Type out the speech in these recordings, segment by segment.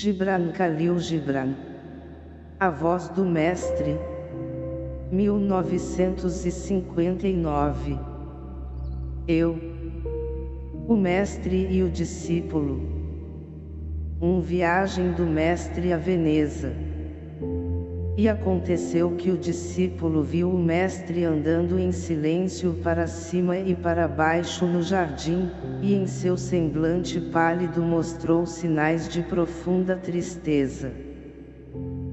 Gibran Khalil Gibran. A voz do mestre. 1959. Eu. O mestre e o discípulo. Um viagem do mestre a Veneza. E aconteceu que o discípulo viu o mestre andando em silêncio para cima e para baixo no jardim, e em seu semblante pálido mostrou sinais de profunda tristeza.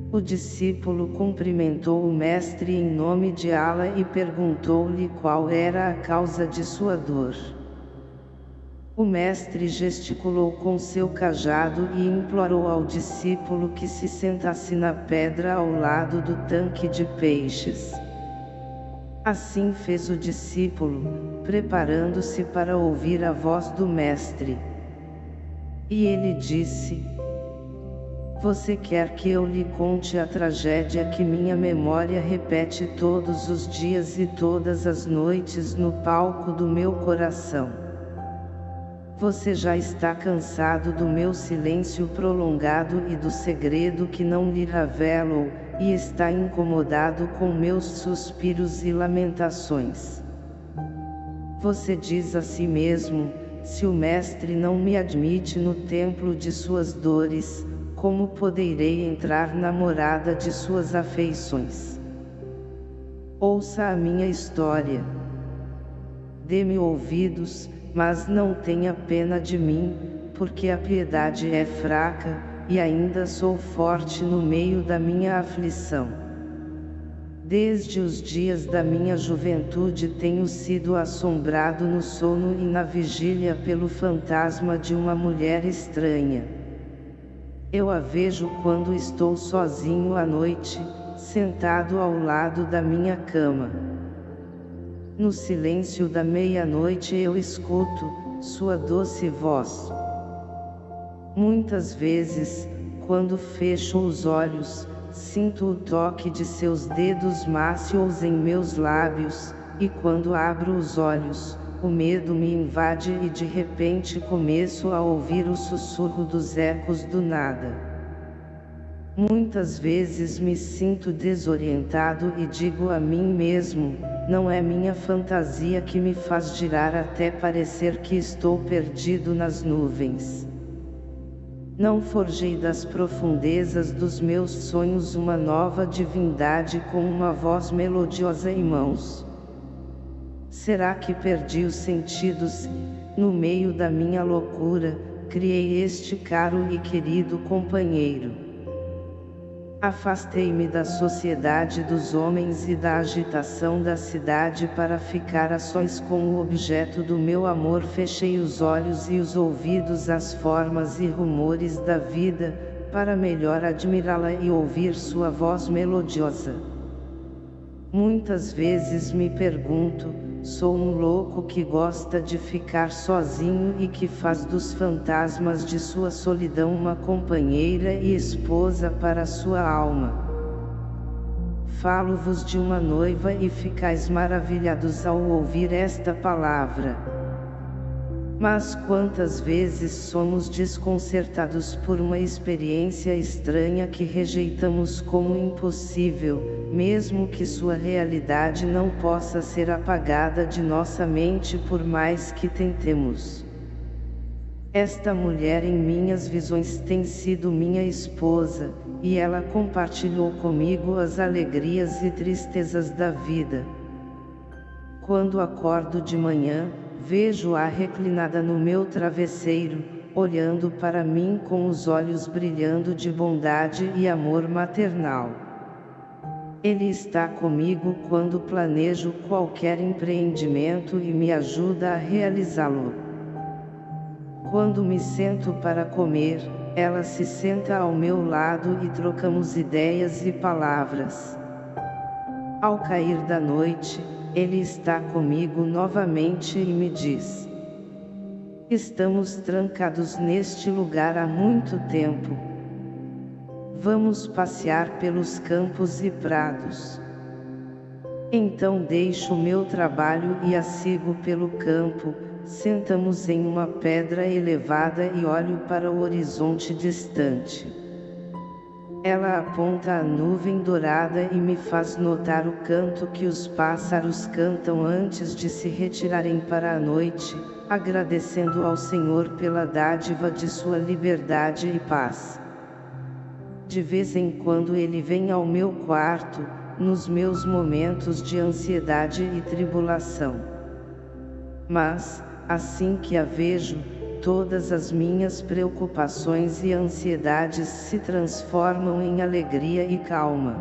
O discípulo cumprimentou o mestre em nome de Allah e perguntou-lhe qual era a causa de sua dor. O mestre gesticulou com seu cajado e implorou ao discípulo que se sentasse na pedra ao lado do tanque de peixes. Assim fez o discípulo, preparando-se para ouvir a voz do mestre. E ele disse, Você quer que eu lhe conte a tragédia que minha memória repete todos os dias e todas as noites no palco do meu coração. Você já está cansado do meu silêncio prolongado e do segredo que não lhe revelo, e está incomodado com meus suspiros e lamentações. Você diz a si mesmo, se o mestre não me admite no templo de suas dores, como poderei entrar na morada de suas afeições? Ouça a minha história. Dê-me ouvidos, mas não tenha pena de mim, porque a piedade é fraca, e ainda sou forte no meio da minha aflição. Desde os dias da minha juventude tenho sido assombrado no sono e na vigília pelo fantasma de uma mulher estranha. Eu a vejo quando estou sozinho à noite, sentado ao lado da minha cama. No silêncio da meia-noite eu escuto, sua doce voz. Muitas vezes, quando fecho os olhos, sinto o toque de seus dedos mácios em meus lábios, e quando abro os olhos, o medo me invade e de repente começo a ouvir o sussurro dos ecos do nada. Muitas vezes me sinto desorientado e digo a mim mesmo, não é minha fantasia que me faz girar até parecer que estou perdido nas nuvens. Não forjei das profundezas dos meus sonhos uma nova divindade com uma voz melodiosa em mãos. Será que perdi os sentidos, no meio da minha loucura, criei este caro e querido companheiro? Afastei-me da sociedade dos homens e da agitação da cidade para ficar a sós com o objeto do meu amor fechei os olhos e os ouvidos às formas e rumores da vida, para melhor admirá-la e ouvir sua voz melodiosa. Muitas vezes me pergunto, Sou um louco que gosta de ficar sozinho e que faz dos fantasmas de sua solidão uma companheira e esposa para sua alma. Falo-vos de uma noiva e ficais maravilhados ao ouvir esta palavra. Mas quantas vezes somos desconcertados por uma experiência estranha que rejeitamos como impossível, mesmo que sua realidade não possa ser apagada de nossa mente por mais que tentemos. Esta mulher em minhas visões tem sido minha esposa, e ela compartilhou comigo as alegrias e tristezas da vida. Quando acordo de manhã, Vejo-a reclinada no meu travesseiro, olhando para mim com os olhos brilhando de bondade e amor maternal. Ele está comigo quando planejo qualquer empreendimento e me ajuda a realizá-lo. Quando me sento para comer, ela se senta ao meu lado e trocamos ideias e palavras. Ao cair da noite, ele está comigo novamente e me diz. Estamos trancados neste lugar há muito tempo. Vamos passear pelos campos e prados. Então deixo meu trabalho e a sigo pelo campo, sentamos em uma pedra elevada e olho para o horizonte distante. Ela aponta a nuvem dourada e me faz notar o canto que os pássaros cantam antes de se retirarem para a noite, agradecendo ao Senhor pela dádiva de sua liberdade e paz. De vez em quando ele vem ao meu quarto, nos meus momentos de ansiedade e tribulação. Mas, assim que a vejo, todas as minhas preocupações e ansiedades se transformam em alegria e calma.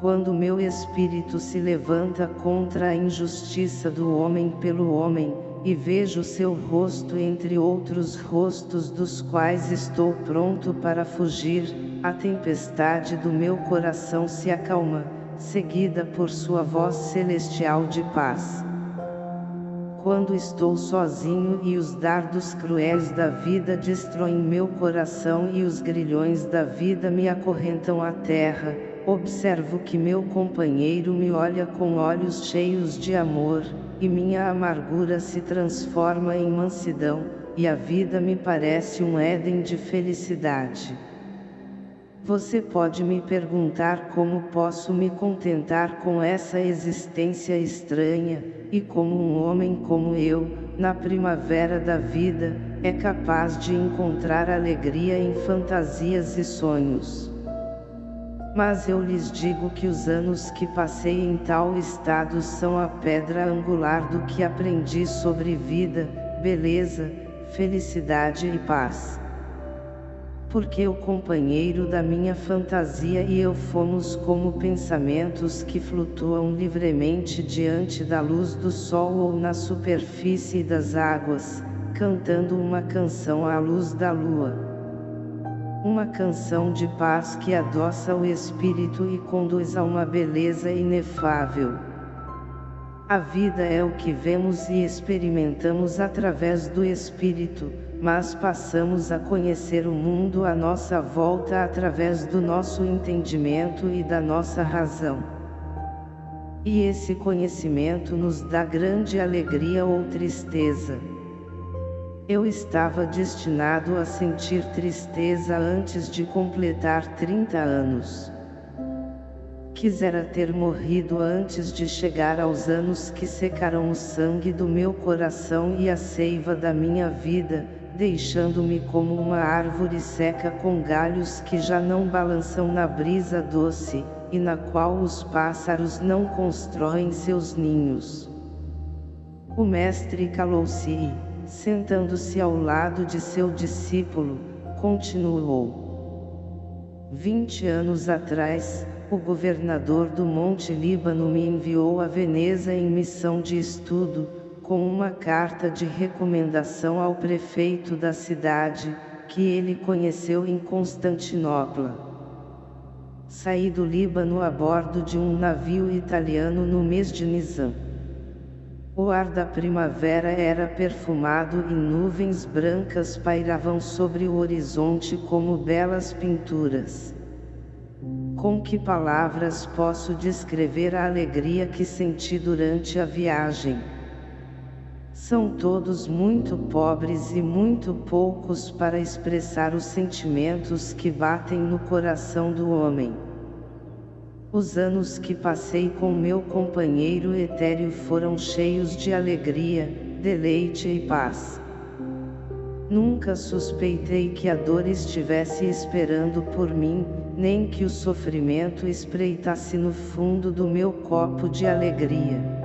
Quando meu espírito se levanta contra a injustiça do homem pelo homem, e vejo seu rosto entre outros rostos dos quais estou pronto para fugir, a tempestade do meu coração se acalma, seguida por sua voz celestial de paz quando estou sozinho e os dardos cruéis da vida destroem meu coração e os grilhões da vida me acorrentam à terra, observo que meu companheiro me olha com olhos cheios de amor, e minha amargura se transforma em mansidão, e a vida me parece um Éden de felicidade. Você pode me perguntar como posso me contentar com essa existência estranha, e como um homem como eu, na primavera da vida, é capaz de encontrar alegria em fantasias e sonhos. Mas eu lhes digo que os anos que passei em tal estado são a pedra angular do que aprendi sobre vida, beleza, felicidade e paz porque o companheiro da minha fantasia e eu fomos como pensamentos que flutuam livremente diante da luz do sol ou na superfície das águas, cantando uma canção à luz da lua. Uma canção de paz que adoça o espírito e conduz a uma beleza inefável. A vida é o que vemos e experimentamos através do espírito, mas passamos a conhecer o mundo à nossa volta através do nosso entendimento e da nossa razão. E esse conhecimento nos dá grande alegria ou tristeza. Eu estava destinado a sentir tristeza antes de completar 30 anos. Quisera ter morrido antes de chegar aos anos que secarão o sangue do meu coração e a seiva da minha vida, deixando-me como uma árvore seca com galhos que já não balançam na brisa doce, e na qual os pássaros não constroem seus ninhos. O mestre calou-se e, sentando-se ao lado de seu discípulo, continuou. Vinte anos atrás, o governador do Monte Líbano me enviou a Veneza em missão de estudo, com uma carta de recomendação ao prefeito da cidade, que ele conheceu em Constantinopla. Saí do Líbano a bordo de um navio italiano no mês de Nisan. O ar da primavera era perfumado e nuvens brancas pairavam sobre o horizonte como belas pinturas. Com que palavras posso descrever a alegria que senti durante a viagem? São todos muito pobres e muito poucos para expressar os sentimentos que batem no coração do homem. Os anos que passei com meu companheiro etéreo foram cheios de alegria, deleite e paz. Nunca suspeitei que a dor estivesse esperando por mim, nem que o sofrimento espreitasse no fundo do meu copo de alegria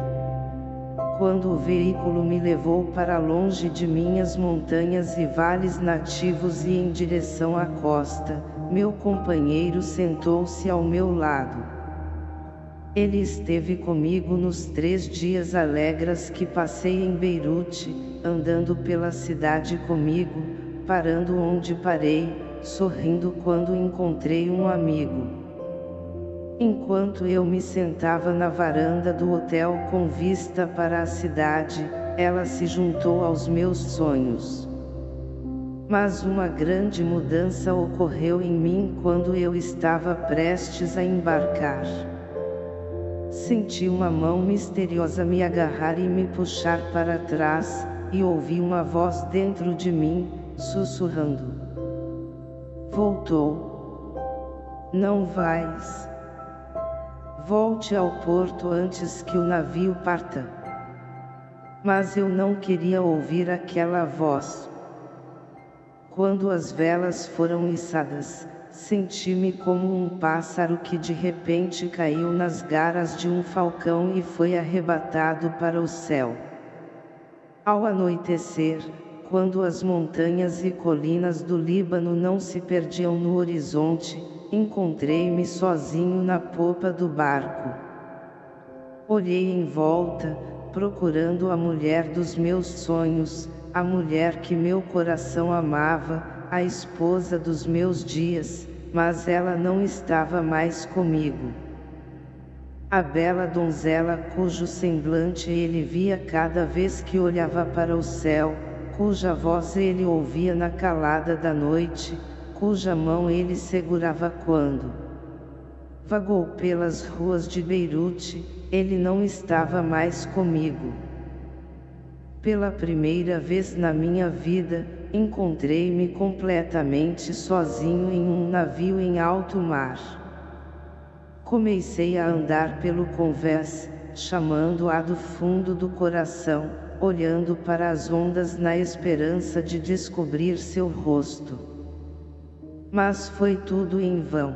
quando o veículo me levou para longe de minhas montanhas e vales nativos e em direção à costa, meu companheiro sentou-se ao meu lado. Ele esteve comigo nos três dias alegres que passei em Beirute, andando pela cidade comigo, parando onde parei, sorrindo quando encontrei um amigo. Enquanto eu me sentava na varanda do hotel com vista para a cidade, ela se juntou aos meus sonhos. Mas uma grande mudança ocorreu em mim quando eu estava prestes a embarcar. Senti uma mão misteriosa me agarrar e me puxar para trás, e ouvi uma voz dentro de mim, sussurrando. Voltou. Não vais. Volte ao porto antes que o navio parta. Mas eu não queria ouvir aquela voz. Quando as velas foram içadas, senti-me como um pássaro que de repente caiu nas garras de um falcão e foi arrebatado para o céu. Ao anoitecer, quando as montanhas e colinas do Líbano não se perdiam no horizonte, encontrei-me sozinho na popa do barco. Olhei em volta, procurando a mulher dos meus sonhos, a mulher que meu coração amava, a esposa dos meus dias, mas ela não estava mais comigo. A bela donzela cujo semblante ele via cada vez que olhava para o céu, cuja voz ele ouvia na calada da noite, cuja mão ele segurava quando vagou pelas ruas de Beirute, ele não estava mais comigo. Pela primeira vez na minha vida, encontrei-me completamente sozinho em um navio em alto mar. Comecei a andar pelo convés, chamando-a do fundo do coração, olhando para as ondas na esperança de descobrir seu rosto. Mas foi tudo em vão.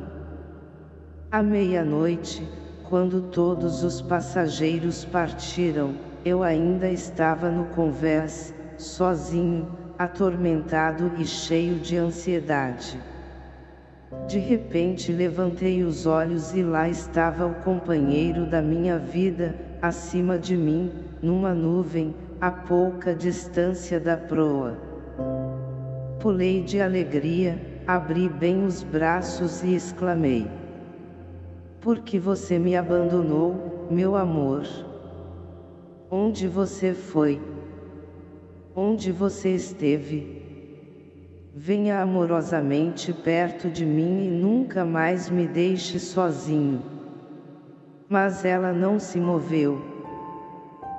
À meia-noite, quando todos os passageiros partiram, eu ainda estava no convés, sozinho, atormentado e cheio de ansiedade. De repente levantei os olhos e lá estava o companheiro da minha vida, acima de mim, numa nuvem, a pouca distância da proa. Pulei de alegria, Abri bem os braços e exclamei. Por que você me abandonou, meu amor? Onde você foi? Onde você esteve? Venha amorosamente perto de mim e nunca mais me deixe sozinho. Mas ela não se moveu.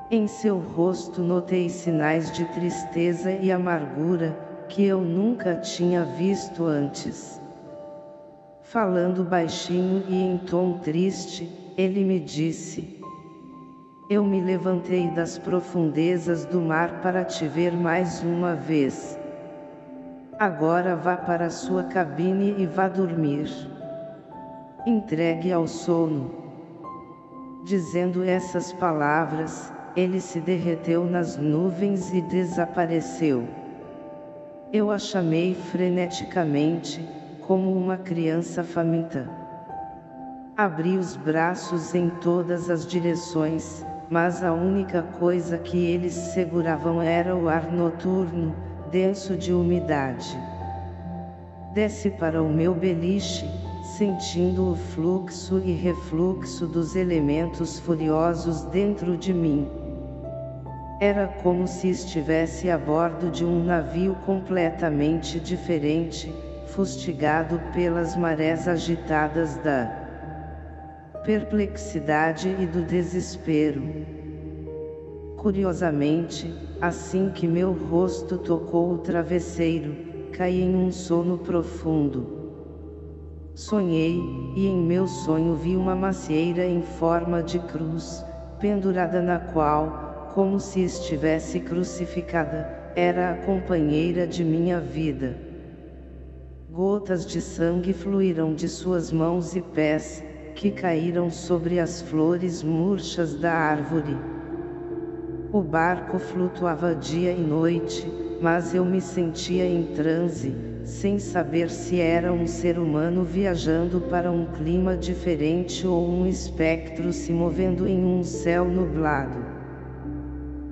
Em seu rosto notei sinais de tristeza e amargura, que eu nunca tinha visto antes. Falando baixinho e em tom triste, ele me disse: Eu me levantei das profundezas do mar para te ver mais uma vez. Agora vá para sua cabine e vá dormir. Entregue ao sono. Dizendo essas palavras, ele se derreteu nas nuvens e desapareceu. Eu a chamei freneticamente, como uma criança faminta. Abri os braços em todas as direções, mas a única coisa que eles seguravam era o ar noturno, denso de umidade. Desce para o meu beliche, sentindo o fluxo e refluxo dos elementos furiosos dentro de mim. Era como se estivesse a bordo de um navio completamente diferente, fustigado pelas marés agitadas da perplexidade e do desespero. Curiosamente, assim que meu rosto tocou o travesseiro, caí em um sono profundo. Sonhei, e em meu sonho vi uma macieira em forma de cruz, pendurada na qual, como se estivesse crucificada, era a companheira de minha vida. Gotas de sangue fluíram de suas mãos e pés, que caíram sobre as flores murchas da árvore. O barco flutuava dia e noite, mas eu me sentia em transe, sem saber se era um ser humano viajando para um clima diferente ou um espectro se movendo em um céu nublado.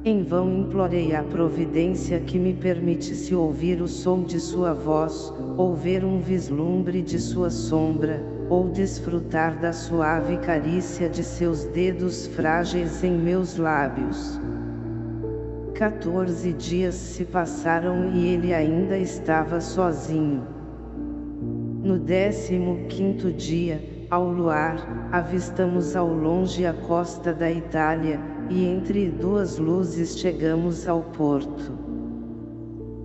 Em vão implorei a providência que me permitisse ouvir o som de sua voz, ou ver um vislumbre de sua sombra, ou desfrutar da suave carícia de seus dedos frágeis em meus lábios. Quatorze dias se passaram e ele ainda estava sozinho. No décimo quinto dia, ao luar, avistamos ao longe a costa da Itália, e entre duas luzes chegamos ao porto.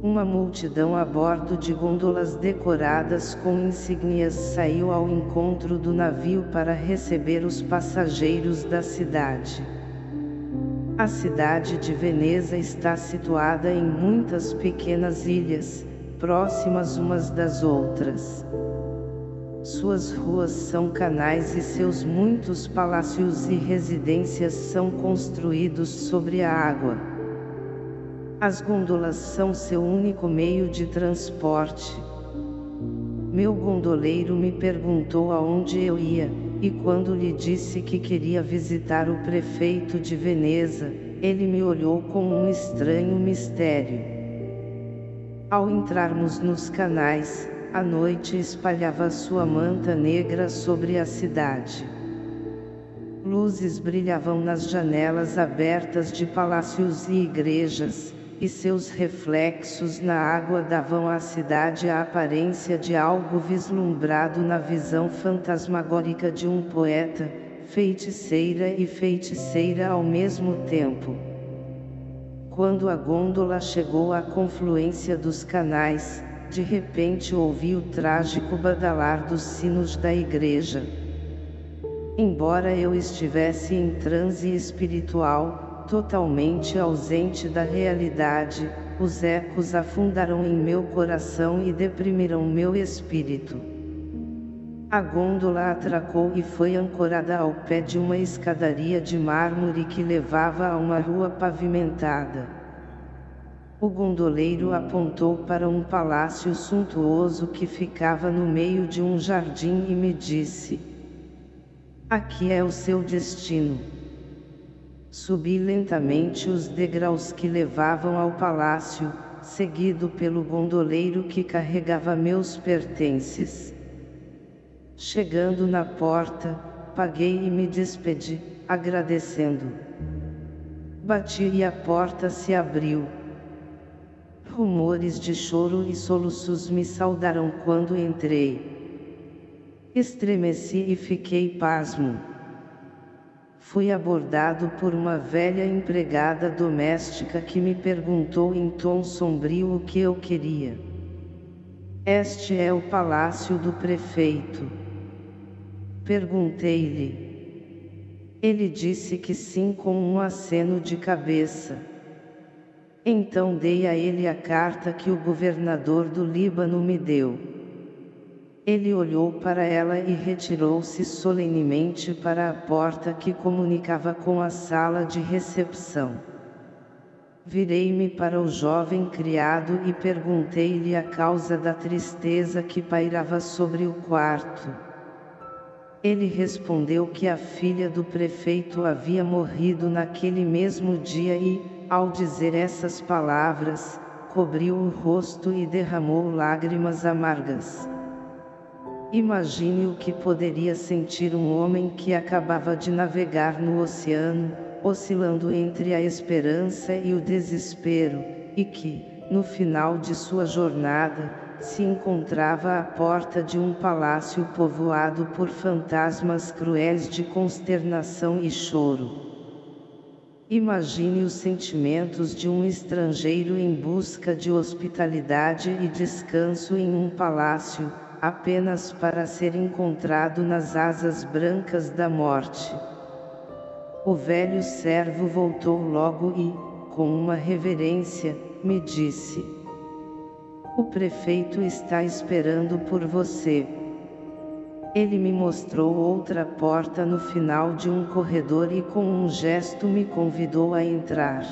Uma multidão a bordo de gôndolas decoradas com insígnias saiu ao encontro do navio para receber os passageiros da cidade. A cidade de Veneza está situada em muitas pequenas ilhas, próximas umas das outras. Suas ruas são canais e seus muitos palácios e residências são construídos sobre a água. As gôndolas são seu único meio de transporte. Meu gondoleiro me perguntou aonde eu ia, e quando lhe disse que queria visitar o prefeito de Veneza, ele me olhou com um estranho mistério. Ao entrarmos nos canais, a noite espalhava sua manta negra sobre a cidade. Luzes brilhavam nas janelas abertas de palácios e igrejas, e seus reflexos na água davam à cidade a aparência de algo vislumbrado na visão fantasmagórica de um poeta, feiticeira e feiticeira ao mesmo tempo. Quando a gôndola chegou à confluência dos canais, de repente ouvi o trágico badalar dos sinos da igreja. Embora eu estivesse em transe espiritual, totalmente ausente da realidade, os ecos afundaram em meu coração e deprimiram meu espírito. A gôndola atracou e foi ancorada ao pé de uma escadaria de mármore que levava a uma rua pavimentada. O gondoleiro apontou para um palácio suntuoso que ficava no meio de um jardim e me disse: Aqui é o seu destino. Subi lentamente os degraus que levavam ao palácio, seguido pelo gondoleiro que carregava meus pertences. Chegando na porta, paguei e me despedi, agradecendo. Bati e a porta se abriu. Rumores de choro e soluços me saudaram quando entrei. Estremeci e fiquei pasmo fui abordado por uma velha empregada doméstica que me perguntou em tom sombrio o que eu queria. Este é o palácio do prefeito. Perguntei-lhe. Ele disse que sim com um aceno de cabeça. Então dei a ele a carta que o governador do Líbano me deu. Ele olhou para ela e retirou-se solenemente para a porta que comunicava com a sala de recepção. Virei-me para o jovem criado e perguntei-lhe a causa da tristeza que pairava sobre o quarto. Ele respondeu que a filha do prefeito havia morrido naquele mesmo dia e, ao dizer essas palavras, cobriu o rosto e derramou lágrimas amargas. Imagine o que poderia sentir um homem que acabava de navegar no oceano, oscilando entre a esperança e o desespero, e que, no final de sua jornada, se encontrava à porta de um palácio povoado por fantasmas cruéis de consternação e choro. Imagine os sentimentos de um estrangeiro em busca de hospitalidade e descanso em um palácio, apenas para ser encontrado nas asas brancas da morte. O velho servo voltou logo e, com uma reverência, me disse: O prefeito está esperando por você. Ele me mostrou outra porta no final de um corredor e com um gesto me convidou a entrar.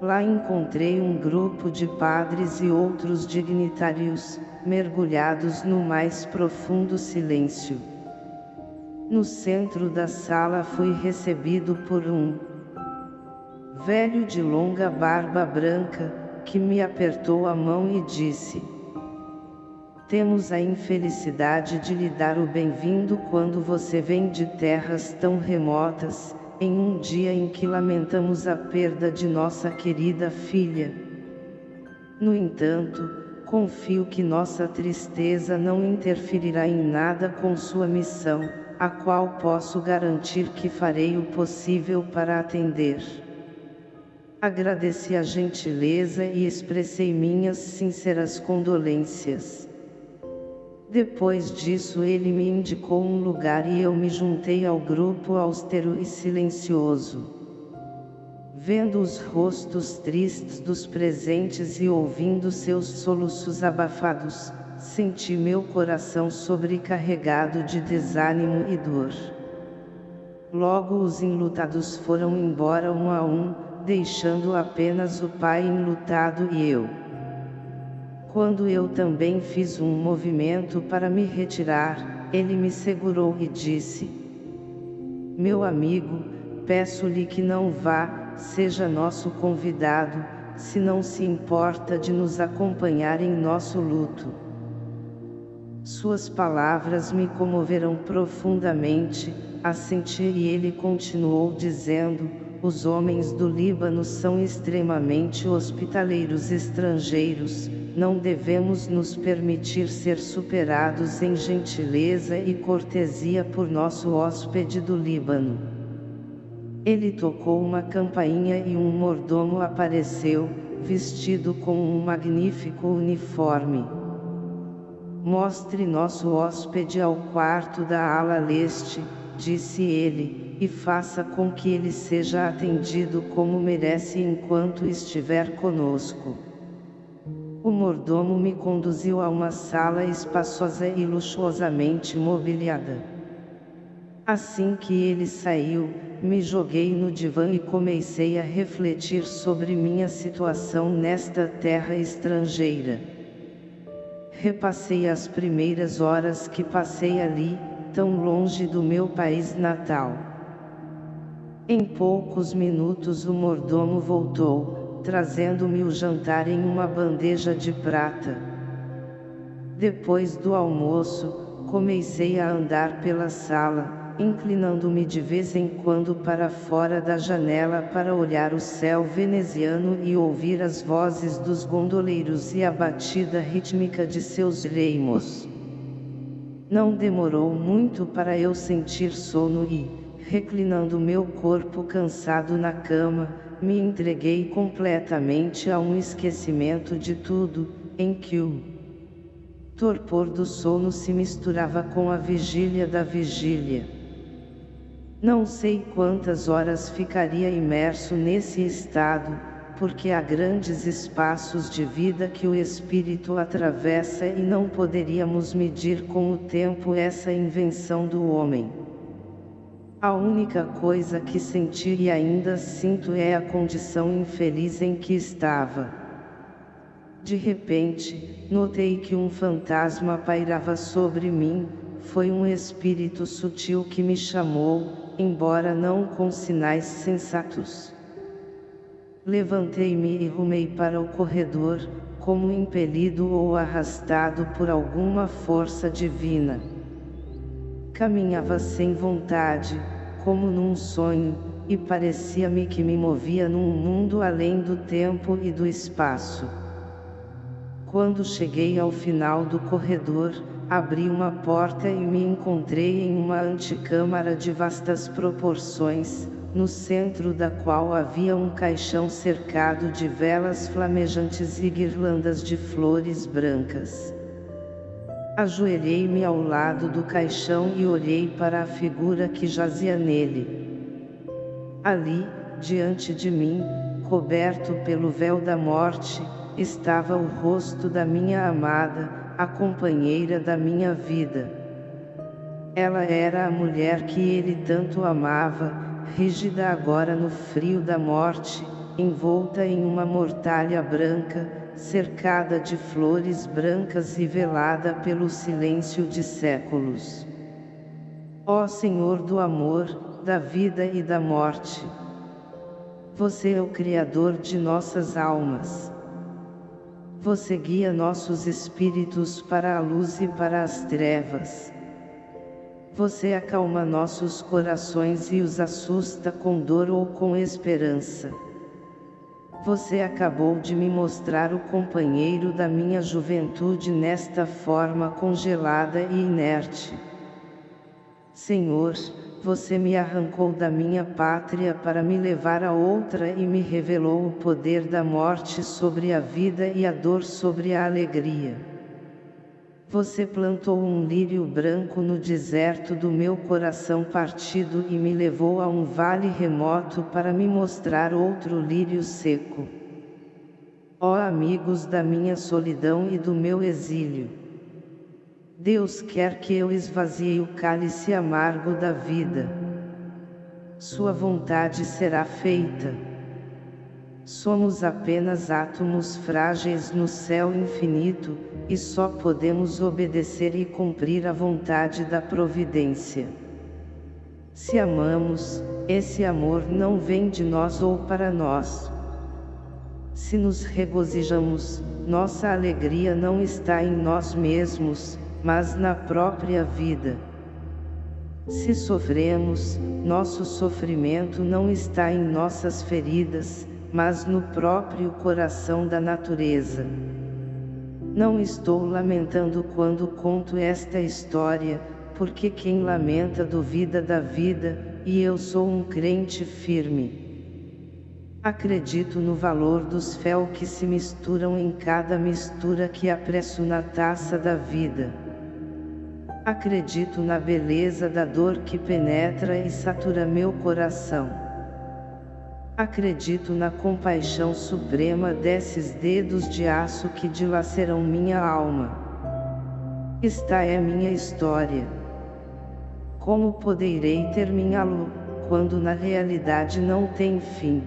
Lá encontrei um grupo de padres e outros dignitários, mergulhados no mais profundo silêncio. No centro da sala fui recebido por um velho de longa barba branca, que me apertou a mão e disse: Temos a infelicidade de lhe dar o bem-vindo quando você vem de terras tão remotas, em um dia em que lamentamos a perda de nossa querida filha. No entanto, confio que nossa tristeza não interferirá em nada com sua missão, a qual posso garantir que farei o possível para atender. Agradeci a gentileza e expressei minhas sinceras condolências. Depois disso ele me indicou um lugar e eu me juntei ao grupo austero e silencioso. Vendo os rostos tristes dos presentes e ouvindo seus soluços abafados, senti meu coração sobrecarregado de desânimo e dor. Logo os enlutados foram embora um a um, deixando apenas o pai enlutado e eu. Quando eu também fiz um movimento para me retirar, ele me segurou e disse, Meu amigo, peço-lhe que não vá, seja nosso convidado, se não se importa de nos acompanhar em nosso luto. Suas palavras me comoveram profundamente, assenti e ele continuou dizendo, os homens do Líbano são extremamente hospitaleiros estrangeiros, não devemos nos permitir ser superados em gentileza e cortesia por nosso hóspede do Líbano. Ele tocou uma campainha e um mordomo apareceu, vestido com um magnífico uniforme. Mostre nosso hóspede ao quarto da ala leste, disse ele, e faça com que ele seja atendido como merece enquanto estiver conosco. O mordomo me conduziu a uma sala espaçosa e luxuosamente mobiliada. Assim que ele saiu, me joguei no divã e comecei a refletir sobre minha situação nesta terra estrangeira. Repassei as primeiras horas que passei ali, tão longe do meu país natal. Em poucos minutos o mordomo voltou, trazendo-me o jantar em uma bandeja de prata. Depois do almoço, comecei a andar pela sala, inclinando-me de vez em quando para fora da janela para olhar o céu veneziano e ouvir as vozes dos gondoleiros e a batida rítmica de seus reimos. Não demorou muito para eu sentir sono e, reclinando meu corpo cansado na cama, me entreguei completamente a um esquecimento de tudo, em que o torpor do sono se misturava com a vigília da vigília. Não sei quantas horas ficaria imerso nesse estado, porque há grandes espaços de vida que o espírito atravessa e não poderíamos medir com o tempo essa invenção do homem. A única coisa que senti e ainda sinto é a condição infeliz em que estava. De repente, notei que um fantasma pairava sobre mim, foi um espírito sutil que me chamou, embora não com sinais sensatos. Levantei-me e rumei para o corredor, como impelido ou arrastado por alguma força divina. Caminhava sem vontade, como num sonho, e parecia-me que me movia num mundo além do tempo e do espaço. Quando cheguei ao final do corredor, abri uma porta e me encontrei em uma antecâmara de vastas proporções, no centro da qual havia um caixão cercado de velas flamejantes e guirlandas de flores brancas. Ajoelhei-me ao lado do caixão e olhei para a figura que jazia nele. Ali, diante de mim, coberto pelo véu da morte, estava o rosto da minha amada, a companheira da minha vida. Ela era a mulher que ele tanto amava, rígida agora no frio da morte, envolta em uma mortalha branca, cercada de flores brancas e velada pelo silêncio de séculos. Ó Senhor do amor, da vida e da morte! Você é o Criador de nossas almas. Você guia nossos espíritos para a luz e para as trevas. Você acalma nossos corações e os assusta com dor ou com esperança. Você acabou de me mostrar o companheiro da minha juventude nesta forma congelada e inerte. Senhor, você me arrancou da minha pátria para me levar a outra e me revelou o poder da morte sobre a vida e a dor sobre a alegria. Você plantou um lírio branco no deserto do meu coração partido e me levou a um vale remoto para me mostrar outro lírio seco. Ó amigos da minha solidão e do meu exílio! Deus quer que eu esvazie o cálice amargo da vida. Sua vontade será feita. Somos apenas átomos frágeis no céu infinito, e só podemos obedecer e cumprir a vontade da providência. Se amamos, esse amor não vem de nós ou para nós. Se nos regozijamos, nossa alegria não está em nós mesmos, mas na própria vida. Se sofremos, nosso sofrimento não está em nossas feridas, mas no próprio coração da natureza. Não estou lamentando quando conto esta história, porque quem lamenta duvida da vida, e eu sou um crente firme. Acredito no valor dos fel que se misturam em cada mistura que apresso na taça da vida. Acredito na beleza da dor que penetra e satura meu coração. Acredito na compaixão suprema desses dedos de aço que dilaceram minha alma. Esta é minha história. Como poderei terminá-lo, quando na realidade não tem fim?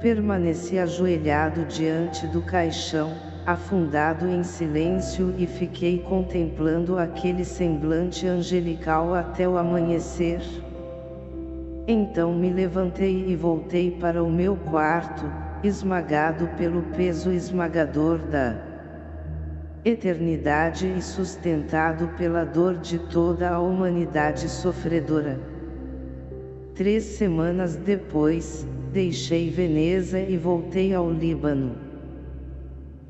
Permaneci ajoelhado diante do caixão, afundado em silêncio e fiquei contemplando aquele semblante angelical até o amanhecer. Então me levantei e voltei para o meu quarto, esmagado pelo peso esmagador da eternidade e sustentado pela dor de toda a humanidade sofredora. Três semanas depois, deixei Veneza e voltei ao Líbano.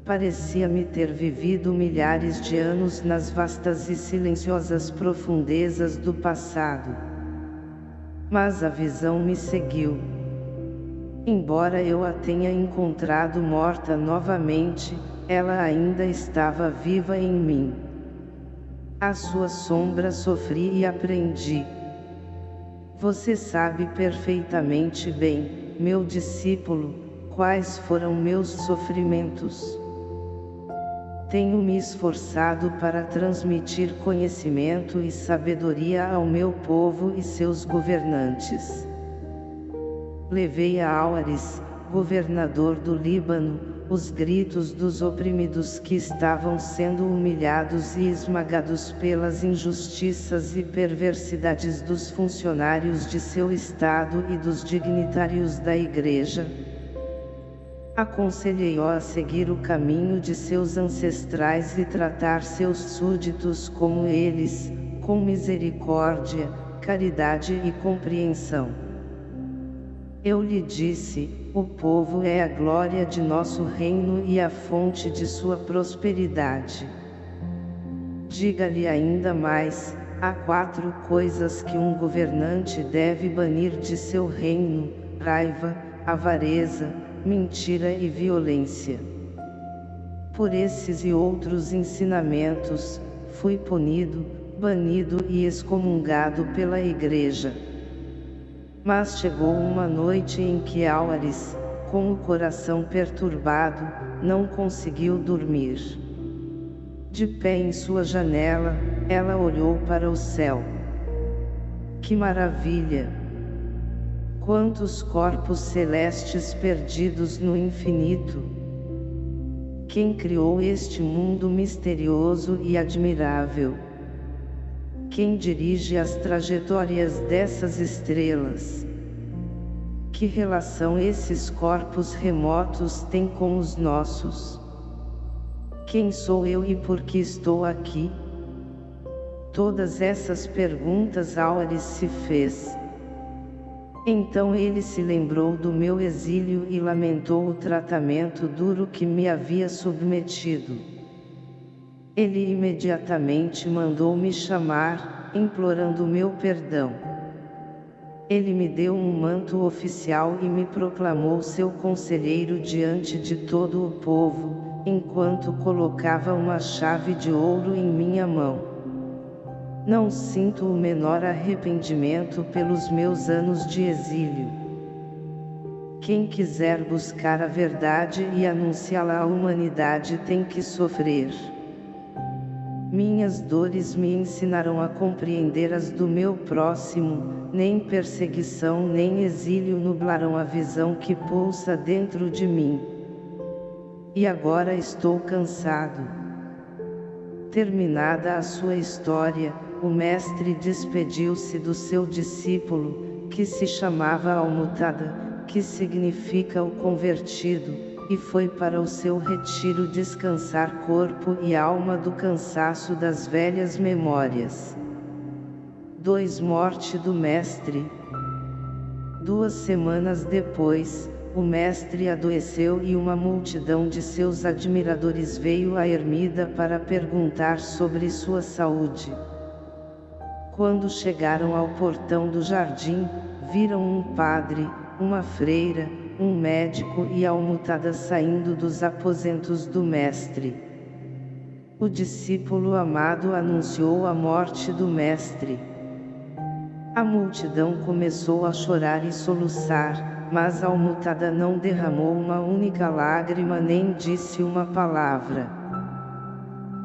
Parecia-me ter vivido milhares de anos nas vastas e silenciosas profundezas do passado. Mas a visão me seguiu. Embora eu a tenha encontrado morta novamente, ela ainda estava viva em mim. A sua sombra sofri e aprendi. Você sabe perfeitamente bem, meu discípulo, quais foram meus sofrimentos. Tenho me esforçado para transmitir conhecimento e sabedoria ao meu povo e seus governantes. Levei a Áuares, governador do Líbano, os gritos dos oprimidos que estavam sendo humilhados e esmagados pelas injustiças e perversidades dos funcionários de seu Estado e dos dignitários da Igreja, Aconselhei-o a seguir o caminho de seus ancestrais e tratar seus súditos como eles, com misericórdia, caridade e compreensão. Eu lhe disse, o povo é a glória de nosso reino e a fonte de sua prosperidade. Diga-lhe ainda mais, há quatro coisas que um governante deve banir de seu reino, raiva, avareza, mentira e violência. Por esses e outros ensinamentos, fui punido, banido e excomungado pela igreja. Mas chegou uma noite em que Álvares, com o coração perturbado, não conseguiu dormir. De pé em sua janela, ela olhou para o céu. Que maravilha! Quantos corpos celestes perdidos no infinito! Quem criou este mundo misterioso e admirável? Quem dirige as trajetórias dessas estrelas? Que relação esses corpos remotos têm com os nossos? Quem sou eu e por que estou aqui? Todas essas perguntas Auris se fez. Então ele se lembrou do meu exílio e lamentou o tratamento duro que me havia submetido. Ele imediatamente mandou me chamar, implorando meu perdão. Ele me deu um manto oficial e me proclamou seu conselheiro diante de todo o povo, enquanto colocava uma chave de ouro em minha mão. Não sinto o menor arrependimento pelos meus anos de exílio. Quem quiser buscar a verdade e anunciá-la à humanidade tem que sofrer. Minhas dores me ensinarão a compreender as do meu próximo, nem perseguição nem exílio nublarão a visão que pulsa dentro de mim. E agora estou cansado. Terminada a sua história, o mestre despediu-se do seu discípulo, que se chamava Almutada, que significa o convertido, e foi para o seu retiro descansar corpo e alma do cansaço das velhas memórias. 2 Morte do Mestre Duas semanas depois, o mestre adoeceu e uma multidão de seus admiradores veio à ermida para perguntar sobre sua saúde. Quando chegaram ao portão do jardim, viram um padre, uma freira, um médico e almutada saindo dos aposentos do mestre. O discípulo amado anunciou a morte do mestre. A multidão começou a chorar e soluçar, mas a almutada não derramou uma única lágrima nem disse uma palavra.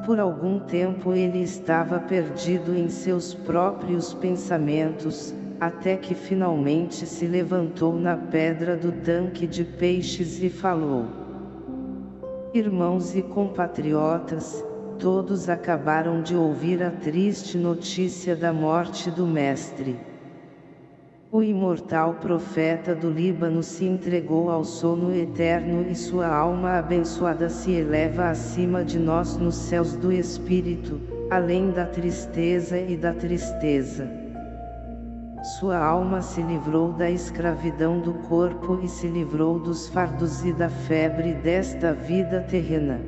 Por algum tempo ele estava perdido em seus próprios pensamentos, até que finalmente se levantou na pedra do tanque de peixes e falou. Irmãos e compatriotas, todos acabaram de ouvir a triste notícia da morte do Mestre. O imortal profeta do Líbano se entregou ao sono eterno e sua alma abençoada se eleva acima de nós nos céus do Espírito, além da tristeza e da tristeza. Sua alma se livrou da escravidão do corpo e se livrou dos fardos e da febre desta vida terrena.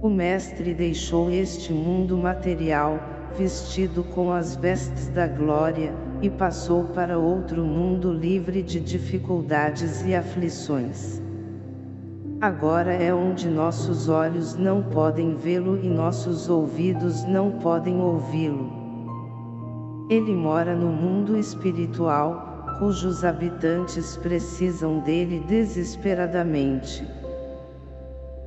O Mestre deixou este mundo material, vestido com as vestes da glória, e passou para outro mundo livre de dificuldades e aflições. Agora é onde nossos olhos não podem vê-lo e nossos ouvidos não podem ouvi-lo. Ele mora no mundo espiritual, cujos habitantes precisam dele desesperadamente.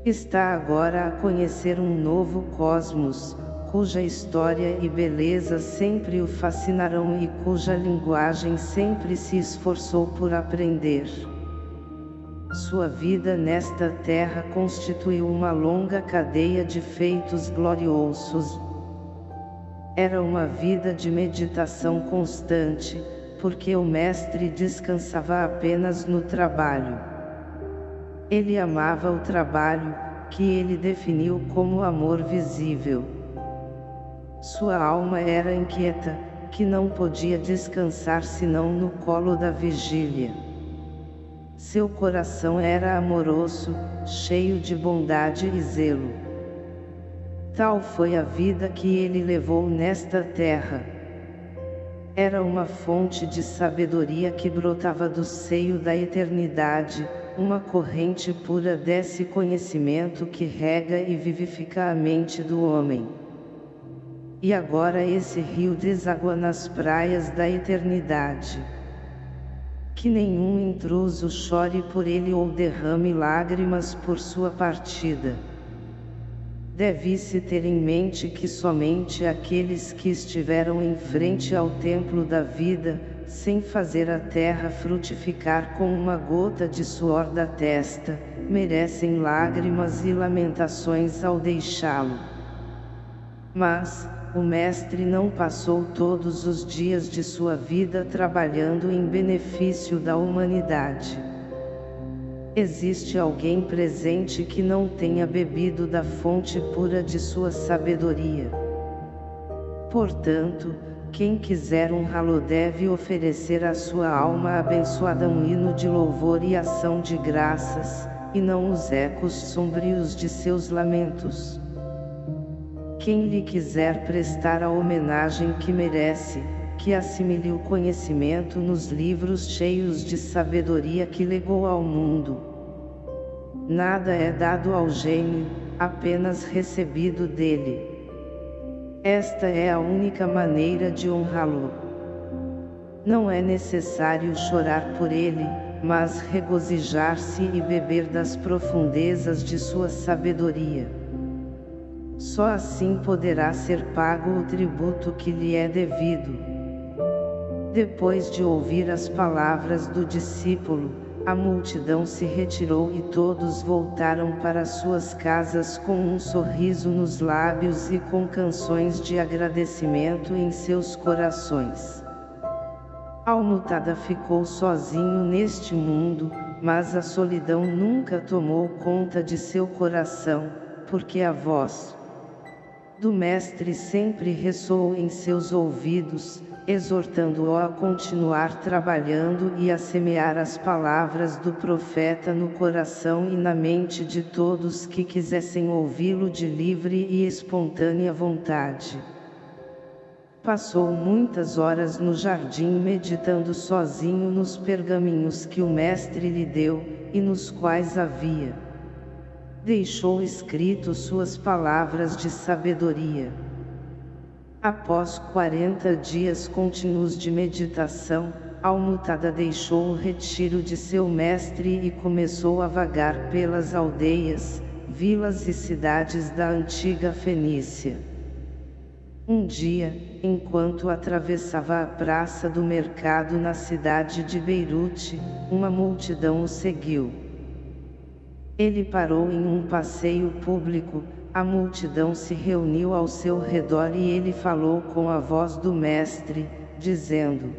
Está agora a conhecer um novo cosmos, cuja história e beleza sempre o fascinarão e cuja linguagem sempre se esforçou por aprender. Sua vida nesta terra constituiu uma longa cadeia de feitos gloriosos, era uma vida de meditação constante, porque o mestre descansava apenas no trabalho. Ele amava o trabalho, que ele definiu como amor visível. Sua alma era inquieta, que não podia descansar senão no colo da vigília. Seu coração era amoroso, cheio de bondade e zelo. Tal foi a vida que ele levou nesta terra. Era uma fonte de sabedoria que brotava do seio da eternidade, uma corrente pura desse conhecimento que rega e vivifica a mente do homem. E agora esse rio deságua nas praias da eternidade. Que nenhum intruso chore por ele ou derrame lágrimas por sua partida. Deve-se ter em mente que somente aqueles que estiveram em frente ao templo da vida, sem fazer a terra frutificar com uma gota de suor da testa, merecem lágrimas e lamentações ao deixá-lo. Mas, o Mestre não passou todos os dias de sua vida trabalhando em benefício da humanidade. Existe alguém presente que não tenha bebido da fonte pura de sua sabedoria. Portanto, quem quiser honrá-lo deve oferecer à sua alma abençoada um hino de louvor e ação de graças, e não os ecos sombrios de seus lamentos. Quem lhe quiser prestar a homenagem que merece, que assimile o conhecimento nos livros cheios de sabedoria que legou ao mundo. Nada é dado ao gênio, apenas recebido dele. Esta é a única maneira de honrá-lo. Não é necessário chorar por ele, mas regozijar-se e beber das profundezas de sua sabedoria. Só assim poderá ser pago o tributo que lhe é devido. Depois de ouvir as palavras do discípulo, a multidão se retirou e todos voltaram para suas casas com um sorriso nos lábios e com canções de agradecimento em seus corações. Almutada ficou sozinho neste mundo, mas a solidão nunca tomou conta de seu coração, porque a voz do Mestre sempre ressoou em seus ouvidos, exortando-o a continuar trabalhando e a semear as palavras do profeta no coração e na mente de todos que quisessem ouvi-lo de livre e espontânea vontade. Passou muitas horas no jardim meditando sozinho nos pergaminhos que o mestre lhe deu, e nos quais havia deixou escrito suas palavras de sabedoria. Após 40 dias contínuos de meditação, Almutada deixou o retiro de seu mestre e começou a vagar pelas aldeias, vilas e cidades da antiga Fenícia. Um dia, enquanto atravessava a praça do mercado na cidade de Beirute, uma multidão o seguiu. Ele parou em um passeio público, a multidão se reuniu ao seu redor e ele falou com a voz do mestre, dizendo,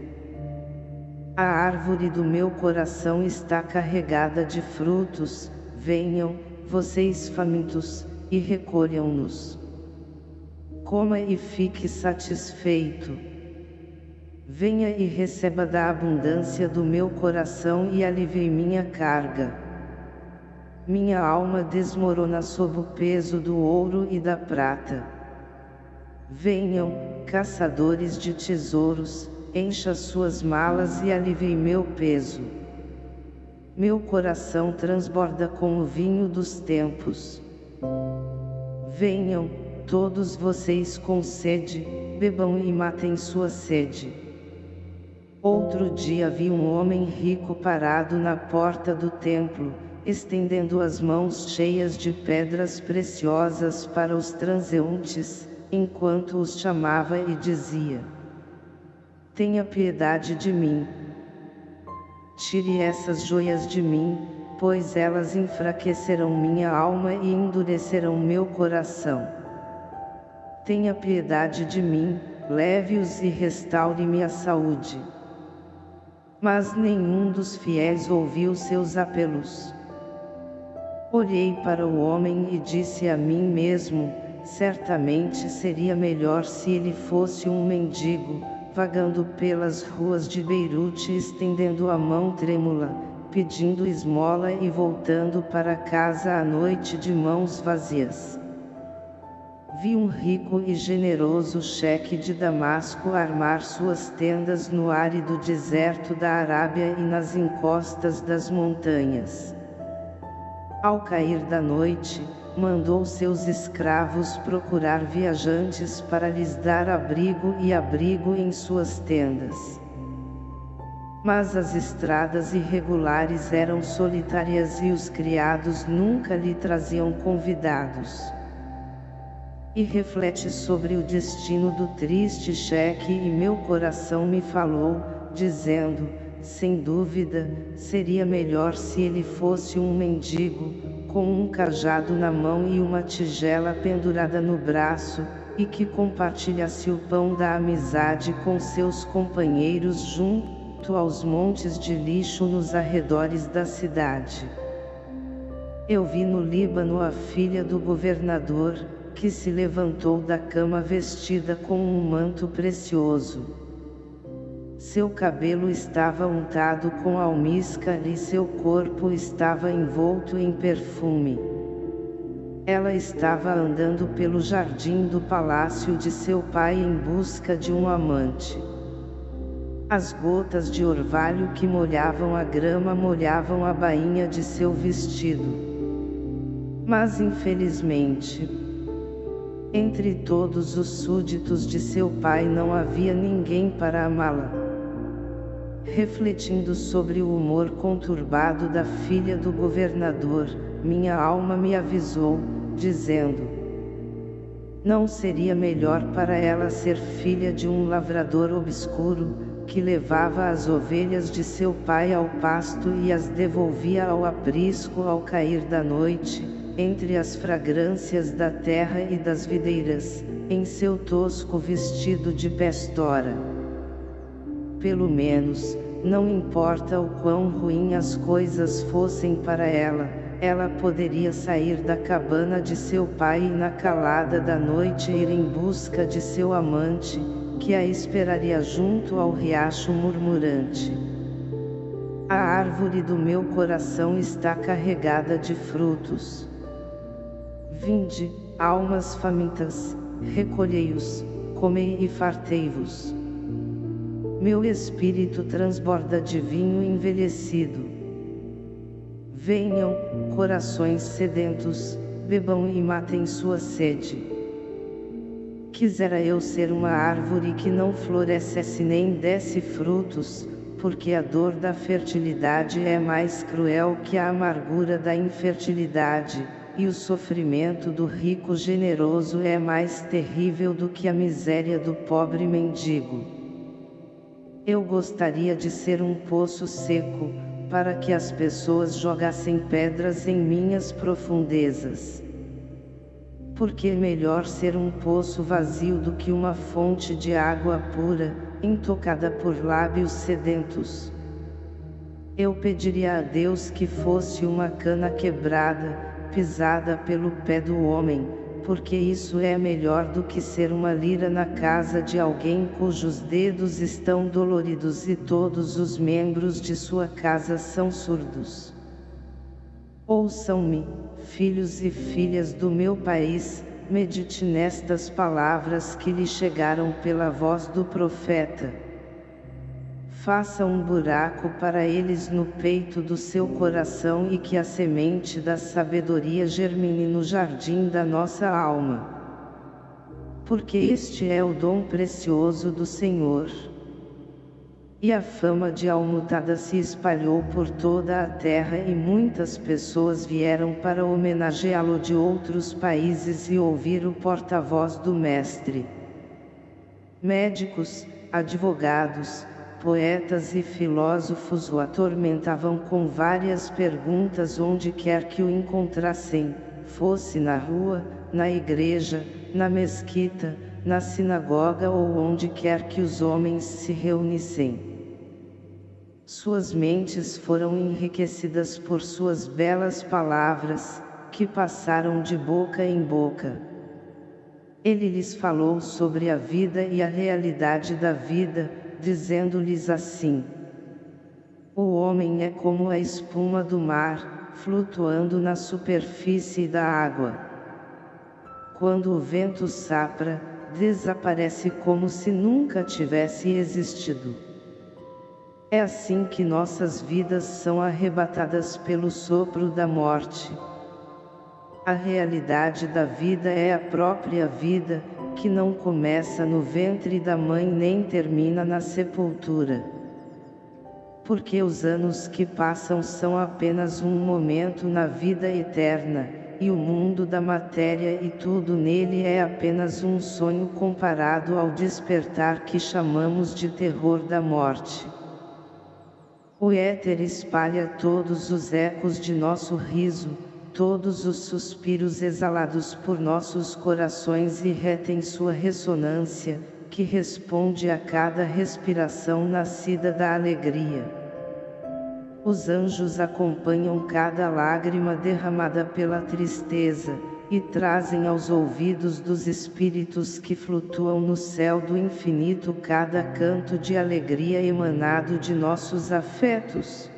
A árvore do meu coração está carregada de frutos, venham, vocês famintos, e recolham-nos. Coma e fique satisfeito. Venha e receba da abundância do meu coração e alivie minha carga. Minha alma desmorona sob o peso do ouro e da prata. Venham, caçadores de tesouros, encha suas malas e alivie meu peso. Meu coração transborda com o vinho dos tempos. Venham, todos vocês com sede, bebam e matem sua sede. Outro dia vi um homem rico parado na porta do templo, estendendo as mãos cheias de pedras preciosas para os transeuntes, enquanto os chamava e dizia: Tenha piedade de mim. Tire essas joias de mim, pois elas enfraquecerão minha alma e endurecerão meu coração. Tenha piedade de mim, leve-os e restaure-me a saúde. Mas nenhum dos fiéis ouviu seus apelos. Olhei para o homem e disse a mim mesmo, certamente seria melhor se ele fosse um mendigo, vagando pelas ruas de Beirute estendendo a mão trêmula, pedindo esmola e voltando para casa à noite de mãos vazias. Vi um rico e generoso cheque de Damasco armar suas tendas no árido deserto da Arábia e nas encostas das montanhas. Ao cair da noite, mandou seus escravos procurar viajantes para lhes dar abrigo e abrigo em suas tendas. Mas as estradas irregulares eram solitárias e os criados nunca lhe traziam convidados. E reflete sobre o destino do triste cheque e meu coração me falou, dizendo, sem dúvida, seria melhor se ele fosse um mendigo, com um cajado na mão e uma tigela pendurada no braço, e que compartilhasse o pão da amizade com seus companheiros junto aos montes de lixo nos arredores da cidade. Eu vi no Líbano a filha do governador, que se levantou da cama vestida com um manto precioso. Seu cabelo estava untado com almíscar e seu corpo estava envolto em perfume. Ela estava andando pelo jardim do palácio de seu pai em busca de um amante. As gotas de orvalho que molhavam a grama molhavam a bainha de seu vestido. Mas infelizmente, entre todos os súditos de seu pai não havia ninguém para amá-la. Refletindo sobre o humor conturbado da filha do governador, minha alma me avisou, dizendo: Não seria melhor para ela ser filha de um lavrador obscuro, que levava as ovelhas de seu pai ao pasto e as devolvia ao aprisco ao cair da noite, entre as fragrâncias da terra e das videiras, em seu tosco vestido de pestora. Pelo menos, não importa o quão ruim as coisas fossem para ela, ela poderia sair da cabana de seu pai e na calada da noite ir em busca de seu amante, que a esperaria junto ao riacho murmurante. A árvore do meu coração está carregada de frutos. Vinde, almas famintas, recolhei-os, comei e fartei-vos. Meu espírito transborda de vinho envelhecido. Venham, corações sedentos, bebam e matem sua sede. Quisera eu ser uma árvore que não florescesse nem desse frutos, porque a dor da fertilidade é mais cruel que a amargura da infertilidade, e o sofrimento do rico generoso é mais terrível do que a miséria do pobre mendigo. Eu gostaria de ser um poço seco, para que as pessoas jogassem pedras em minhas profundezas porque é melhor ser um poço vazio do que uma fonte de água pura, intocada por lábios sedentos. Eu pediria a Deus que fosse uma cana quebrada, pisada pelo pé do homem, porque isso é melhor do que ser uma lira na casa de alguém cujos dedos estão doloridos e todos os membros de sua casa são surdos. Ouçam-me, filhos e filhas do meu país, medite nestas palavras que lhe chegaram pela voz do profeta. Faça um buraco para eles no peito do seu coração e que a semente da sabedoria germine no jardim da nossa alma. Porque este é o dom precioso do Senhor. E a fama de Almutada se espalhou por toda a terra e muitas pessoas vieram para homenageá-lo de outros países e ouvir o porta-voz do mestre. Médicos, advogados, poetas e filósofos o atormentavam com várias perguntas onde quer que o encontrassem, fosse na rua, na igreja, na mesquita, na sinagoga ou onde quer que os homens se reunissem. Suas mentes foram enriquecidas por suas belas palavras, que passaram de boca em boca. Ele lhes falou sobre a vida e a realidade da vida, dizendo-lhes assim: O homem é como a espuma do mar, flutuando na superfície da água. Quando o vento sapra, desaparece como se nunca tivesse existido. É assim que nossas vidas são arrebatadas pelo sopro da morte. A realidade da vida é a própria vida, que não começa no ventre da mãe nem termina na sepultura. Porque os anos que passam são apenas um momento na vida eterna, e o mundo da matéria e tudo nele é apenas um sonho comparado ao despertar que chamamos de terror da morte. O éter espalha todos os ecos de nosso riso, todos os suspiros exalados por nossos corações e sua ressonância, que responde a cada respiração nascida da alegria. Os anjos acompanham cada lágrima derramada pela tristeza, e trazem aos ouvidos dos espíritos que flutuam no céu do infinito cada canto de alegria emanado de nossos afetos.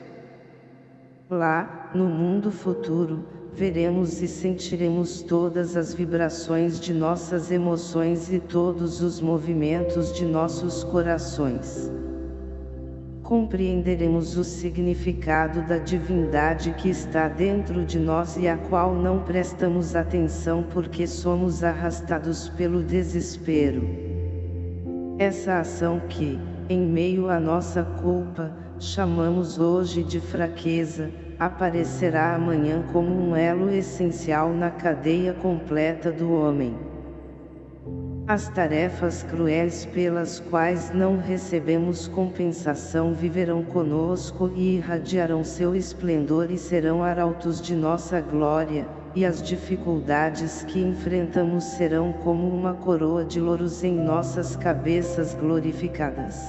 Lá, no mundo futuro, veremos e sentiremos todas as vibrações de nossas emoções e todos os movimentos de nossos corações compreenderemos o significado da divindade que está dentro de nós e a qual não prestamos atenção porque somos arrastados pelo desespero. Essa ação que, em meio à nossa culpa, chamamos hoje de fraqueza, aparecerá amanhã como um elo essencial na cadeia completa do homem. As tarefas cruéis pelas quais não recebemos compensação viverão conosco e irradiarão seu esplendor e serão arautos de nossa glória, e as dificuldades que enfrentamos serão como uma coroa de louros em nossas cabeças glorificadas.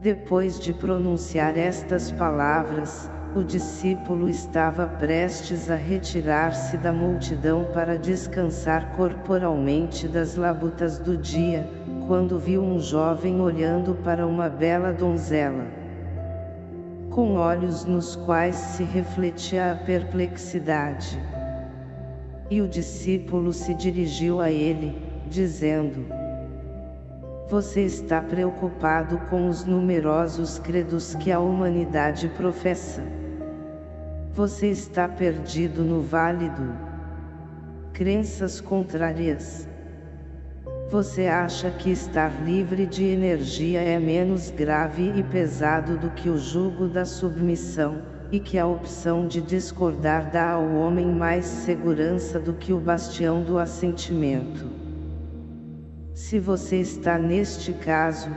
Depois de pronunciar estas palavras, o discípulo estava prestes a retirar-se da multidão para descansar corporalmente das labutas do dia, quando viu um jovem olhando para uma bela donzela. Com olhos nos quais se refletia a perplexidade. E o discípulo se dirigiu a ele, dizendo, você está preocupado com os numerosos credos que a humanidade professa. Você está perdido no válido. Crenças contrárias. Você acha que estar livre de energia é menos grave e pesado do que o jugo da submissão, e que a opção de discordar dá ao homem mais segurança do que o bastião do assentimento. Se você está neste caso,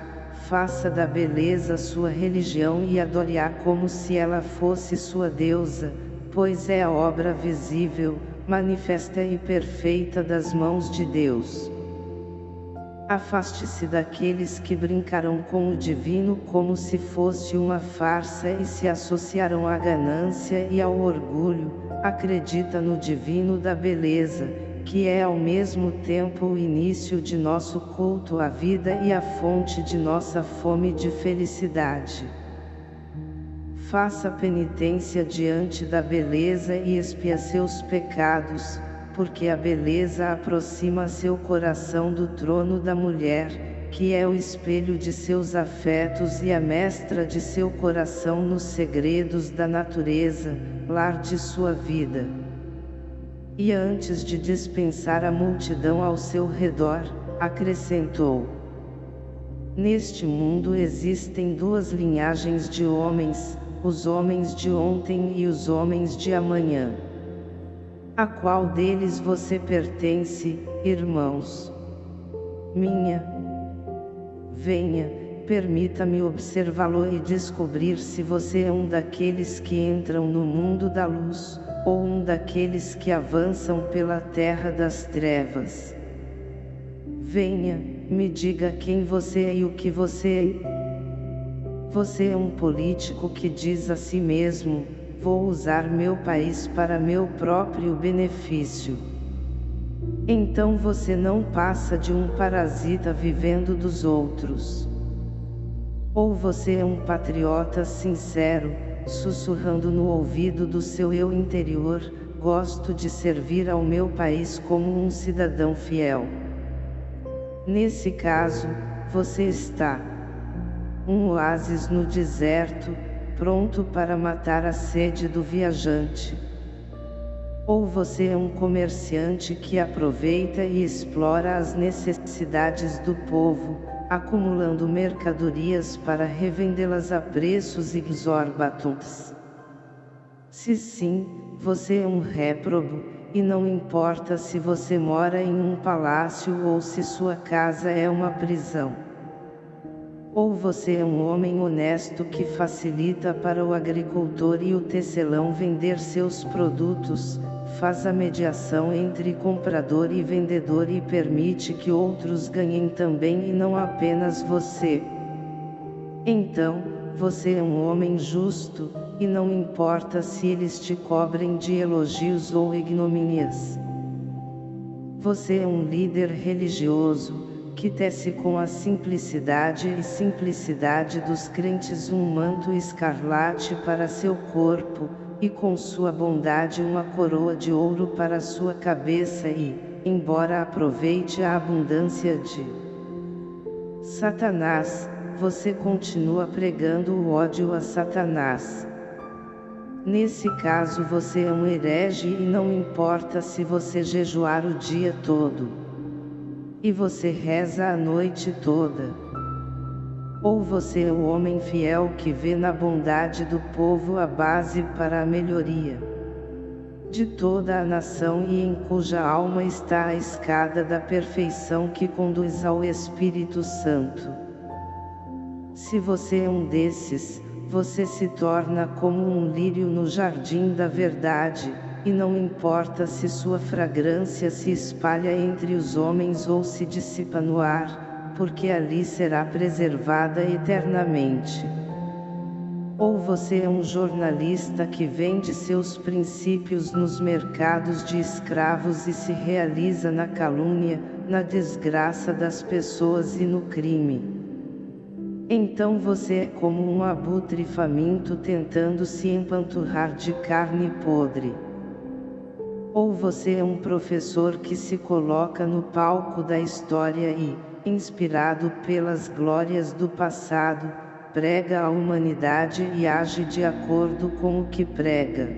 faça da beleza sua religião e adore-a como se ela fosse sua deusa, pois é a obra visível, manifesta e perfeita das mãos de Deus. Afaste-se daqueles que brincarão com o divino como se fosse uma farsa e se associarão à ganância e ao orgulho, acredita no divino da beleza, que é ao mesmo tempo o início de nosso culto à vida e a fonte de nossa fome de felicidade. Faça penitência diante da beleza e expia seus pecados, porque a beleza aproxima seu coração do trono da mulher, que é o espelho de seus afetos e a mestra de seu coração nos segredos da natureza, lar de sua vida. E antes de dispensar a multidão ao seu redor, acrescentou: Neste mundo existem duas linhagens de homens, os homens de ontem e os homens de amanhã. A qual deles você pertence, irmãos? Minha. Venha, permita-me observá-lo e descobrir se você é um daqueles que entram no mundo da luz, ou um daqueles que avançam pela terra das trevas. Venha, me diga quem você é e o que você é. Você é um político que diz a si mesmo, vou usar meu país para meu próprio benefício. Então você não passa de um parasita vivendo dos outros. Ou você é um patriota sincero, sussurrando no ouvido do seu eu interior, gosto de servir ao meu país como um cidadão fiel. Nesse caso, você está um oásis no deserto, pronto para matar a sede do viajante. Ou você é um comerciante que aproveita e explora as necessidades do povo, acumulando mercadorias para revendê-las a preços exorbitantes. Se sim, você é um réprobo, e não importa se você mora em um palácio ou se sua casa é uma prisão. Ou você é um homem honesto que facilita para o agricultor e o tecelão vender seus produtos, faz a mediação entre comprador e vendedor e permite que outros ganhem também e não apenas você. Então, você é um homem justo, e não importa se eles te cobrem de elogios ou ignomínias. você é um líder religioso, que tece com a simplicidade e simplicidade dos crentes um manto escarlate para seu corpo, e com sua bondade uma coroa de ouro para sua cabeça e, embora aproveite a abundância de Satanás, você continua pregando o ódio a Satanás. Nesse caso você é um herege e não importa se você jejuar o dia todo. E você reza a noite toda. Ou você é o homem fiel que vê na bondade do povo a base para a melhoria de toda a nação e em cuja alma está a escada da perfeição que conduz ao Espírito Santo. Se você é um desses, você se torna como um lírio no jardim da verdade, e não importa se sua fragrância se espalha entre os homens ou se dissipa no ar, porque ali será preservada eternamente. Ou você é um jornalista que vende seus princípios nos mercados de escravos e se realiza na calúnia, na desgraça das pessoas e no crime. Então você é como um abutre faminto tentando se empanturrar de carne podre. Ou você é um professor que se coloca no palco da história e, inspirado pelas glórias do passado, prega a humanidade e age de acordo com o que prega.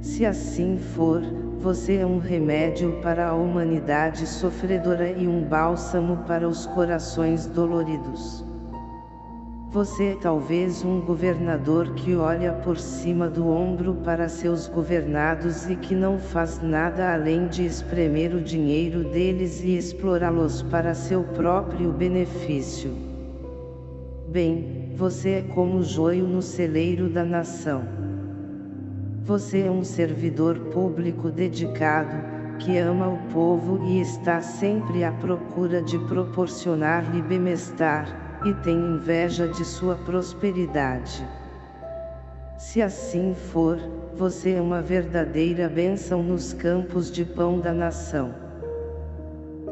Se assim for, você é um remédio para a humanidade sofredora e um bálsamo para os corações doloridos. Você é talvez um governador que olha por cima do ombro para seus governados e que não faz nada além de espremer o dinheiro deles e explorá-los para seu próprio benefício. Bem, você é como o joio no celeiro da nação. Você é um servidor público dedicado, que ama o povo e está sempre à procura de proporcionar-lhe bem-estar, e tem inveja de sua prosperidade. Se assim for, você é uma verdadeira bênção nos campos de pão da nação.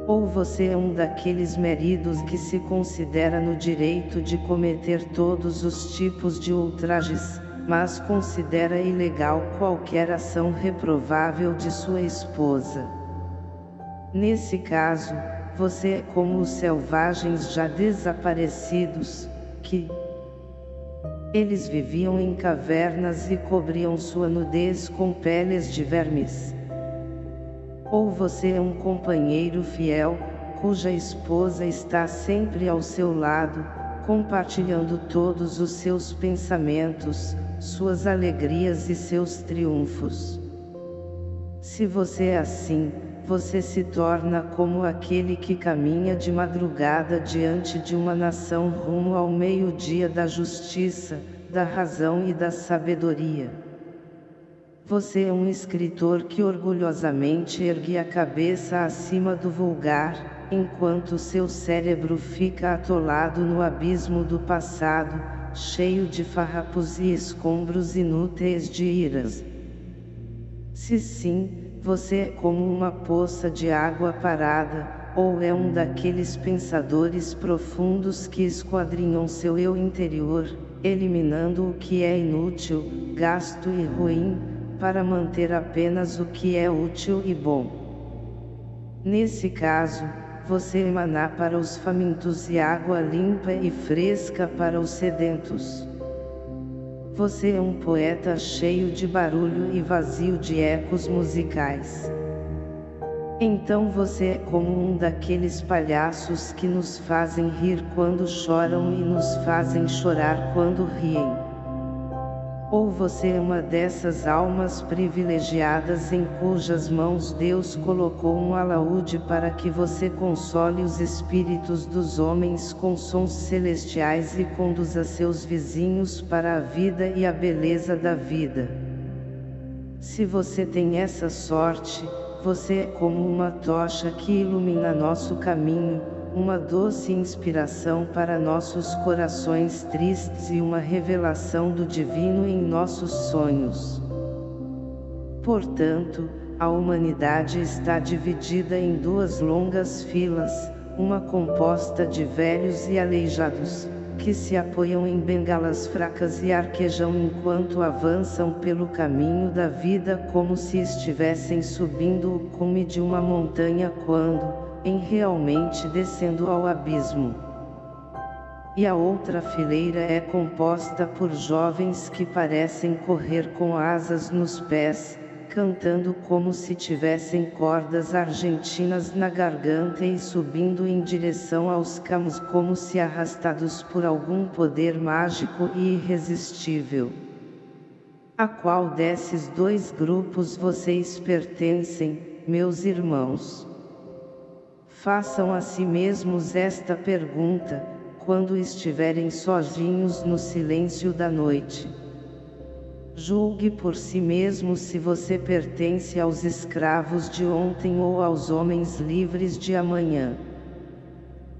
Ou você é um daqueles meridos que se considera no direito de cometer todos os tipos de ultrajes, mas considera ilegal qualquer ação reprovável de sua esposa. Nesse caso, você é como os selvagens já desaparecidos, que eles viviam em cavernas e cobriam sua nudez com peles de vermes. Ou você é um companheiro fiel, cuja esposa está sempre ao seu lado, compartilhando todos os seus pensamentos, suas alegrias e seus triunfos. Se você é assim, você se torna como aquele que caminha de madrugada diante de uma nação rumo ao meio-dia da justiça, da razão e da sabedoria. Você é um escritor que orgulhosamente ergue a cabeça acima do vulgar, enquanto seu cérebro fica atolado no abismo do passado, cheio de farrapos e escombros inúteis de iras. Se sim, você é como uma poça de água parada, ou é um daqueles pensadores profundos que esquadrinham seu eu interior, eliminando o que é inútil, gasto e ruim, para manter apenas o que é útil e bom. Nesse caso, você emanar para os famintos e água limpa e fresca para os sedentos. Você é um poeta cheio de barulho e vazio de ecos musicais. Então você é como um daqueles palhaços que nos fazem rir quando choram e nos fazem chorar quando riem. Ou você é uma dessas almas privilegiadas em cujas mãos Deus colocou um alaúde para que você console os espíritos dos homens com sons celestiais e conduza seus vizinhos para a vida e a beleza da vida. Se você tem essa sorte, você é como uma tocha que ilumina nosso caminho, uma doce inspiração para nossos corações tristes e uma revelação do divino em nossos sonhos. Portanto, a humanidade está dividida em duas longas filas, uma composta de velhos e aleijados, que se apoiam em bengalas fracas e arquejam enquanto avançam pelo caminho da vida como se estivessem subindo o cume de uma montanha quando, em realmente descendo ao abismo. E a outra fileira é composta por jovens que parecem correr com asas nos pés, cantando como se tivessem cordas argentinas na garganta e subindo em direção aos campos como se arrastados por algum poder mágico e irresistível. A qual desses dois grupos vocês pertencem, meus irmãos? Façam a si mesmos esta pergunta, quando estiverem sozinhos no silêncio da noite. Julgue por si mesmo se você pertence aos escravos de ontem ou aos homens livres de amanhã.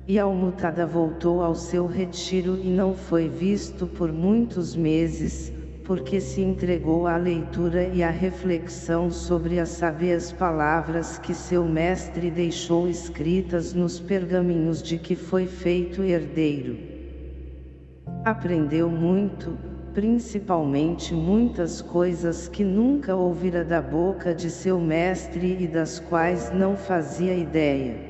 E Almutada voltou ao seu retiro e não foi visto por muitos meses, porque se entregou à leitura e à reflexão sobre as sábias palavras que seu mestre deixou escritas nos pergaminhos de que foi feito herdeiro. Aprendeu muito, principalmente muitas coisas que nunca ouvira da boca de seu mestre e das quais não fazia ideia.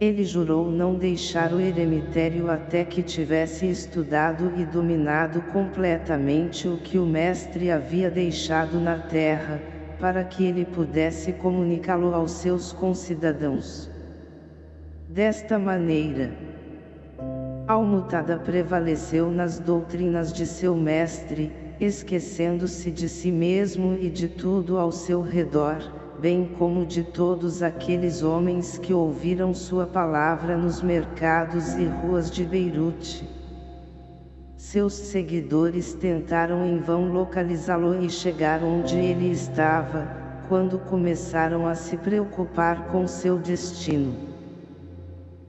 Ele jurou não deixar o eremitério até que tivesse estudado e dominado completamente o que o mestre havia deixado na terra, para que ele pudesse comunicá-lo aos seus concidadãos. Desta maneira, Almutada prevaleceu nas doutrinas de seu mestre, esquecendo-se de si mesmo e de tudo ao seu redor, bem como de todos aqueles homens que ouviram sua palavra nos mercados e ruas de Beirute. Seus seguidores tentaram em vão localizá-lo e chegar onde ele estava, quando começaram a se preocupar com seu destino.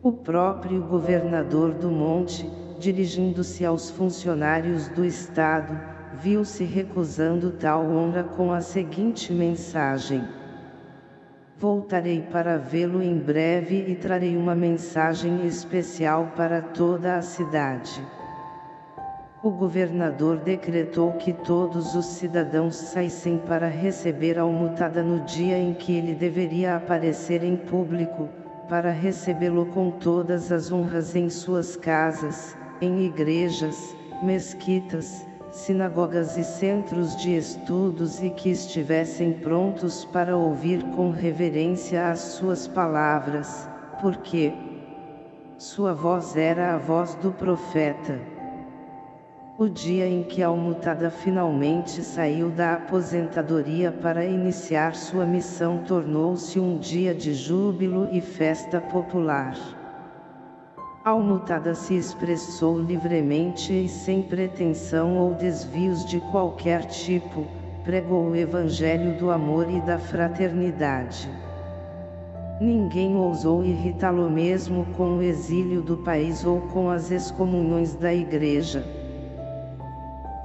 O próprio governador do monte, dirigindo-se aos funcionários do Estado, viu-se recusando tal honra com a seguinte mensagem. Voltarei para vê-lo em breve e trarei uma mensagem especial para toda a cidade. O governador decretou que todos os cidadãos saíssem para receber a almutada no dia em que ele deveria aparecer em público, para recebê-lo com todas as honras em suas casas, em igrejas, mesquitas, sinagogas e centros de estudos e que estivessem prontos para ouvir com reverência as suas palavras, porque sua voz era a voz do profeta. O dia em que Almutada finalmente saiu da aposentadoria para iniciar sua missão tornou-se um dia de júbilo e festa popular. Almutada se expressou livremente e sem pretensão ou desvios de qualquer tipo, pregou o evangelho do amor e da fraternidade. Ninguém ousou irritá-lo mesmo com o exílio do país ou com as excomunhões da igreja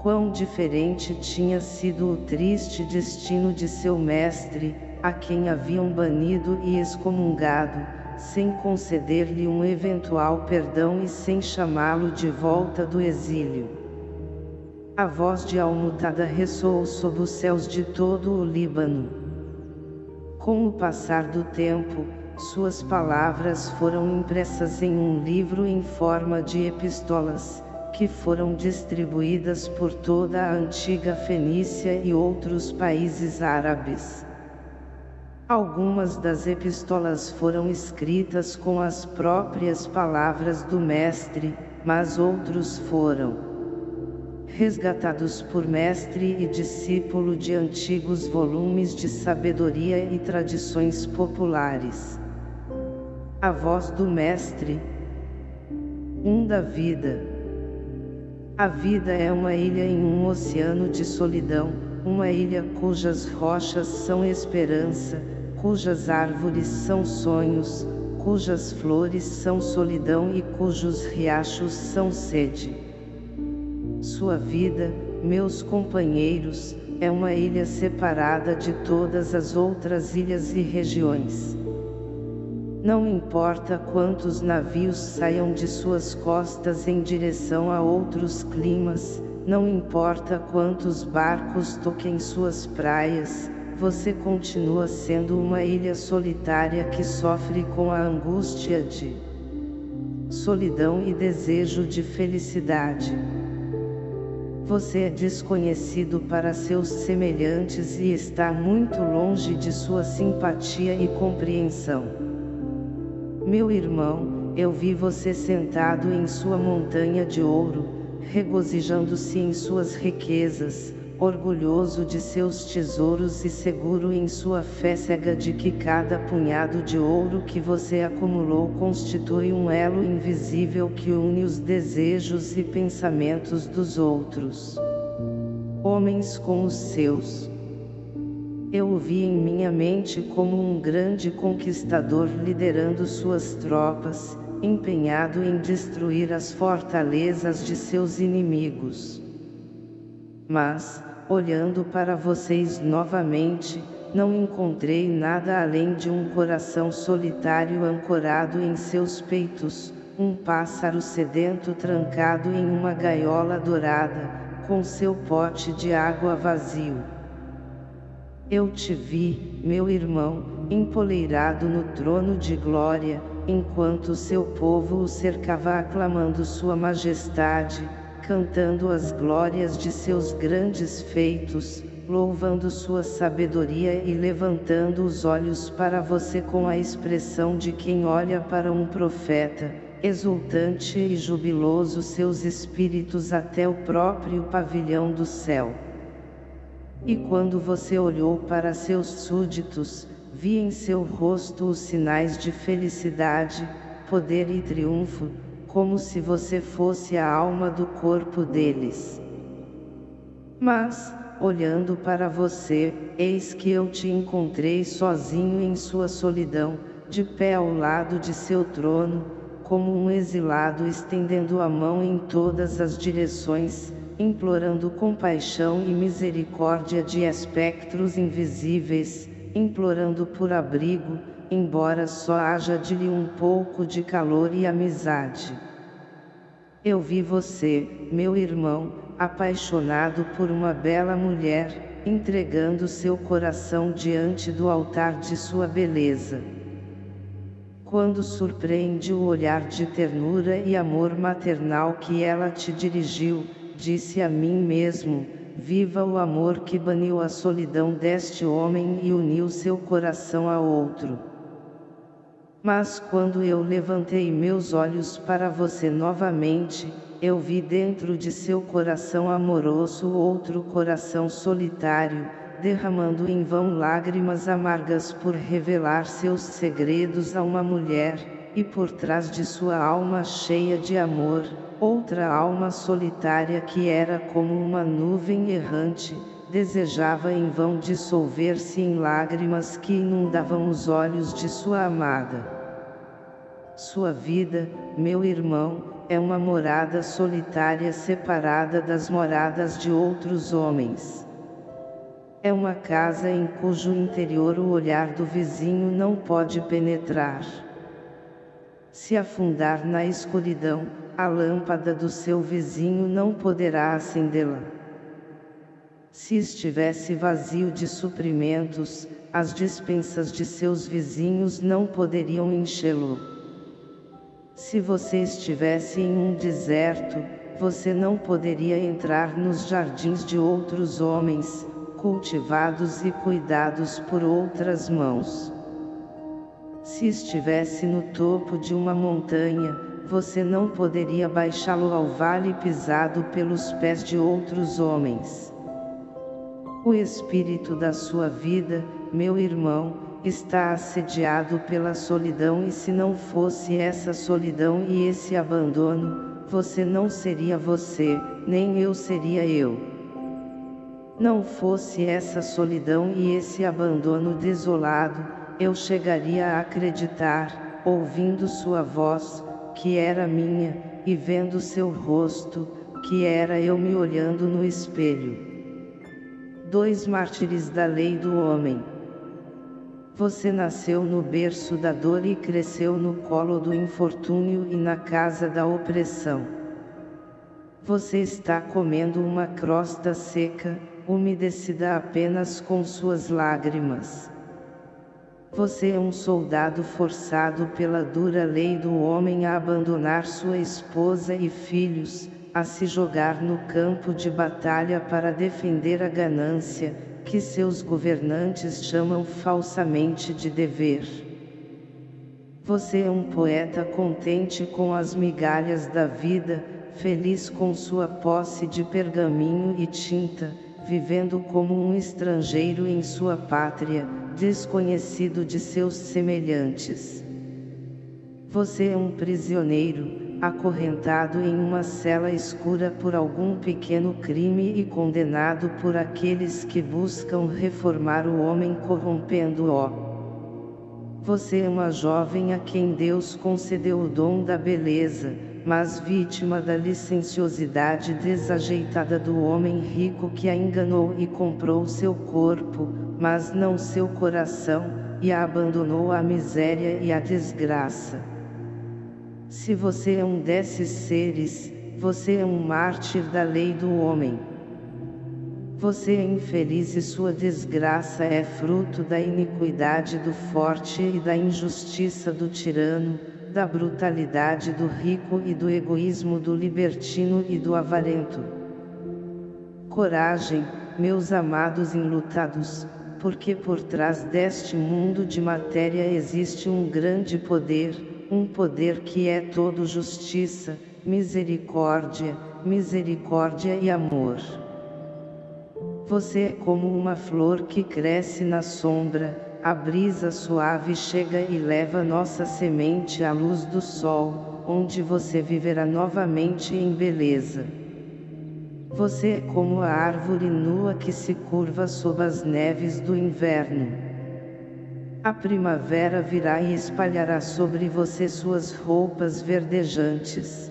quão diferente tinha sido o triste destino de seu mestre, a quem haviam banido e excomungado, sem conceder-lhe um eventual perdão e sem chamá-lo de volta do exílio. A voz de Almutada ressoou sob os céus de todo o Líbano. Com o passar do tempo, suas palavras foram impressas em um livro em forma de epístolas, que foram distribuídas por toda a antiga Fenícia e outros países árabes. Algumas das epístolas foram escritas com as próprias palavras do mestre, mas outros foram resgatados por mestre e discípulo de antigos volumes de sabedoria e tradições populares. A voz do mestre, um da vida. A vida é uma ilha em um oceano de solidão, uma ilha cujas rochas são esperança, cujas árvores são sonhos, cujas flores são solidão e cujos riachos são sede. Sua vida, meus companheiros, é uma ilha separada de todas as outras ilhas e regiões. Não importa quantos navios saiam de suas costas em direção a outros climas, não importa quantos barcos toquem suas praias, você continua sendo uma ilha solitária que sofre com a angústia de solidão e desejo de felicidade. Você é desconhecido para seus semelhantes e está muito longe de sua simpatia e compreensão. Meu irmão, eu vi você sentado em sua montanha de ouro, regozijando-se em suas riquezas, orgulhoso de seus tesouros e seguro em sua fé cega de que cada punhado de ouro que você acumulou constitui um elo invisível que une os desejos e pensamentos dos outros. Homens com os seus. Eu o vi em minha mente como um grande conquistador liderando suas tropas, empenhado em destruir as fortalezas de seus inimigos. Mas, olhando para vocês novamente, não encontrei nada além de um coração solitário ancorado em seus peitos, um pássaro sedento trancado em uma gaiola dourada, com seu pote de água vazio. Eu te vi, meu irmão, empoleirado no trono de glória, enquanto seu povo o cercava aclamando sua majestade, cantando as glórias de seus grandes feitos, louvando sua sabedoria e levantando os olhos para você com a expressão de quem olha para um profeta, exultante e jubiloso seus espíritos até o próprio pavilhão do céu. E quando você olhou para seus súditos, vi em seu rosto os sinais de felicidade, poder e triunfo, como se você fosse a alma do corpo deles. Mas, olhando para você, eis que eu te encontrei sozinho em sua solidão, de pé ao lado de seu trono, como um exilado estendendo a mão em todas as direções, implorando compaixão e misericórdia de espectros invisíveis, implorando por abrigo, embora só haja de lhe um pouco de calor e amizade. Eu vi você, meu irmão, apaixonado por uma bela mulher, entregando seu coração diante do altar de sua beleza. Quando surpreende o olhar de ternura e amor maternal que ela te dirigiu, disse a mim mesmo, viva o amor que baniu a solidão deste homem e uniu seu coração a outro. Mas quando eu levantei meus olhos para você novamente, eu vi dentro de seu coração amoroso outro coração solitário, derramando em vão lágrimas amargas por revelar seus segredos a uma mulher, e por trás de sua alma cheia de amor, outra alma solitária que era como uma nuvem errante, desejava em vão dissolver-se em lágrimas que inundavam os olhos de sua amada. Sua vida, meu irmão, é uma morada solitária separada das moradas de outros homens. É uma casa em cujo interior o olhar do vizinho não pode penetrar. Se afundar na escuridão, a lâmpada do seu vizinho não poderá acendê-la. Se estivesse vazio de suprimentos, as dispensas de seus vizinhos não poderiam enchê-lo. Se você estivesse em um deserto, você não poderia entrar nos jardins de outros homens, cultivados e cuidados por outras mãos. Se estivesse no topo de uma montanha, você não poderia baixá-lo ao vale pisado pelos pés de outros homens. O espírito da sua vida, meu irmão, está assediado pela solidão e se não fosse essa solidão e esse abandono, você não seria você, nem eu seria eu. Não fosse essa solidão e esse abandono desolado, eu chegaria a acreditar, ouvindo sua voz, que era minha, e vendo seu rosto, que era eu me olhando no espelho. Dois mártires da lei do homem. Você nasceu no berço da dor e cresceu no colo do infortúnio e na casa da opressão. Você está comendo uma crosta seca, umedecida apenas com suas lágrimas. Você é um soldado forçado pela dura lei do homem a abandonar sua esposa e filhos, a se jogar no campo de batalha para defender a ganância, que seus governantes chamam falsamente de dever. Você é um poeta contente com as migalhas da vida, feliz com sua posse de pergaminho e tinta, vivendo como um estrangeiro em sua pátria, desconhecido de seus semelhantes. Você é um prisioneiro, acorrentado em uma cela escura por algum pequeno crime e condenado por aqueles que buscam reformar o homem corrompendo-o. Você é uma jovem a quem Deus concedeu o dom da beleza, mas vítima da licenciosidade desajeitada do homem rico que a enganou e comprou seu corpo, mas não seu coração, e a abandonou à miséria e à desgraça. Se você é um desses seres, você é um mártir da lei do homem. Você é infeliz e sua desgraça é fruto da iniquidade do forte e da injustiça do tirano, da brutalidade do rico e do egoísmo do libertino e do avarento. Coragem, meus amados enlutados, porque por trás deste mundo de matéria existe um grande poder, um poder que é todo justiça, misericórdia, misericórdia e amor. Você é como uma flor que cresce na sombra, a brisa suave chega e leva nossa semente à luz do sol, onde você viverá novamente em beleza. Você é como a árvore nua que se curva sob as neves do inverno. A primavera virá e espalhará sobre você suas roupas verdejantes.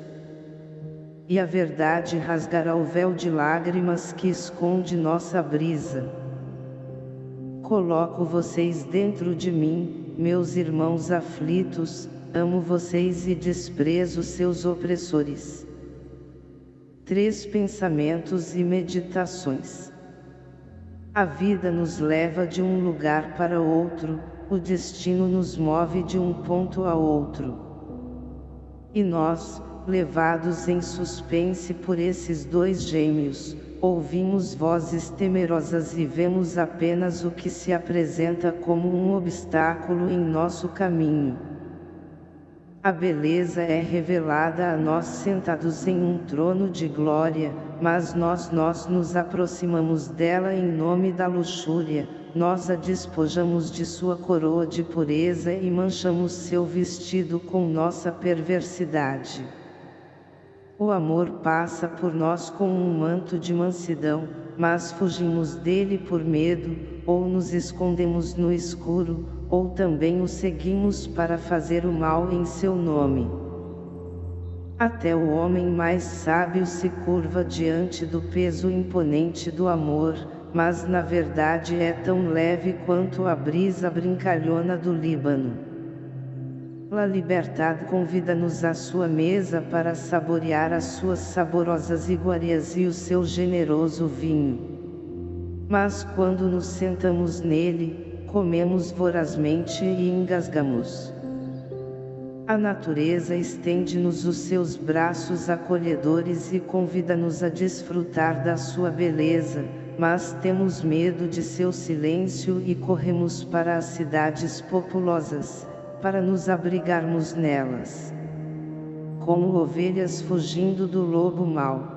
E a verdade rasgará o véu de lágrimas que esconde nossa brisa. Coloco vocês dentro de mim, meus irmãos aflitos, amo vocês e desprezo seus opressores. Três pensamentos e meditações. A vida nos leva de um lugar para outro, o destino nos move de um ponto a outro. E nós, levados em suspense por esses dois gêmeos, ouvimos vozes temerosas e vemos apenas o que se apresenta como um obstáculo em nosso caminho. A beleza é revelada a nós sentados em um trono de glória, mas nós nós nos aproximamos dela em nome da luxúria, nós a despojamos de sua coroa de pureza e manchamos seu vestido com nossa perversidade. O amor passa por nós com um manto de mansidão, mas fugimos dele por medo, ou nos escondemos no escuro, ou também o seguimos para fazer o mal em seu nome. Até o homem mais sábio se curva diante do peso imponente do amor, mas na verdade é tão leve quanto a brisa brincalhona do Líbano. La Libertad convida-nos à sua mesa para saborear as suas saborosas iguarias e o seu generoso vinho. Mas quando nos sentamos nele, comemos vorazmente e engasgamos. A natureza estende-nos os seus braços acolhedores e convida-nos a desfrutar da sua beleza, mas temos medo de seu silêncio e corremos para as cidades populosas, para nos abrigarmos nelas. Como ovelhas fugindo do lobo mau.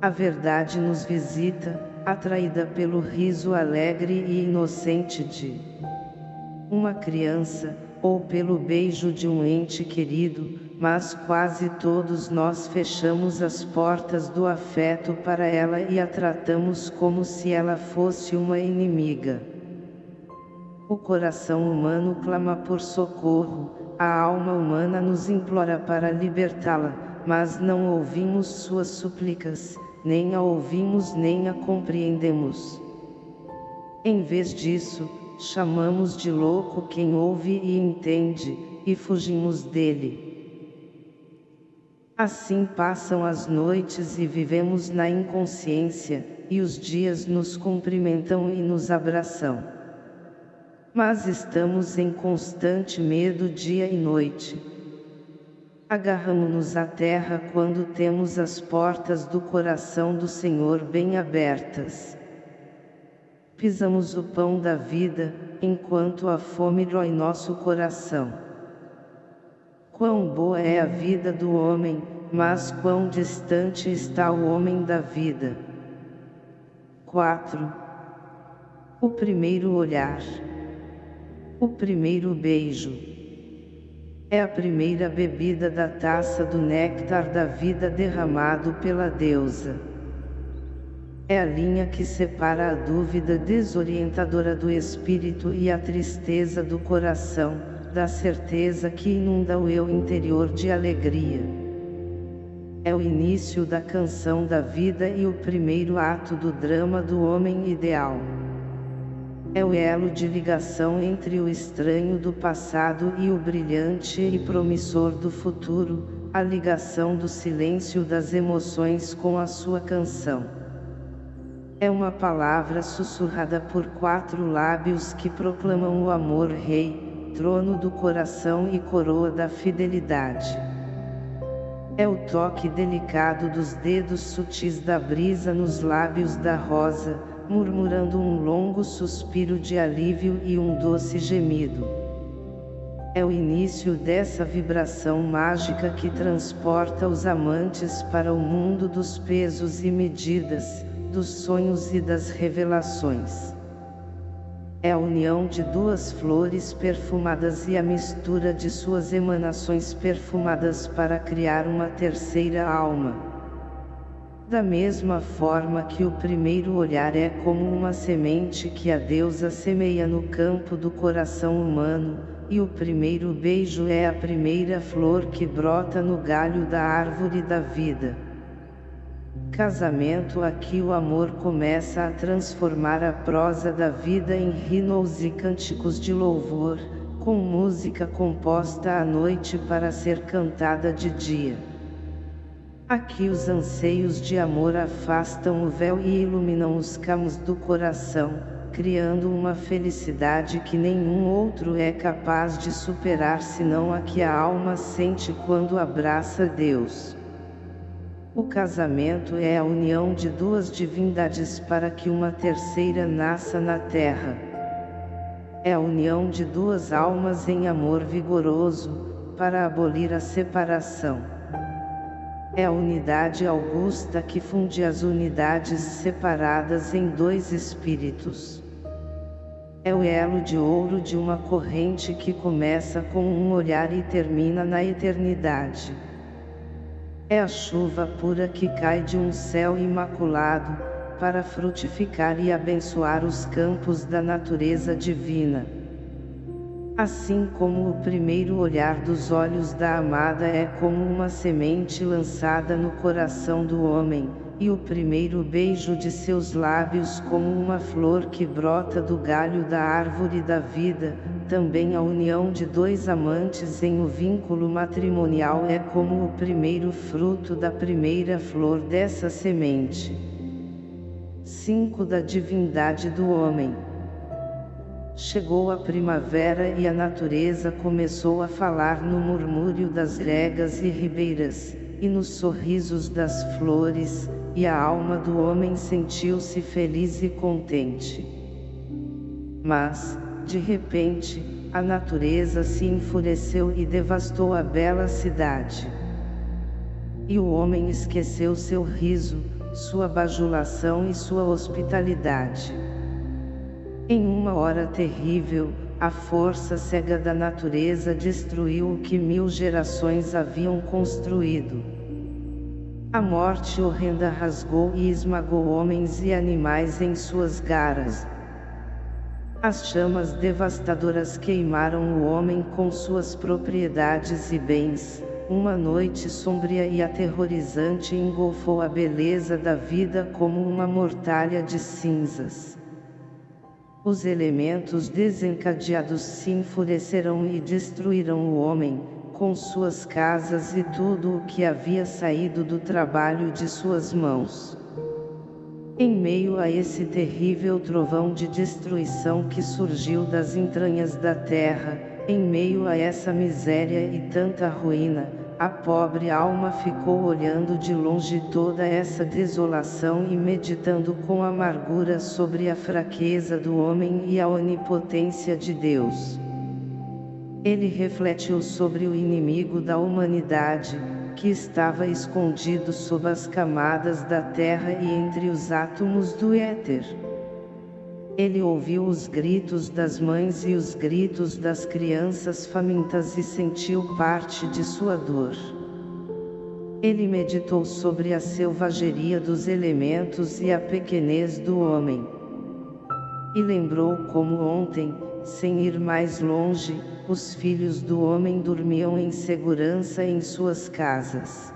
A verdade nos visita, atraída pelo riso alegre e inocente de uma criança, ou pelo beijo de um ente querido, mas quase todos nós fechamos as portas do afeto para ela e a tratamos como se ela fosse uma inimiga. O coração humano clama por socorro, a alma humana nos implora para libertá-la, mas não ouvimos suas súplicas, nem a ouvimos nem a compreendemos. Em vez disso, chamamos de louco quem ouve e entende, e fugimos dele. Assim passam as noites e vivemos na inconsciência, e os dias nos cumprimentam e nos abraçam. Mas estamos em constante medo dia e noite. Agarramos-nos à terra quando temos as portas do coração do Senhor bem abertas. Pisamos o pão da vida, enquanto a fome rói nosso coração. Quão boa é a vida do homem, mas quão distante está o homem da vida. 4. O primeiro olhar. O primeiro beijo. É a primeira bebida da taça do néctar da vida derramado pela deusa. É a linha que separa a dúvida desorientadora do espírito e a tristeza do coração, da certeza que inunda o eu interior de alegria. É o início da canção da vida e o primeiro ato do drama do homem ideal. É o elo de ligação entre o estranho do passado e o brilhante e promissor do futuro, a ligação do silêncio das emoções com a sua canção. É uma palavra sussurrada por quatro lábios que proclamam o amor rei, trono do coração e coroa da fidelidade. É o toque delicado dos dedos sutis da brisa nos lábios da rosa, murmurando um longo suspiro de alívio e um doce gemido. É o início dessa vibração mágica que transporta os amantes para o mundo dos pesos e medidas, dos sonhos e das revelações é a união de duas flores perfumadas e a mistura de suas emanações perfumadas para criar uma terceira alma. Da mesma forma que o primeiro olhar é como uma semente que a deusa semeia no campo do coração humano, e o primeiro beijo é a primeira flor que brota no galho da árvore da vida. Casamento Aqui o amor começa a transformar a prosa da vida em rinos e cânticos de louvor, com música composta à noite para ser cantada de dia. Aqui os anseios de amor afastam o véu e iluminam os caminhos do coração, criando uma felicidade que nenhum outro é capaz de superar senão a que a alma sente quando abraça Deus. O casamento é a união de duas divindades para que uma terceira nasça na terra. É a união de duas almas em amor vigoroso, para abolir a separação. É a unidade augusta que funde as unidades separadas em dois espíritos. É o elo de ouro de uma corrente que começa com um olhar e termina na eternidade. É a chuva pura que cai de um céu imaculado, para frutificar e abençoar os campos da natureza divina. Assim como o primeiro olhar dos olhos da amada é como uma semente lançada no coração do homem, e o primeiro beijo de seus lábios como uma flor que brota do galho da árvore da vida, também a união de dois amantes em um vínculo matrimonial é como o primeiro fruto da primeira flor dessa semente. 5 Da divindade do homem. Chegou a primavera e a natureza começou a falar no murmúrio das gregas e ribeiras, e nos sorrisos das flores, e a alma do homem sentiu-se feliz e contente. Mas, de repente, a natureza se enfureceu e devastou a bela cidade. E o homem esqueceu seu riso, sua bajulação e sua hospitalidade. Em uma hora terrível, a força cega da natureza destruiu o que mil gerações haviam construído. A morte horrenda rasgou e esmagou homens e animais em suas garras. As chamas devastadoras queimaram o homem com suas propriedades e bens, uma noite sombria e aterrorizante engolfou a beleza da vida como uma mortalha de cinzas. Os elementos desencadeados se enfurecerão e destruirão o homem, com suas casas e tudo o que havia saído do trabalho de suas mãos. Em meio a esse terrível trovão de destruição que surgiu das entranhas da terra, em meio a essa miséria e tanta ruína, a pobre alma ficou olhando de longe toda essa desolação e meditando com amargura sobre a fraqueza do homem e a onipotência de Deus. Ele refletiu sobre o inimigo da humanidade, que estava escondido sob as camadas da terra e entre os átomos do éter. Ele ouviu os gritos das mães e os gritos das crianças famintas e sentiu parte de sua dor. Ele meditou sobre a selvageria dos elementos e a pequenez do homem. E lembrou como ontem, sem ir mais longe, os filhos do homem dormiam em segurança em suas casas.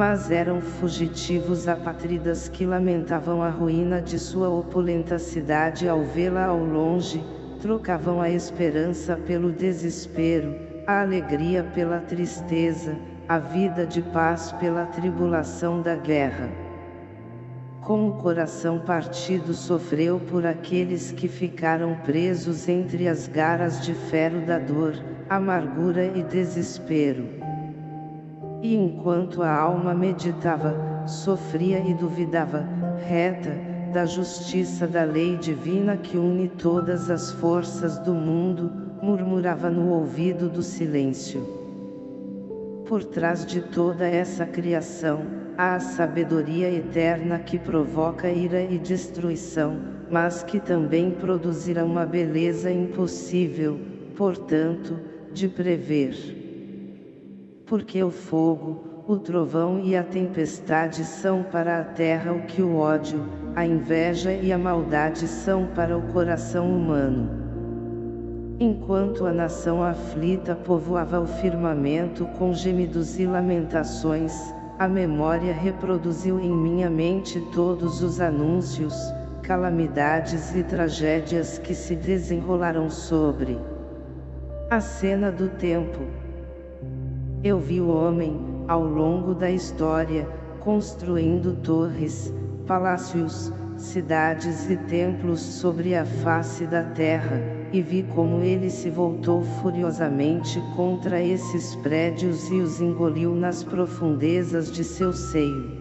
Mas eram fugitivos apátridas que lamentavam a ruína de sua opulenta cidade ao vê-la ao longe, trocavam a esperança pelo desespero, a alegria pela tristeza, a vida de paz pela tribulação da guerra com o coração partido sofreu por aqueles que ficaram presos entre as garras de ferro da dor, amargura e desespero. E enquanto a alma meditava, sofria e duvidava, reta, da justiça da lei divina que une todas as forças do mundo, murmurava no ouvido do silêncio. Por trás de toda essa criação, Há a sabedoria eterna que provoca ira e destruição, mas que também produzirá uma beleza impossível, portanto, de prever. Porque o fogo, o trovão e a tempestade são para a terra o que o ódio, a inveja e a maldade são para o coração humano. Enquanto a nação aflita povoava o firmamento com gemidos e lamentações, a memória reproduziu em minha mente todos os anúncios, calamidades e tragédias que se desenrolaram sobre a cena do tempo. Eu vi o homem, ao longo da história, construindo torres, palácios, cidades e templos sobre a face da terra, e vi como ele se voltou furiosamente contra esses prédios e os engoliu nas profundezas de seu seio.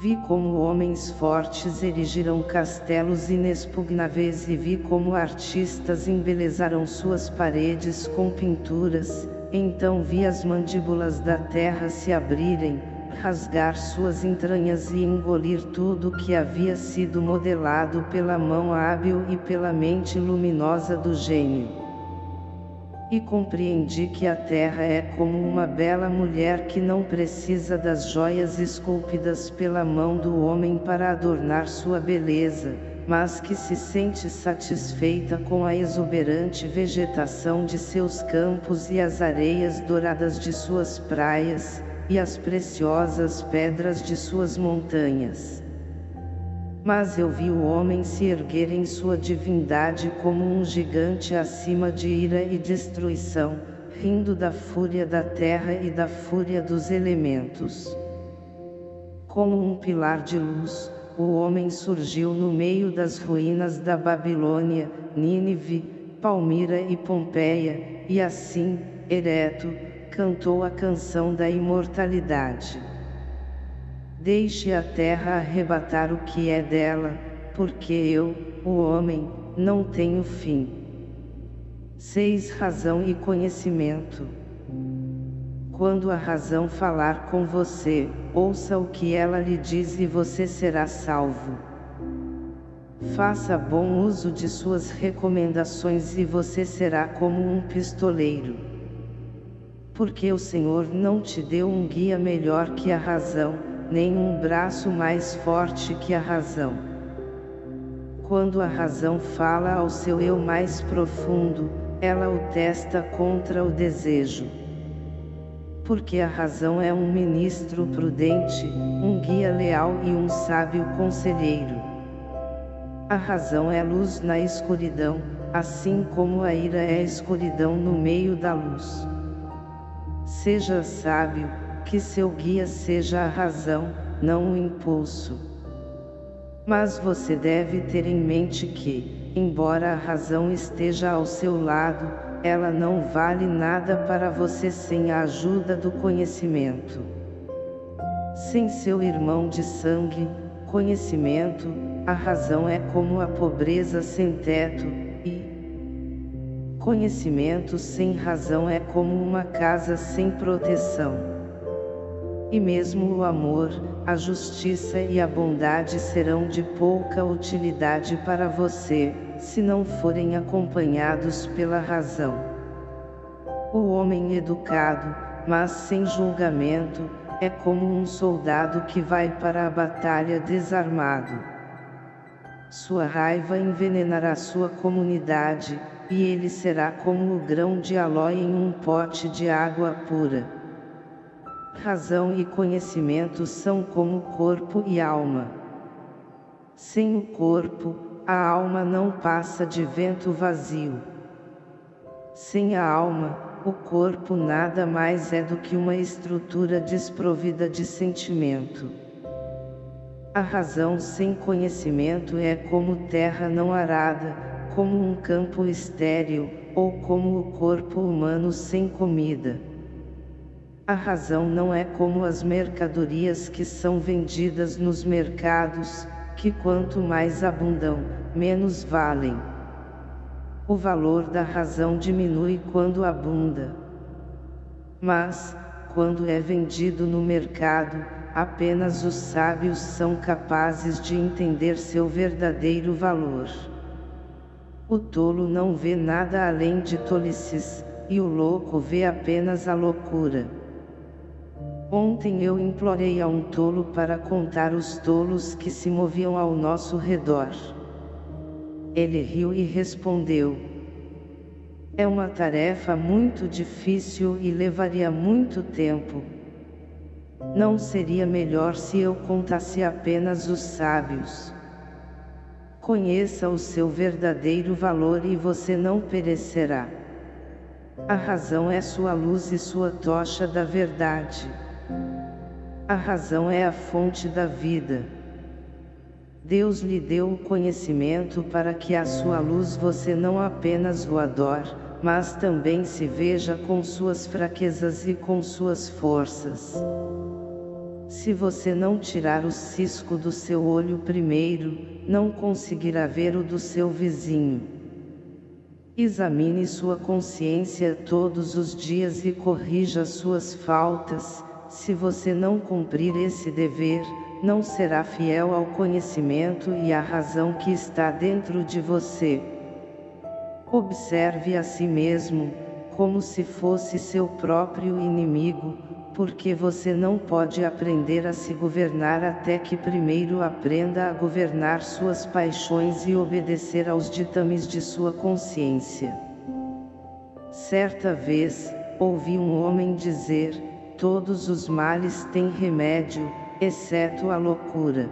Vi como homens fortes erigiram castelos inexpugnáveis e vi como artistas embelezaram suas paredes com pinturas, então vi as mandíbulas da terra se abrirem, rasgar suas entranhas e engolir tudo que havia sido modelado pela mão hábil e pela mente luminosa do gênio. E compreendi que a terra é como uma bela mulher que não precisa das joias esculpidas pela mão do homem para adornar sua beleza, mas que se sente satisfeita com a exuberante vegetação de seus campos e as areias douradas de suas praias, e as preciosas pedras de suas montanhas. Mas eu vi o homem se erguer em sua divindade como um gigante acima de ira e destruição, rindo da fúria da terra e da fúria dos elementos. Como um pilar de luz, o homem surgiu no meio das ruínas da Babilônia, Nínive, Palmira e Pompeia, e assim, ereto, cantou a canção da imortalidade. Deixe a terra arrebatar o que é dela, porque eu, o homem, não tenho fim. 6. Razão e conhecimento. Quando a razão falar com você, ouça o que ela lhe diz e você será salvo. Faça bom uso de suas recomendações e você será como um pistoleiro porque o Senhor não te deu um guia melhor que a razão, nem um braço mais forte que a razão. Quando a razão fala ao seu eu mais profundo, ela o testa contra o desejo. Porque a razão é um ministro prudente, um guia leal e um sábio conselheiro. A razão é luz na escuridão, assim como a ira é escuridão no meio da luz. Seja sábio, que seu guia seja a razão, não o impulso. Mas você deve ter em mente que, embora a razão esteja ao seu lado, ela não vale nada para você sem a ajuda do conhecimento. Sem seu irmão de sangue, conhecimento, a razão é como a pobreza sem teto, e conhecimento sem razão é como uma casa sem proteção. E mesmo o amor, a justiça e a bondade serão de pouca utilidade para você, se não forem acompanhados pela razão. O homem educado, mas sem julgamento, é como um soldado que vai para a batalha desarmado. Sua raiva envenenará sua comunidade, e ele será como o grão de alói em um pote de água pura. Razão e conhecimento são como corpo e alma. Sem o corpo, a alma não passa de vento vazio. Sem a alma, o corpo nada mais é do que uma estrutura desprovida de sentimento. A razão sem conhecimento é como terra não arada, como um campo estéril, ou como o corpo humano sem comida. A razão não é como as mercadorias que são vendidas nos mercados, que quanto mais abundam, menos valem. O valor da razão diminui quando abunda. Mas, quando é vendido no mercado, apenas os sábios são capazes de entender seu verdadeiro valor. O tolo não vê nada além de tolices, e o louco vê apenas a loucura. Ontem eu implorei a um tolo para contar os tolos que se moviam ao nosso redor. Ele riu e respondeu. É uma tarefa muito difícil e levaria muito tempo. Não seria melhor se eu contasse apenas os sábios. Conheça o seu verdadeiro valor e você não perecerá. A razão é sua luz e sua tocha da verdade. A razão é a fonte da vida. Deus lhe deu o conhecimento para que a sua luz você não apenas o adore, mas também se veja com suas fraquezas e com suas forças. Se você não tirar o cisco do seu olho primeiro, não conseguirá ver o do seu vizinho. Examine sua consciência todos os dias e corrija suas faltas, se você não cumprir esse dever, não será fiel ao conhecimento e à razão que está dentro de você. Observe a si mesmo, como se fosse seu próprio inimigo, porque você não pode aprender a se governar até que primeiro aprenda a governar suas paixões e obedecer aos ditames de sua consciência. Certa vez, ouvi um homem dizer, todos os males têm remédio, exceto a loucura.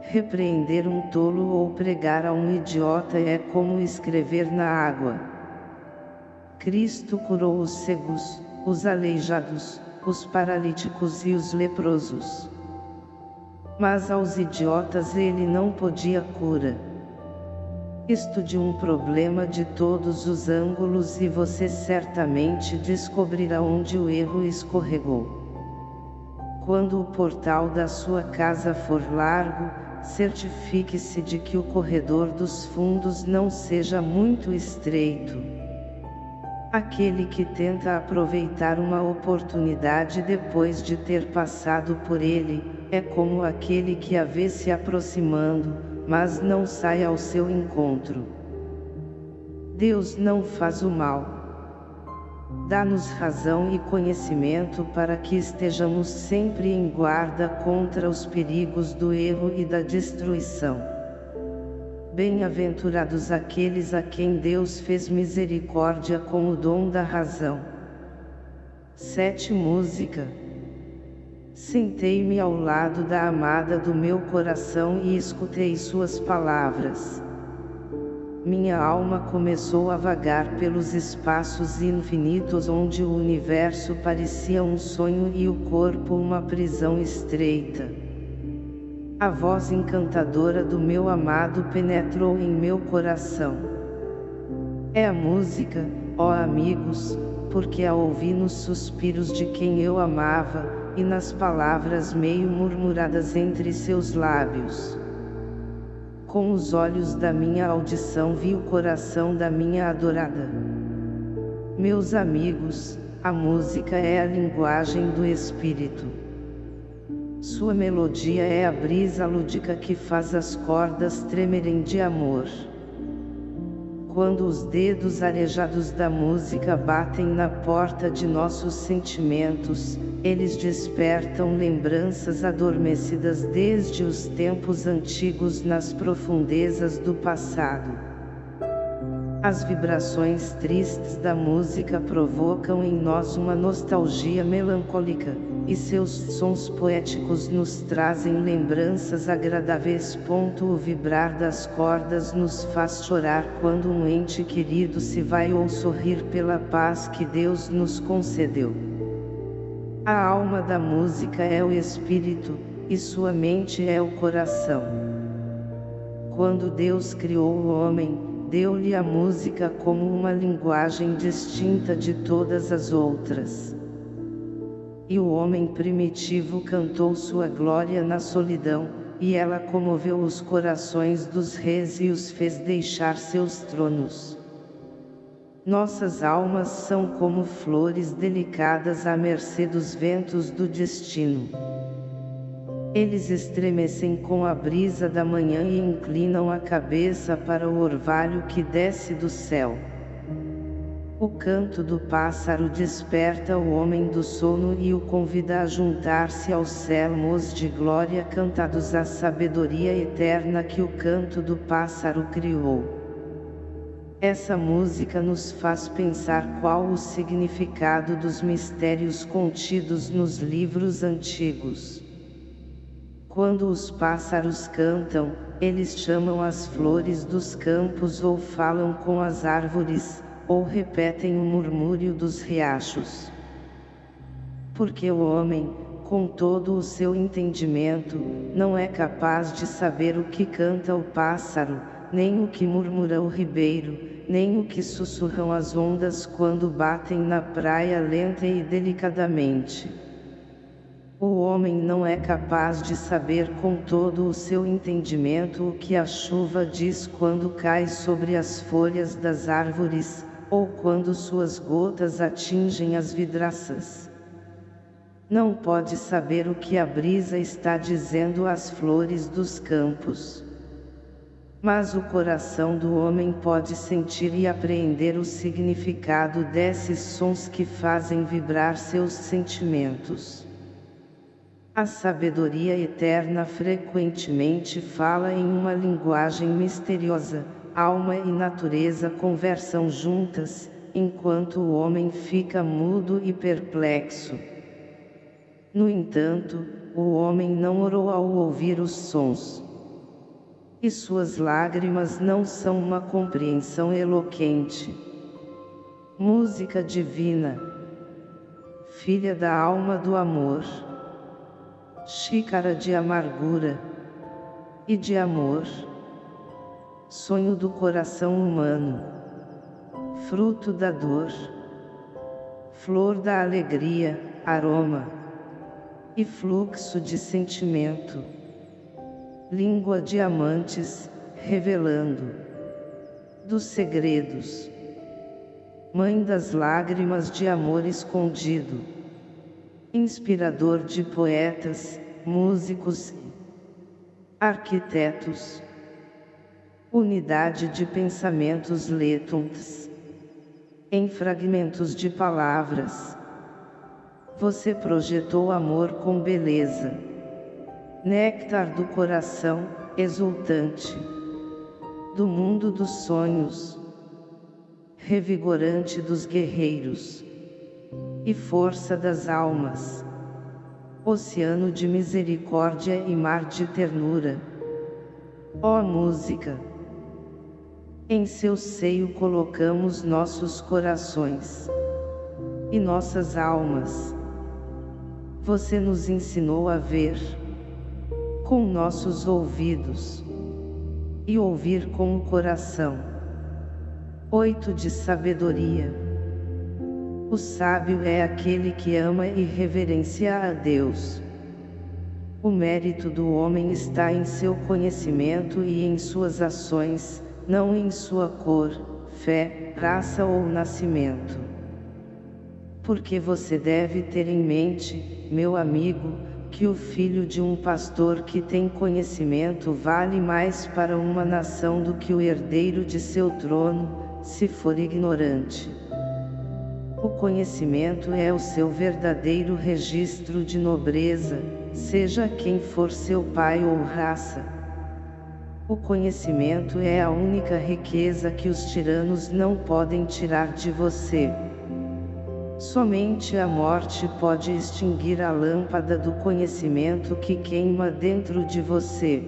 Repreender um tolo ou pregar a um idiota é como escrever na água. Cristo curou os cegos, os aleijados, os paralíticos e os leprosos. Mas aos idiotas ele não podia cura. Estude um problema de todos os ângulos e você certamente descobrirá onde o erro escorregou. Quando o portal da sua casa for largo, certifique-se de que o corredor dos fundos não seja muito estreito. Aquele que tenta aproveitar uma oportunidade depois de ter passado por ele, é como aquele que a vê se aproximando, mas não sai ao seu encontro. Deus não faz o mal. Dá-nos razão e conhecimento para que estejamos sempre em guarda contra os perigos do erro e da destruição. Bem-aventurados aqueles a quem Deus fez misericórdia com o dom da razão. Sete Música Sentei-me ao lado da amada do meu coração e escutei suas palavras. Minha alma começou a vagar pelos espaços infinitos onde o universo parecia um sonho e o corpo uma prisão estreita. A voz encantadora do meu amado penetrou em meu coração. É a música, ó amigos, porque a ouvi nos suspiros de quem eu amava, e nas palavras meio murmuradas entre seus lábios. Com os olhos da minha audição vi o coração da minha adorada. Meus amigos, a música é a linguagem do Espírito. Sua melodia é a brisa lúdica que faz as cordas tremerem de amor quando os dedos arejados da música batem na porta de nossos sentimentos, eles despertam lembranças adormecidas desde os tempos antigos nas profundezas do passado. As vibrações tristes da música provocam em nós uma nostalgia melancólica, e seus sons poéticos nos trazem lembranças agradáveis. O vibrar das cordas nos faz chorar quando um ente querido se vai ou sorrir pela paz que Deus nos concedeu. A alma da música é o espírito, e sua mente é o coração. Quando Deus criou o homem, deu-lhe a música como uma linguagem distinta de todas as outras. E o homem primitivo cantou sua glória na solidão, e ela comoveu os corações dos reis e os fez deixar seus tronos. Nossas almas são como flores delicadas à mercê dos ventos do destino. Eles estremecem com a brisa da manhã e inclinam a cabeça para o orvalho que desce do céu. O canto do pássaro desperta o homem do sono e o convida a juntar-se aos sermos de glória cantados à sabedoria eterna que o canto do pássaro criou. Essa música nos faz pensar qual o significado dos mistérios contidos nos livros antigos. Quando os pássaros cantam, eles chamam as flores dos campos ou falam com as árvores, ou repetem o murmúrio dos riachos. Porque o homem, com todo o seu entendimento, não é capaz de saber o que canta o pássaro, nem o que murmura o ribeiro, nem o que sussurram as ondas quando batem na praia lenta e delicadamente. O homem não é capaz de saber com todo o seu entendimento o que a chuva diz quando cai sobre as folhas das árvores, ou quando suas gotas atingem as vidraças. Não pode saber o que a brisa está dizendo às flores dos campos. Mas o coração do homem pode sentir e apreender o significado desses sons que fazem vibrar seus sentimentos. A sabedoria eterna frequentemente fala em uma linguagem misteriosa, alma e natureza conversam juntas, enquanto o homem fica mudo e perplexo. No entanto, o homem não orou ao ouvir os sons. E suas lágrimas não são uma compreensão eloquente. Música divina. Filha da alma do amor. Xícara de amargura. E de amor sonho do coração humano, fruto da dor, flor da alegria, aroma. E fluxo de sentimento, língua de amantes, revelando. Dos segredos, mãe das lágrimas de amor escondido, inspirador de poetas, músicos, arquitetos, Unidade de pensamentos letons. Em fragmentos de palavras. Você projetou amor com beleza. Néctar do coração, exultante. Do mundo dos sonhos. Revigorante dos guerreiros. e força das almas. Oceano de misericórdia e mar de ternura. Ó música! Em seu seio colocamos nossos corações e nossas almas. Você nos ensinou a ver com nossos ouvidos e ouvir com o coração. 8 de sabedoria. O sábio é aquele que ama e reverencia a Deus. O mérito do homem está em seu conhecimento e em suas ações, não em sua cor, fé, raça ou nascimento. Porque você deve ter em mente, meu amigo, que o filho de um pastor que tem conhecimento vale mais para uma nação do que o herdeiro de seu trono, se for ignorante. O conhecimento é o seu verdadeiro registro de nobreza, seja quem for seu pai ou raça. O conhecimento é a única riqueza que os tiranos não podem tirar de você. Somente a morte pode extinguir a lâmpada do conhecimento que queima dentro de você.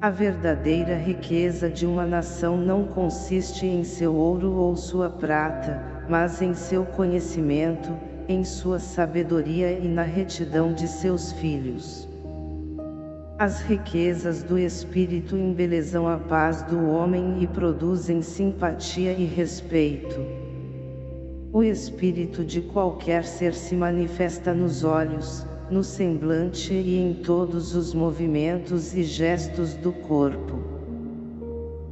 A verdadeira riqueza de uma nação não consiste em seu ouro ou sua prata, mas em seu conhecimento, em sua sabedoria e na retidão de seus filhos. As riquezas do Espírito embelezam a paz do homem e produzem simpatia e respeito. O Espírito de qualquer ser se manifesta nos olhos, no semblante e em todos os movimentos e gestos do corpo.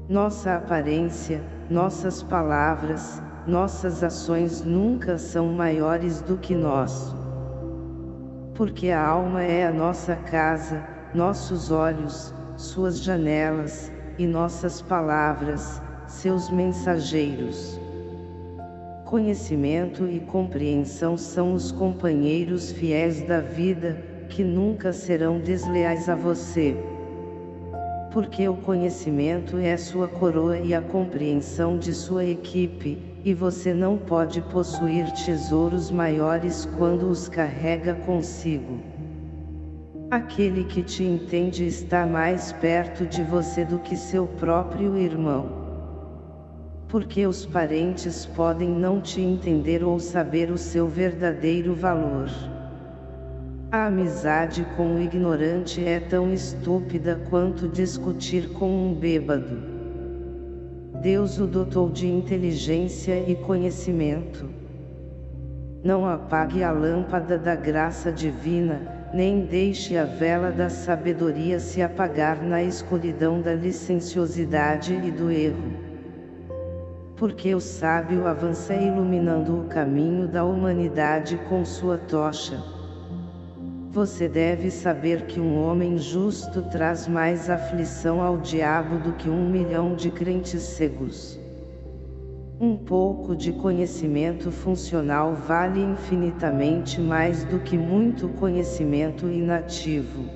Nossa aparência, nossas palavras, nossas ações nunca são maiores do que nós. Porque a alma é a nossa casa, nossos olhos, suas janelas, e nossas palavras, seus mensageiros. Conhecimento e compreensão são os companheiros fiéis da vida, que nunca serão desleais a você. Porque o conhecimento é sua coroa e a compreensão de sua equipe, e você não pode possuir tesouros maiores quando os carrega consigo. Aquele que te entende está mais perto de você do que seu próprio irmão. Porque os parentes podem não te entender ou saber o seu verdadeiro valor. A amizade com o ignorante é tão estúpida quanto discutir com um bêbado. Deus o dotou de inteligência e conhecimento. Não apague a lâmpada da graça divina, nem deixe a vela da sabedoria se apagar na escuridão da licenciosidade e do erro. Porque o sábio avança iluminando o caminho da humanidade com sua tocha. Você deve saber que um homem justo traz mais aflição ao diabo do que um milhão de crentes cegos. Um pouco de conhecimento funcional vale infinitamente mais do que muito conhecimento inativo.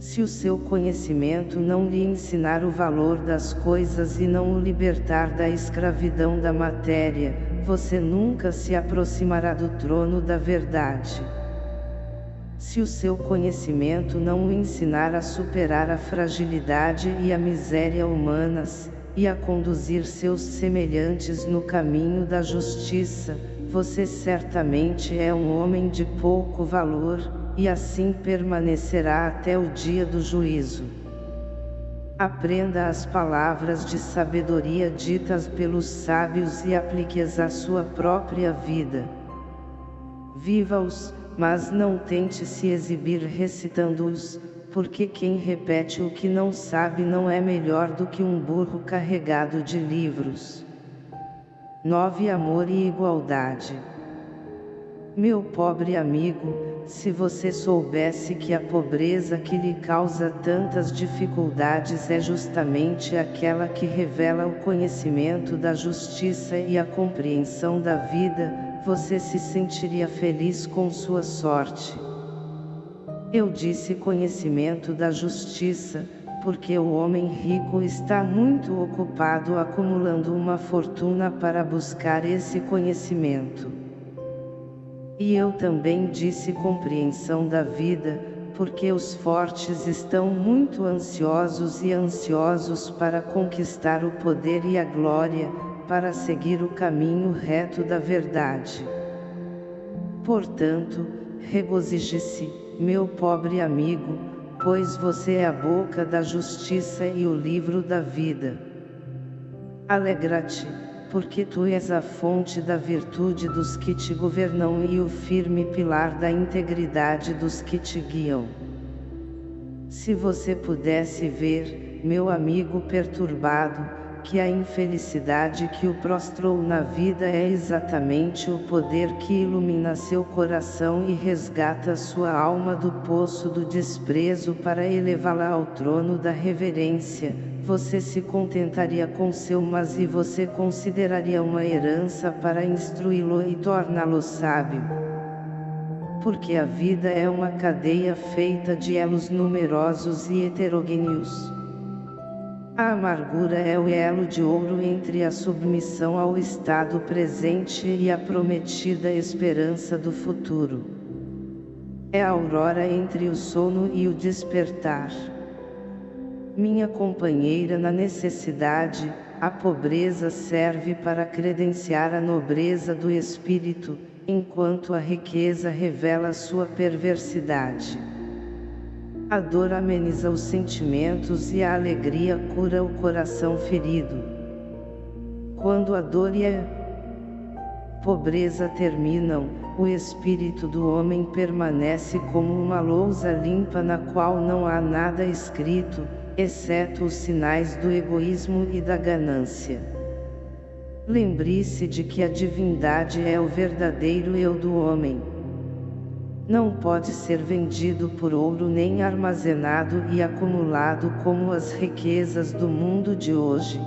Se o seu conhecimento não lhe ensinar o valor das coisas e não o libertar da escravidão da matéria, você nunca se aproximará do trono da verdade. Se o seu conhecimento não o ensinar a superar a fragilidade e a miséria humanas, e a conduzir seus semelhantes no caminho da justiça, você certamente é um homem de pouco valor, e assim permanecerá até o dia do juízo. Aprenda as palavras de sabedoria ditas pelos sábios e aplique-as à sua própria vida. Viva-os, mas não tente se exibir recitando-os, porque quem repete o que não sabe não é melhor do que um burro carregado de livros. 9 Amor e Igualdade Meu pobre amigo, se você soubesse que a pobreza que lhe causa tantas dificuldades é justamente aquela que revela o conhecimento da justiça e a compreensão da vida, você se sentiria feliz com sua sorte. Eu disse conhecimento da justiça, porque o homem rico está muito ocupado acumulando uma fortuna para buscar esse conhecimento. E eu também disse compreensão da vida, porque os fortes estão muito ansiosos e ansiosos para conquistar o poder e a glória, para seguir o caminho reto da verdade. Portanto, regozije-se, meu pobre amigo, pois você é a boca da justiça e o livro da vida. Alegra-te, porque tu és a fonte da virtude dos que te governam e o firme pilar da integridade dos que te guiam. Se você pudesse ver, meu amigo perturbado, que a infelicidade que o prostrou na vida é exatamente o poder que ilumina seu coração e resgata sua alma do poço do desprezo para elevá-la ao trono da reverência, você se contentaria com seu mas e você consideraria uma herança para instruí-lo e torná-lo sábio. Porque a vida é uma cadeia feita de elos numerosos e heterogêneos. A amargura é o elo de ouro entre a submissão ao estado presente e a prometida esperança do futuro. É a aurora entre o sono e o despertar. Minha companheira na necessidade, a pobreza serve para credenciar a nobreza do espírito, enquanto a riqueza revela sua perversidade. A dor ameniza os sentimentos e a alegria cura o coração ferido. Quando a dor e a pobreza terminam, o espírito do homem permanece como uma lousa limpa na qual não há nada escrito, exceto os sinais do egoísmo e da ganância. Lembre-se de que a divindade é o verdadeiro eu do homem não pode ser vendido por ouro nem armazenado e acumulado como as riquezas do mundo de hoje.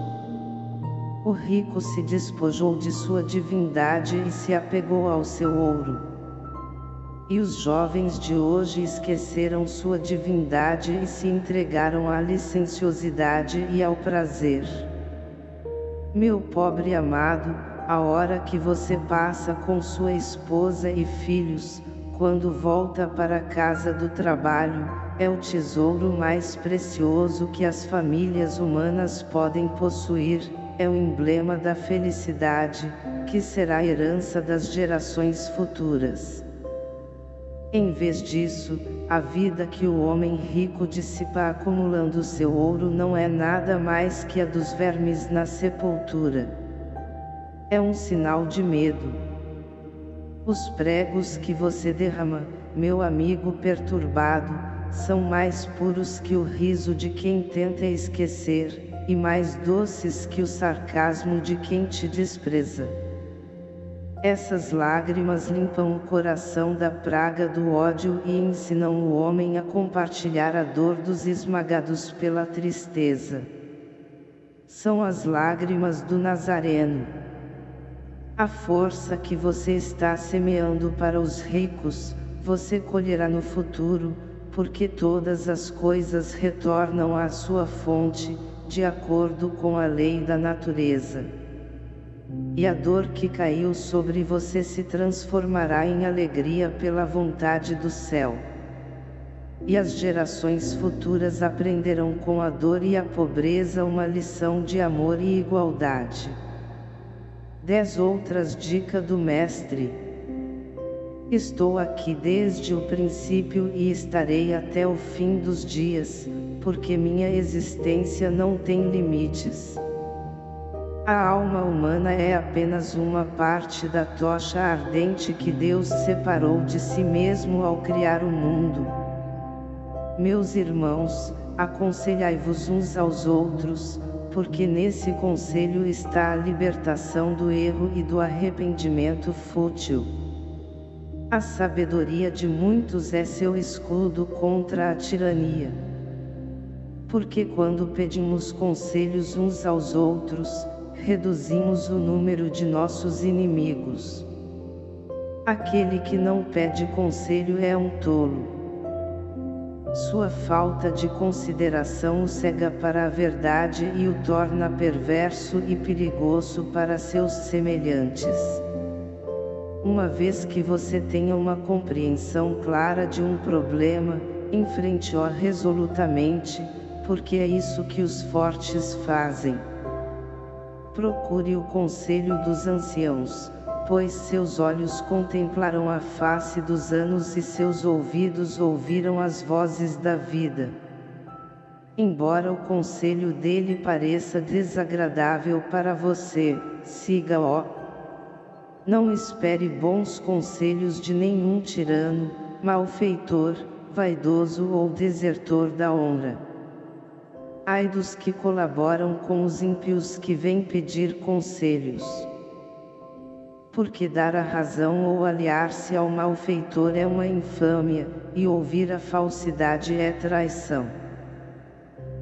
O rico se despojou de sua divindade e se apegou ao seu ouro. E os jovens de hoje esqueceram sua divindade e se entregaram à licenciosidade e ao prazer. Meu pobre amado, a hora que você passa com sua esposa e filhos, quando volta para a casa do trabalho, é o tesouro mais precioso que as famílias humanas podem possuir, é o emblema da felicidade, que será a herança das gerações futuras. Em vez disso, a vida que o homem rico dissipa acumulando seu ouro não é nada mais que a dos vermes na sepultura. É um sinal de medo os pregos que você derrama, meu amigo perturbado, são mais puros que o riso de quem tenta esquecer, e mais doces que o sarcasmo de quem te despreza. Essas lágrimas limpam o coração da praga do ódio e ensinam o homem a compartilhar a dor dos esmagados pela tristeza. São as lágrimas do Nazareno. A força que você está semeando para os ricos, você colherá no futuro, porque todas as coisas retornam à sua fonte, de acordo com a lei da natureza. E a dor que caiu sobre você se transformará em alegria pela vontade do céu. E as gerações futuras aprenderão com a dor e a pobreza uma lição de amor e igualdade. Dez outras dicas do Mestre. Estou aqui desde o princípio e estarei até o fim dos dias, porque minha existência não tem limites. A alma humana é apenas uma parte da tocha ardente que Deus separou de si mesmo ao criar o mundo. Meus irmãos, aconselhai-vos uns aos outros, porque nesse conselho está a libertação do erro e do arrependimento fútil. A sabedoria de muitos é seu escudo contra a tirania. Porque quando pedimos conselhos uns aos outros, reduzimos o número de nossos inimigos. Aquele que não pede conselho é um tolo. Sua falta de consideração o cega para a verdade e o torna perverso e perigoso para seus semelhantes. Uma vez que você tenha uma compreensão clara de um problema, enfrente-o resolutamente, porque é isso que os fortes fazem. Procure o conselho dos anciãos, pois seus olhos contemplaram a face dos anos e seus ouvidos ouviram as vozes da vida. Embora o conselho dele pareça desagradável para você, siga-o, não espere bons conselhos de nenhum tirano, malfeitor, vaidoso ou desertor da honra. Ai dos que colaboram com os ímpios que vêm pedir conselhos. Porque dar a razão ou aliar-se ao malfeitor é uma infâmia, e ouvir a falsidade é traição.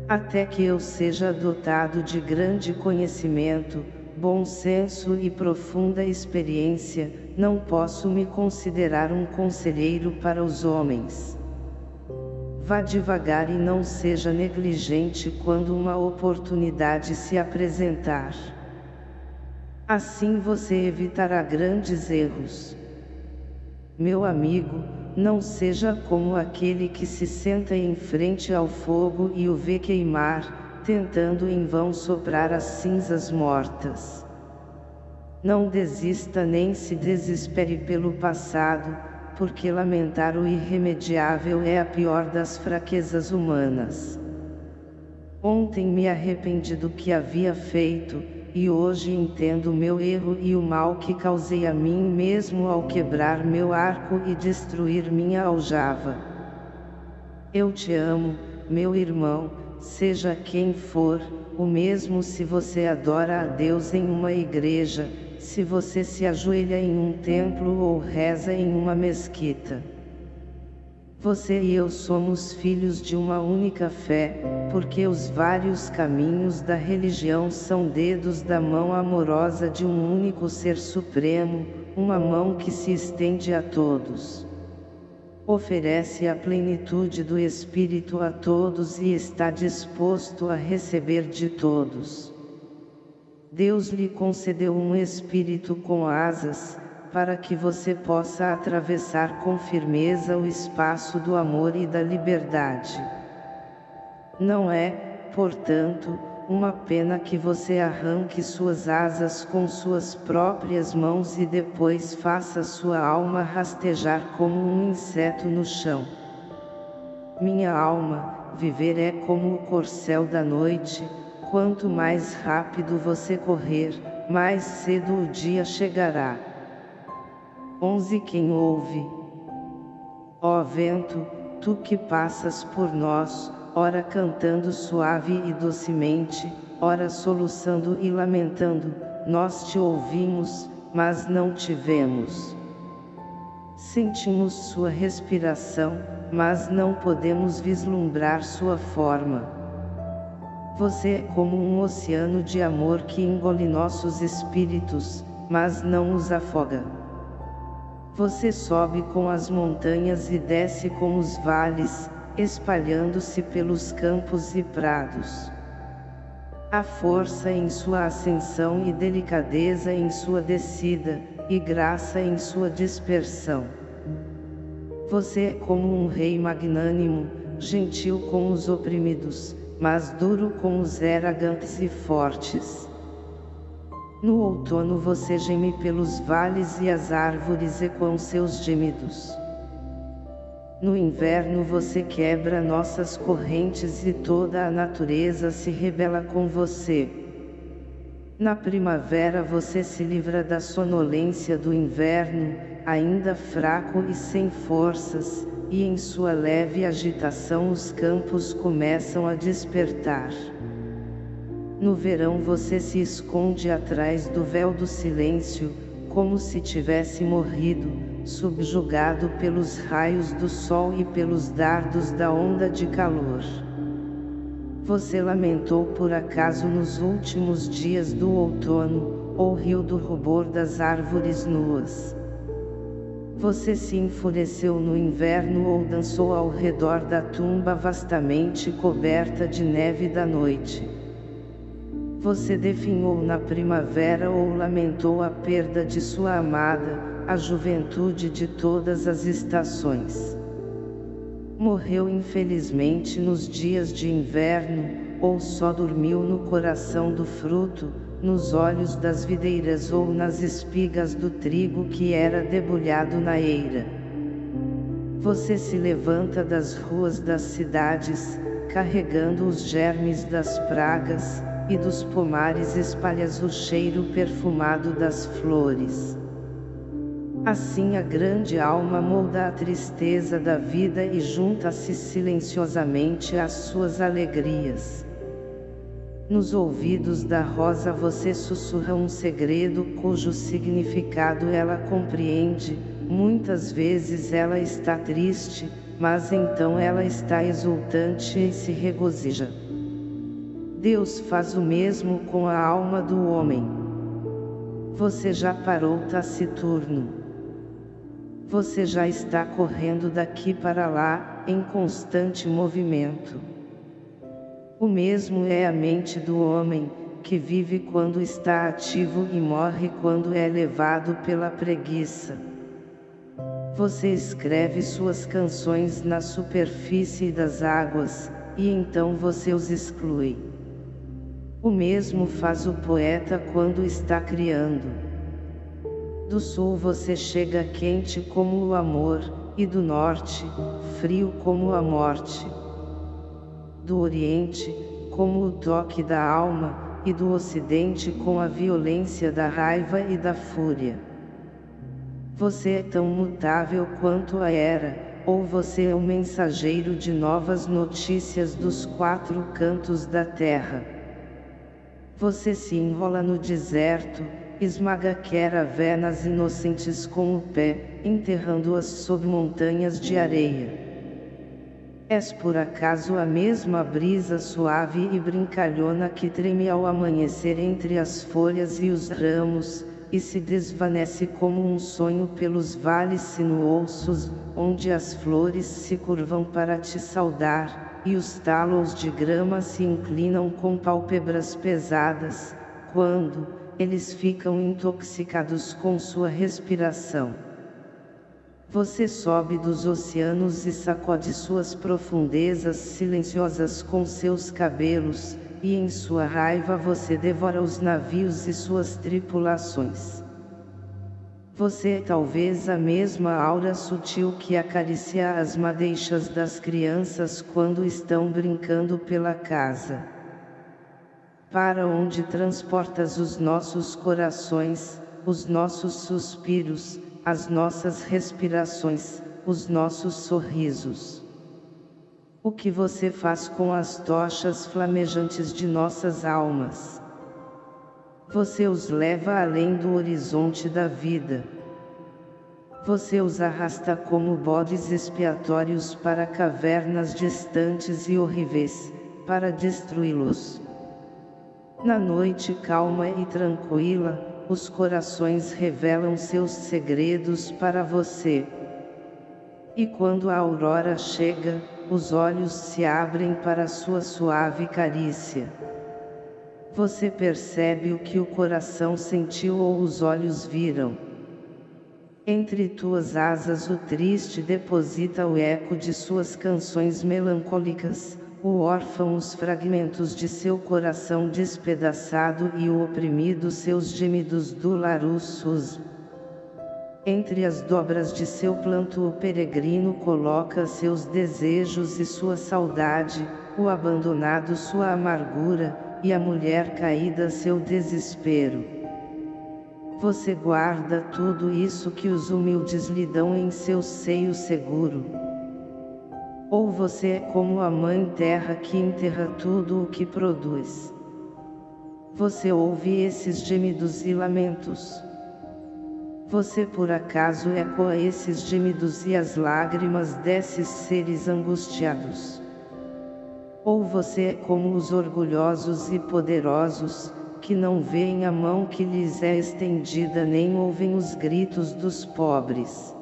Até que eu seja dotado de grande conhecimento, bom senso e profunda experiência, não posso me considerar um conselheiro para os homens. Vá devagar e não seja negligente quando uma oportunidade se apresentar. Assim você evitará grandes erros. Meu amigo, não seja como aquele que se senta em frente ao fogo e o vê queimar, tentando em vão soprar as cinzas mortas. Não desista nem se desespere pelo passado, porque lamentar o irremediável é a pior das fraquezas humanas. Ontem me arrependi do que havia feito, e hoje entendo meu erro e o mal que causei a mim mesmo ao quebrar meu arco e destruir minha aljava. Eu te amo, meu irmão, seja quem for, o mesmo se você adora a Deus em uma igreja, se você se ajoelha em um templo ou reza em uma mesquita. Você e eu somos filhos de uma única fé, porque os vários caminhos da religião são dedos da mão amorosa de um único Ser Supremo, uma mão que se estende a todos oferece a plenitude do Espírito a todos e está disposto a receber de todos. Deus lhe concedeu um espírito com asas, para que você possa atravessar com firmeza o espaço do amor e da liberdade. Não é, portanto, uma pena que você arranque suas asas com suas próprias mãos e depois faça sua alma rastejar como um inseto no chão. Minha alma, viver é como o corcel da noite, quanto mais rápido você correr, mais cedo o dia chegará. 11 Quem ouve? Ó vento, tu que passas por nós, ora cantando suave e docemente, ora soluçando e lamentando, nós te ouvimos, mas não te vemos. Sentimos sua respiração, mas não podemos vislumbrar sua forma. Você é como um oceano de amor que engole nossos espíritos, mas não os afoga. Você sobe com as montanhas e desce com os vales, espalhando-se pelos campos e prados. A força em sua ascensão e delicadeza em sua descida, e graça em sua dispersão. Você é como um rei magnânimo, gentil com os oprimidos, mas duro com os eragantes e fortes. No outono você geme pelos vales e as árvores ecoam seus gemidos. No inverno você quebra nossas correntes e toda a natureza se rebela com você. Na primavera você se livra da sonolência do inverno, ainda fraco e sem forças, e em sua leve agitação os campos começam a despertar. No verão você se esconde atrás do véu do silêncio, como se tivesse morrido, subjugado pelos raios do sol e pelos dardos da onda de calor. Você lamentou por acaso nos últimos dias do outono, ou riu do rubor das árvores nuas. Você se enfureceu no inverno ou dançou ao redor da tumba vastamente coberta de neve da noite. Você definhou na primavera ou lamentou a perda de sua amada, a juventude de todas as estações. Morreu infelizmente nos dias de inverno, ou só dormiu no coração do fruto, nos olhos das videiras ou nas espigas do trigo que era debulhado na eira. Você se levanta das ruas das cidades, carregando os germes das pragas, e dos pomares espalhas o cheiro perfumado das flores. Assim a grande alma molda a tristeza da vida e junta-se silenciosamente às suas alegrias. Nos ouvidos da rosa você sussurra um segredo cujo significado ela compreende, muitas vezes ela está triste, mas então ela está exultante e se regozija. Deus faz o mesmo com a alma do homem. Você já parou taciturno. Você já está correndo daqui para lá, em constante movimento. O mesmo é a mente do homem, que vive quando está ativo e morre quando é levado pela preguiça. Você escreve suas canções na superfície das águas, e então você os exclui. O mesmo faz o poeta quando está criando. Do sul você chega quente como o amor, e do norte, frio como a morte do Oriente, como o toque da alma, e do Ocidente com a violência da raiva e da fúria. Você é tão mutável quanto a era, ou você é o mensageiro de novas notícias dos quatro cantos da terra. Você se enrola no deserto, esmaga caravenas inocentes com o pé, enterrando-as sob montanhas de areia. És por acaso a mesma brisa suave e brincalhona que treme ao amanhecer entre as folhas e os ramos, e se desvanece como um sonho pelos vales sinuosos, onde as flores se curvam para te saudar, e os talos de grama se inclinam com pálpebras pesadas, quando, eles ficam intoxicados com sua respiração. Você sobe dos oceanos e sacode suas profundezas silenciosas com seus cabelos, e em sua raiva você devora os navios e suas tripulações. Você é talvez a mesma aura sutil que acaricia as madeixas das crianças quando estão brincando pela casa. Para onde transportas os nossos corações, os nossos suspiros, as nossas respirações, os nossos sorrisos. O que você faz com as tochas flamejantes de nossas almas? Você os leva além do horizonte da vida. Você os arrasta como bodes expiatórios para cavernas distantes e horríveis, para destruí-los. Na noite calma e tranquila, os corações revelam seus segredos para você. E quando a aurora chega, os olhos se abrem para sua suave carícia. Você percebe o que o coração sentiu ou os olhos viram. Entre tuas asas o triste deposita o eco de suas canções melancólicas, o órfão os fragmentos de seu coração despedaçado e o oprimido seus gemidos dolorosos. Entre as dobras de seu planto o peregrino coloca seus desejos e sua saudade, o abandonado sua amargura, e a mulher caída seu desespero. Você guarda tudo isso que os humildes lhe dão em seu seio seguro. Ou você é como a mãe terra que enterra tudo o que produz. Você ouve esses gemidos e lamentos. Você por acaso ecoa esses gemidos e as lágrimas desses seres angustiados. Ou você é como os orgulhosos e poderosos, que não veem a mão que lhes é estendida nem ouvem os gritos dos pobres.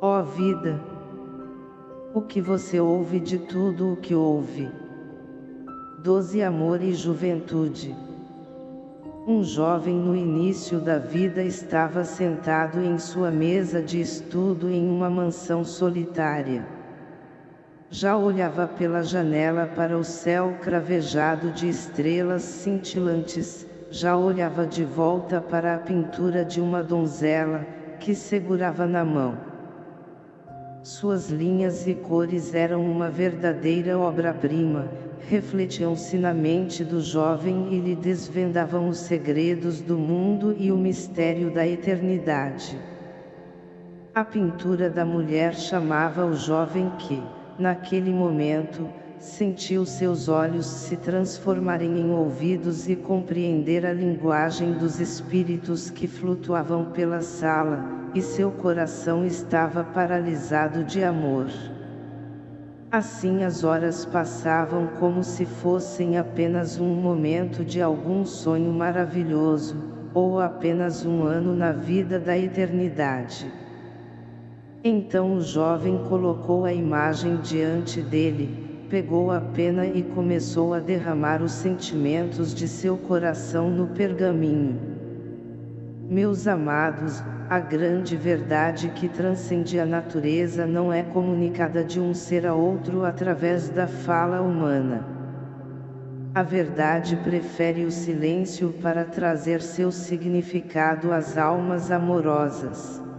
Ó vida! O que você ouve de tudo o que ouve. Doze amor e juventude. Um jovem no início da vida estava sentado em sua mesa de estudo em uma mansão solitária. Já olhava pela janela para o céu cravejado de estrelas cintilantes, já olhava de volta para a pintura de uma donzela, que segurava na mão. Suas linhas e cores eram uma verdadeira obra-prima, refletiam-se na mente do jovem e lhe desvendavam os segredos do mundo e o mistério da eternidade. A pintura da mulher chamava o jovem que, naquele momento, sentiu seus olhos se transformarem em ouvidos e compreender a linguagem dos espíritos que flutuavam pela sala, e seu coração estava paralisado de amor. Assim as horas passavam como se fossem apenas um momento de algum sonho maravilhoso, ou apenas um ano na vida da eternidade. Então o jovem colocou a imagem diante dele, pegou a pena e começou a derramar os sentimentos de seu coração no pergaminho. Meus amados, a grande verdade que transcende a natureza não é comunicada de um ser a outro através da fala humana. A verdade prefere o silêncio para trazer seu significado às almas amorosas.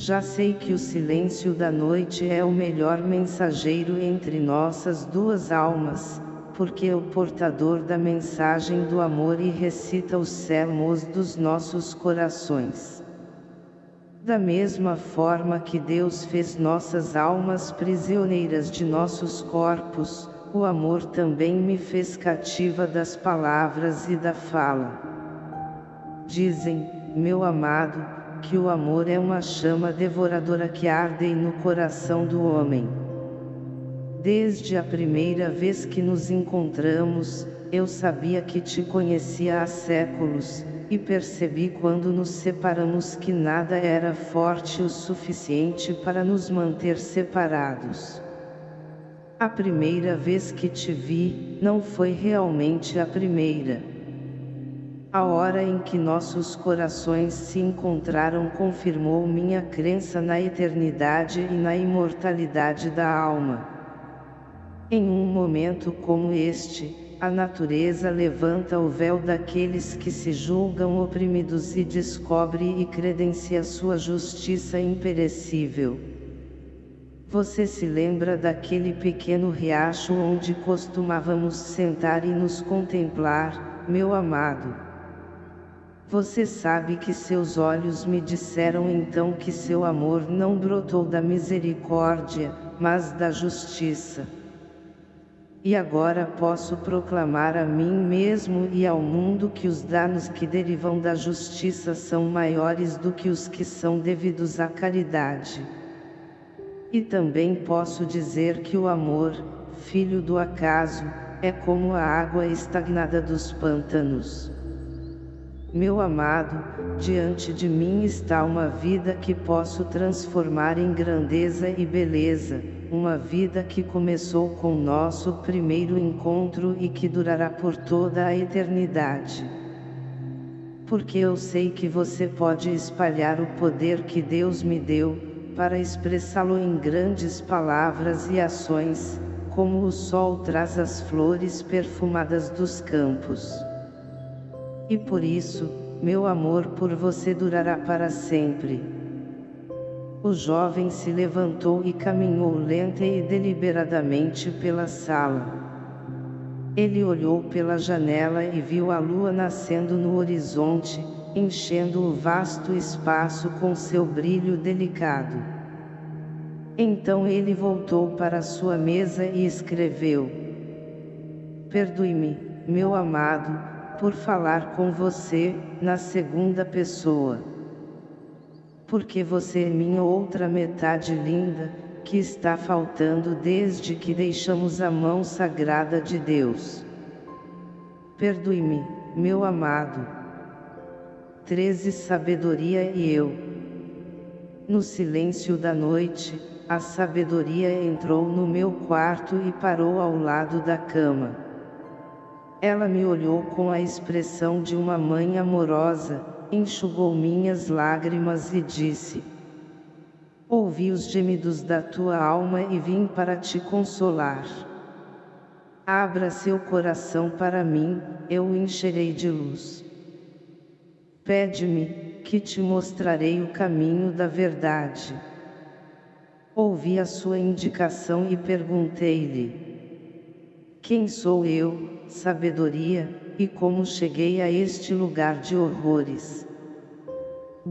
Já sei que o silêncio da noite é o melhor mensageiro entre nossas duas almas, porque é o portador da mensagem do amor e recita os sermos dos nossos corações. Da mesma forma que Deus fez nossas almas prisioneiras de nossos corpos, o amor também me fez cativa das palavras e da fala. Dizem, meu amado, que o amor é uma chama devoradora que arde no coração do homem. Desde a primeira vez que nos encontramos, eu sabia que te conhecia há séculos, e percebi quando nos separamos que nada era forte o suficiente para nos manter separados. A primeira vez que te vi, não foi realmente a primeira. A hora em que nossos corações se encontraram confirmou minha crença na eternidade e na imortalidade da alma. Em um momento como este, a natureza levanta o véu daqueles que se julgam oprimidos e descobre e credencia sua justiça imperecível. Você se lembra daquele pequeno riacho onde costumávamos sentar e nos contemplar, meu amado? Você sabe que seus olhos me disseram então que seu amor não brotou da misericórdia, mas da justiça. E agora posso proclamar a mim mesmo e ao mundo que os danos que derivam da justiça são maiores do que os que são devidos à caridade. E também posso dizer que o amor, filho do acaso, é como a água estagnada dos pântanos. Meu amado, diante de mim está uma vida que posso transformar em grandeza e beleza, uma vida que começou com nosso primeiro encontro e que durará por toda a eternidade. Porque eu sei que você pode espalhar o poder que Deus me deu, para expressá-lo em grandes palavras e ações, como o sol traz as flores perfumadas dos campos. E por isso, meu amor por você durará para sempre. O jovem se levantou e caminhou lenta e deliberadamente pela sala. Ele olhou pela janela e viu a lua nascendo no horizonte, enchendo o vasto espaço com seu brilho delicado. Então ele voltou para sua mesa e escreveu. Perdoe-me, meu amado, por falar com você, na segunda pessoa. Porque você é minha outra metade linda, que está faltando desde que deixamos a mão sagrada de Deus. Perdoe-me, meu amado. 13 Sabedoria e eu. No silêncio da noite, a sabedoria entrou no meu quarto e parou ao lado da cama. Ela me olhou com a expressão de uma mãe amorosa, enxugou minhas lágrimas e disse: Ouvi os gemidos da tua alma e vim para te consolar. Abra seu coração para mim, eu o encherei de luz. Pede-me, que te mostrarei o caminho da verdade. Ouvi a sua indicação e perguntei-lhe: Quem sou eu, sabedoria, e como cheguei a este lugar de horrores?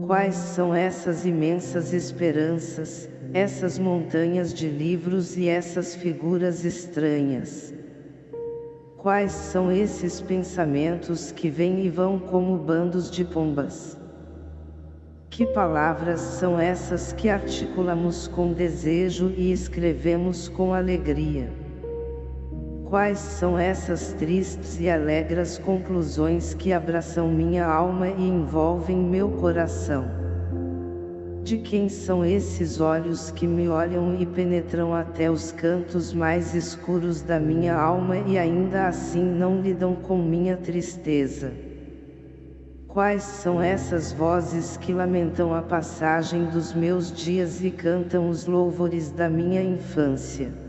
Quais são essas imensas esperanças, essas montanhas de livros e essas figuras estranhas? Quais são esses pensamentos que vêm e vão como bandos de pombas? Que palavras são essas que articulamos com desejo e escrevemos com alegria? Quais são essas tristes e alegres conclusões que abraçam minha alma e envolvem meu coração? De quem são esses olhos que me olham e penetram até os cantos mais escuros da minha alma e ainda assim não lidam com minha tristeza? Quais são essas vozes que lamentam a passagem dos meus dias e cantam os louvores da minha infância?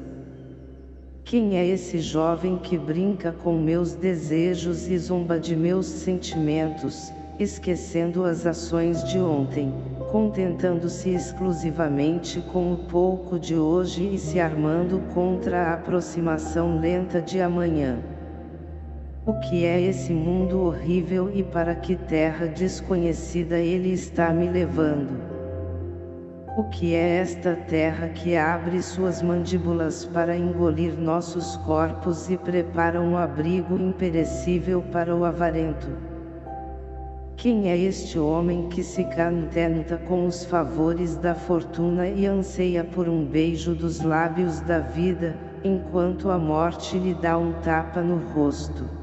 Quem é esse jovem que brinca com meus desejos e zomba de meus sentimentos, esquecendo as ações de ontem, contentando-se exclusivamente com o pouco de hoje e se armando contra a aproximação lenta de amanhã? O que é esse mundo horrível e para que terra desconhecida ele está me levando? O que é esta terra que abre suas mandíbulas para engolir nossos corpos e prepara um abrigo imperecível para o avarento? Quem é este homem que se contenta com os favores da fortuna e anseia por um beijo dos lábios da vida, enquanto a morte lhe dá um tapa no rosto?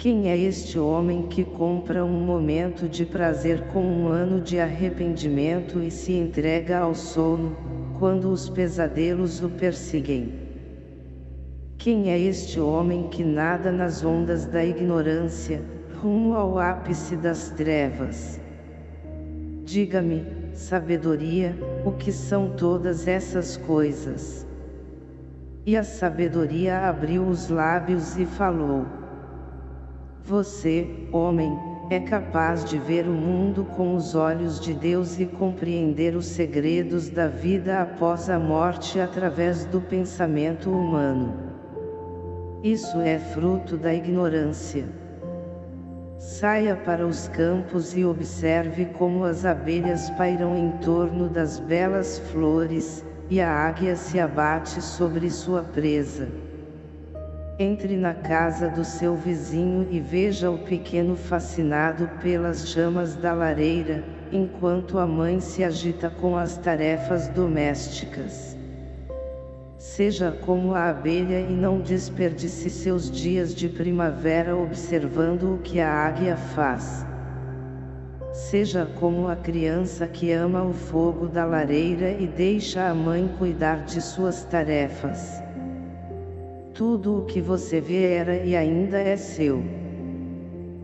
Quem é este homem que compra um momento de prazer com um ano de arrependimento e se entrega ao sono, quando os pesadelos o perseguem? Quem é este homem que nada nas ondas da ignorância, rumo ao ápice das trevas? Diga-me, sabedoria, o que são todas essas coisas? E a sabedoria abriu os lábios e falou. Você, homem, é capaz de ver o mundo com os olhos de Deus e compreender os segredos da vida após a morte através do pensamento humano. Isso é fruto da ignorância. Saia para os campos e observe como as abelhas pairam em torno das belas flores, e a águia se abate sobre sua presa. Entre na casa do seu vizinho e veja o pequeno fascinado pelas chamas da lareira, enquanto a mãe se agita com as tarefas domésticas. Seja como a abelha e não desperdice seus dias de primavera observando o que a águia faz. Seja como a criança que ama o fogo da lareira e deixa a mãe cuidar de suas tarefas. Tudo o que você vê era e ainda é seu.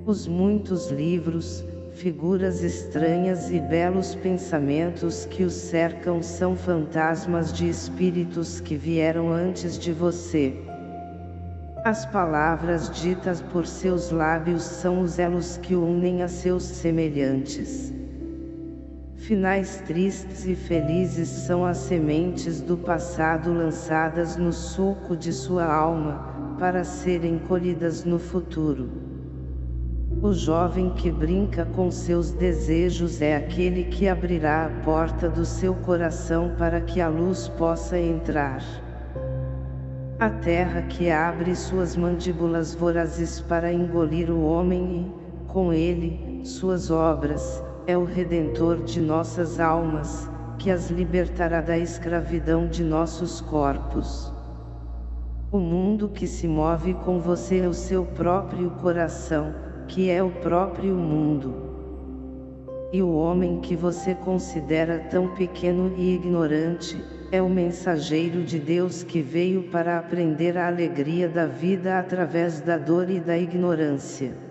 Os muitos livros, figuras estranhas e belos pensamentos que os cercam são fantasmas de espíritos que vieram antes de você. As palavras ditas por seus lábios são os elos que unem a seus semelhantes. Finais tristes e felizes são as sementes do passado lançadas no sulco de sua alma, para serem colhidas no futuro. O jovem que brinca com seus desejos é aquele que abrirá a porta do seu coração para que a luz possa entrar. A terra que abre suas mandíbulas vorazes para engolir o homem e, com ele, suas obras, é o Redentor de nossas almas, que as libertará da escravidão de nossos corpos. O mundo que se move com você é o seu próprio coração, que é o próprio mundo. E o homem que você considera tão pequeno e ignorante, é o mensageiro de Deus que veio para aprender a alegria da vida através da dor e da ignorância.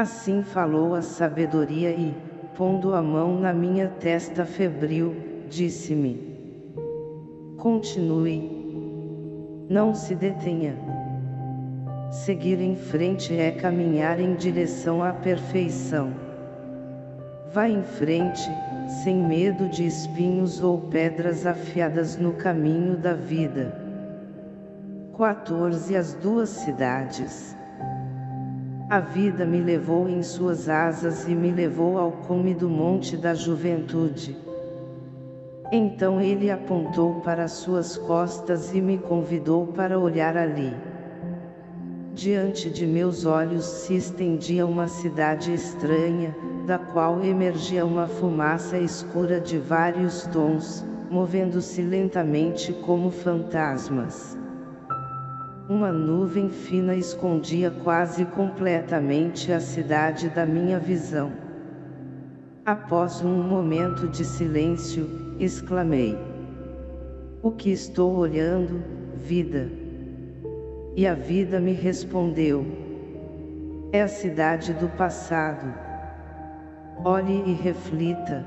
Assim falou a sabedoria e, pondo a mão na minha testa febril, disse-me: Continue. Não se detenha. Seguir em frente é caminhar em direção à perfeição. Vá em frente, sem medo de espinhos ou pedras afiadas no caminho da vida. 14 As duas cidades. A vida me levou em suas asas e me levou ao cume do monte da juventude. Então ele apontou para suas costas e me convidou para olhar ali. Diante de meus olhos se estendia uma cidade estranha, da qual emergia uma fumaça escura de vários tons, movendo-se lentamente como fantasmas. Uma nuvem fina escondia quase completamente a cidade da minha visão. Após um momento de silêncio, exclamei. O que estou olhando, vida? E a vida me respondeu. É a cidade do passado. Olhe e reflita.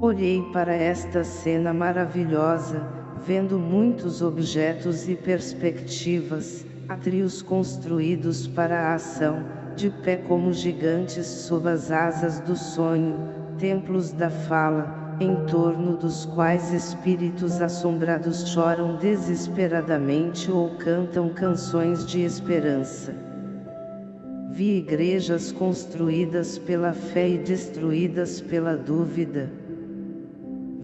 Olhei para esta cena maravilhosa, vendo muitos objetos e perspectivas, atrios construídos para a ação, de pé como gigantes sob as asas do sonho, templos da fala, em torno dos quais espíritos assombrados choram desesperadamente ou cantam canções de esperança. Vi igrejas construídas pela fé e destruídas pela dúvida,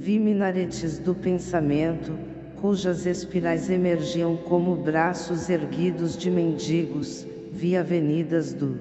Vi minaretes do pensamento, cujas espirais emergiam como braços erguidos de mendigos, vi avenidas do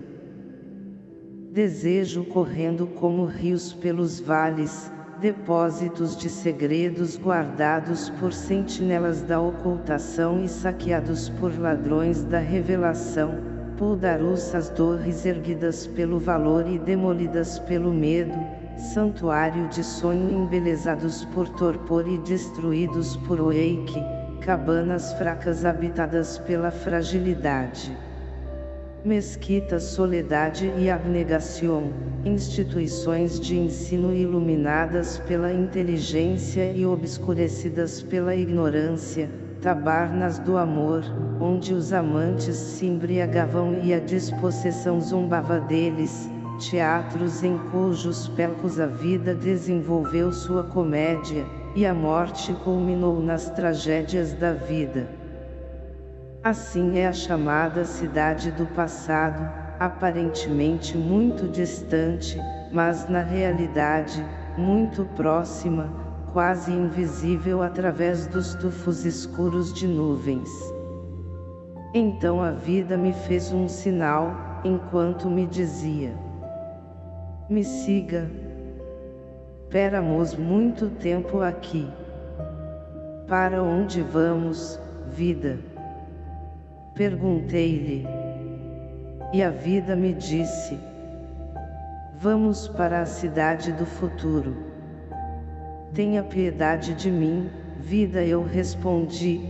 desejo correndo como rios pelos vales, depósitos de segredos guardados por sentinelas da ocultação e saqueados por ladrões da revelação, puldaruças torres erguidas pelo valor e demolidas pelo medo, santuário de sonho embelezados por torpor e destruídos por oeike, cabanas fracas habitadas pela fragilidade. Mesquita Soledade e Abnegação, instituições de ensino iluminadas pela inteligência e obscurecidas pela ignorância, tabarnas do amor, onde os amantes se embriagavam e a dispossessão zombava deles, teatros em cujos pelcos a vida desenvolveu sua comédia, e a morte culminou nas tragédias da vida. Assim é a chamada cidade do passado, aparentemente muito distante, mas na realidade, muito próxima, quase invisível através dos tufos escuros de nuvens. Então a vida me fez um sinal, enquanto me dizia: me siga. Péramos muito tempo aqui. Para onde vamos, vida? Perguntei-lhe. E a vida me disse. Vamos para a cidade do futuro. Tenha piedade de mim, vida eu respondi.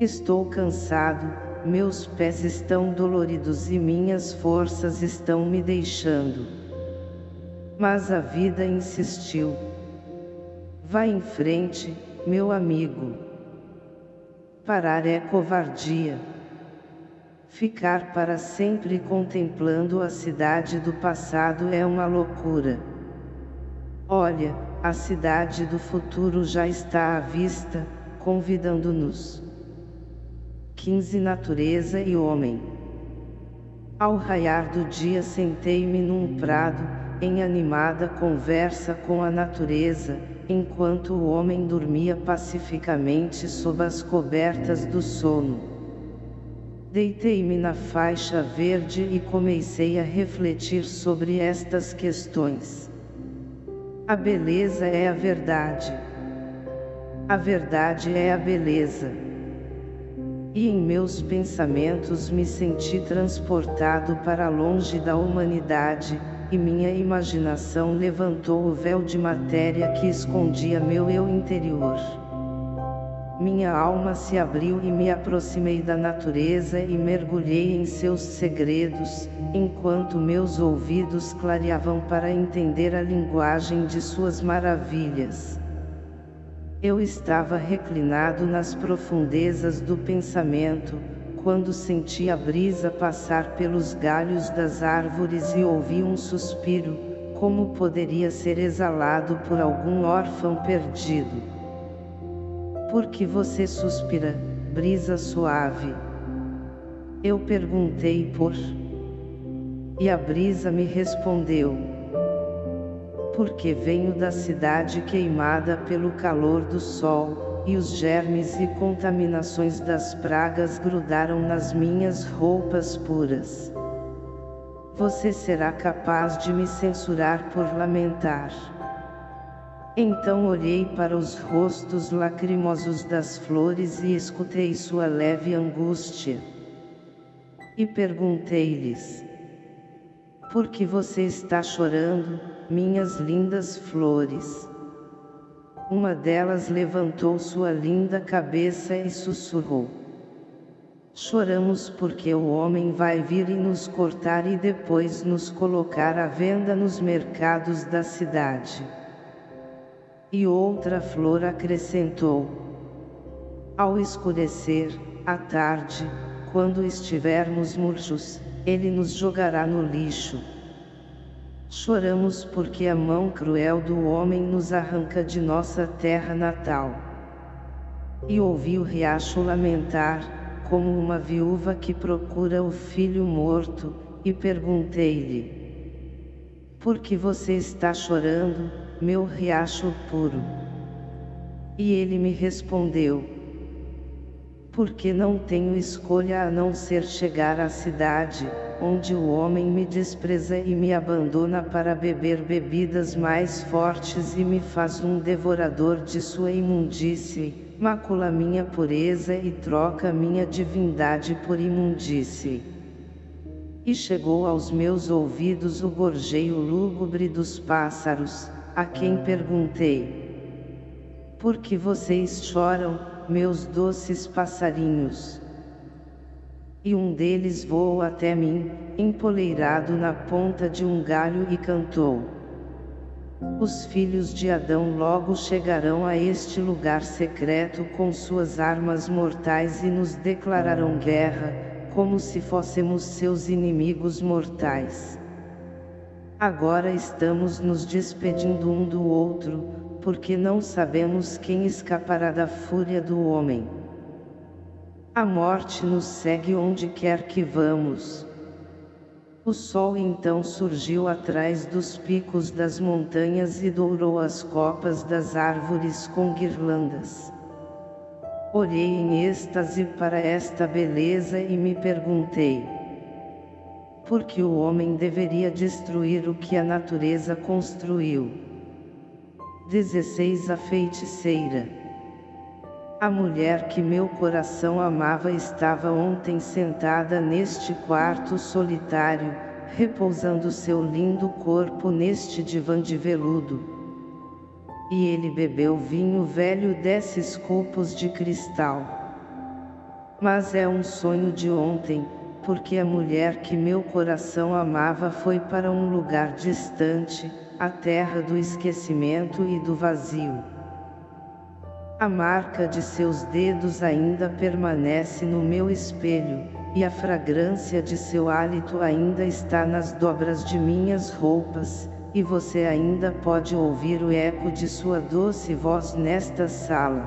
Estou cansado, meus pés estão doloridos e minhas forças estão me deixando. Mas a vida insistiu. Vá em frente, meu amigo. Parar é covardia. Ficar para sempre contemplando a cidade do passado é uma loucura. Olha, a cidade do futuro já está à vista, convidando-nos. 15 Natureza e Homem Ao raiar do dia sentei-me num prado, em animada conversa com a natureza, enquanto o homem dormia pacificamente sob as cobertas do sono. Deitei-me na faixa verde e comecei a refletir sobre estas questões. A beleza é a verdade. A verdade é a beleza. E em meus pensamentos me senti transportado para longe da humanidade, e minha imaginação levantou o véu de matéria que escondia meu eu interior. Minha alma se abriu e me aproximei da natureza e mergulhei em seus segredos, enquanto meus ouvidos clareavam para entender a linguagem de suas maravilhas. Eu estava reclinado nas profundezas do pensamento, quando senti a brisa passar pelos galhos das árvores e ouvi um suspiro, como poderia ser exalado por algum órfão perdido. Por que você suspira, brisa suave? Eu perguntei por... E a brisa me respondeu porque venho da cidade queimada pelo calor do sol, e os germes e contaminações das pragas grudaram nas minhas roupas puras. Você será capaz de me censurar por lamentar. Então olhei para os rostos lacrimosos das flores e escutei sua leve angústia. E perguntei-lhes, por que você está chorando? minhas lindas flores. Uma delas levantou sua linda cabeça e sussurrou. Choramos porque o homem vai vir e nos cortar e depois nos colocar à venda nos mercados da cidade. E outra flor acrescentou. Ao escurecer, à tarde, quando estivermos murchos, ele nos jogará no lixo. Choramos porque a mão cruel do homem nos arranca de nossa terra natal. E ouvi o riacho lamentar, como uma viúva que procura o filho morto, e perguntei-lhe: Por que você está chorando, meu riacho puro? E ele me respondeu: Porque não tenho escolha a não ser chegar à cidade, onde o homem me despreza e me abandona para beber bebidas mais fortes e me faz um devorador de sua imundície, macula minha pureza e troca minha divindade por imundície. E chegou aos meus ouvidos o gorjeio lúgubre dos pássaros, a quem perguntei. Por que vocês choram, meus doces passarinhos? E um deles voou até mim, empoleirado na ponta de um galho e cantou. Os filhos de Adão logo chegarão a este lugar secreto com suas armas mortais e nos declararão guerra, como se fôssemos seus inimigos mortais. Agora estamos nos despedindo um do outro, porque não sabemos quem escapará da fúria do homem. A morte nos segue onde quer que vamos. O sol então surgiu atrás dos picos das montanhas e dourou as copas das árvores com guirlandas. Olhei em êxtase para esta beleza e me perguntei. Por que o homem deveria destruir o que a natureza construiu? 16 A feiticeira a mulher que meu coração amava estava ontem sentada neste quarto solitário, repousando seu lindo corpo neste divã de veludo. E ele bebeu vinho velho desses copos de cristal. Mas é um sonho de ontem, porque a mulher que meu coração amava foi para um lugar distante, a terra do esquecimento e do vazio. A marca de seus dedos ainda permanece no meu espelho, e a fragrância de seu hálito ainda está nas dobras de minhas roupas, e você ainda pode ouvir o eco de sua doce voz nesta sala.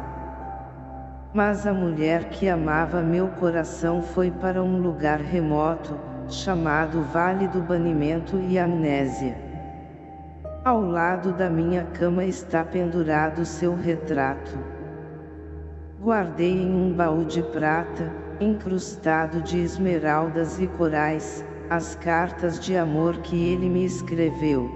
Mas a mulher que amava meu coração foi para um lugar remoto, chamado Vale do Banimento e Amnésia. Ao lado da minha cama está pendurado seu retrato. Guardei em um baú de prata, incrustado de esmeraldas e corais, as cartas de amor que ele me escreveu.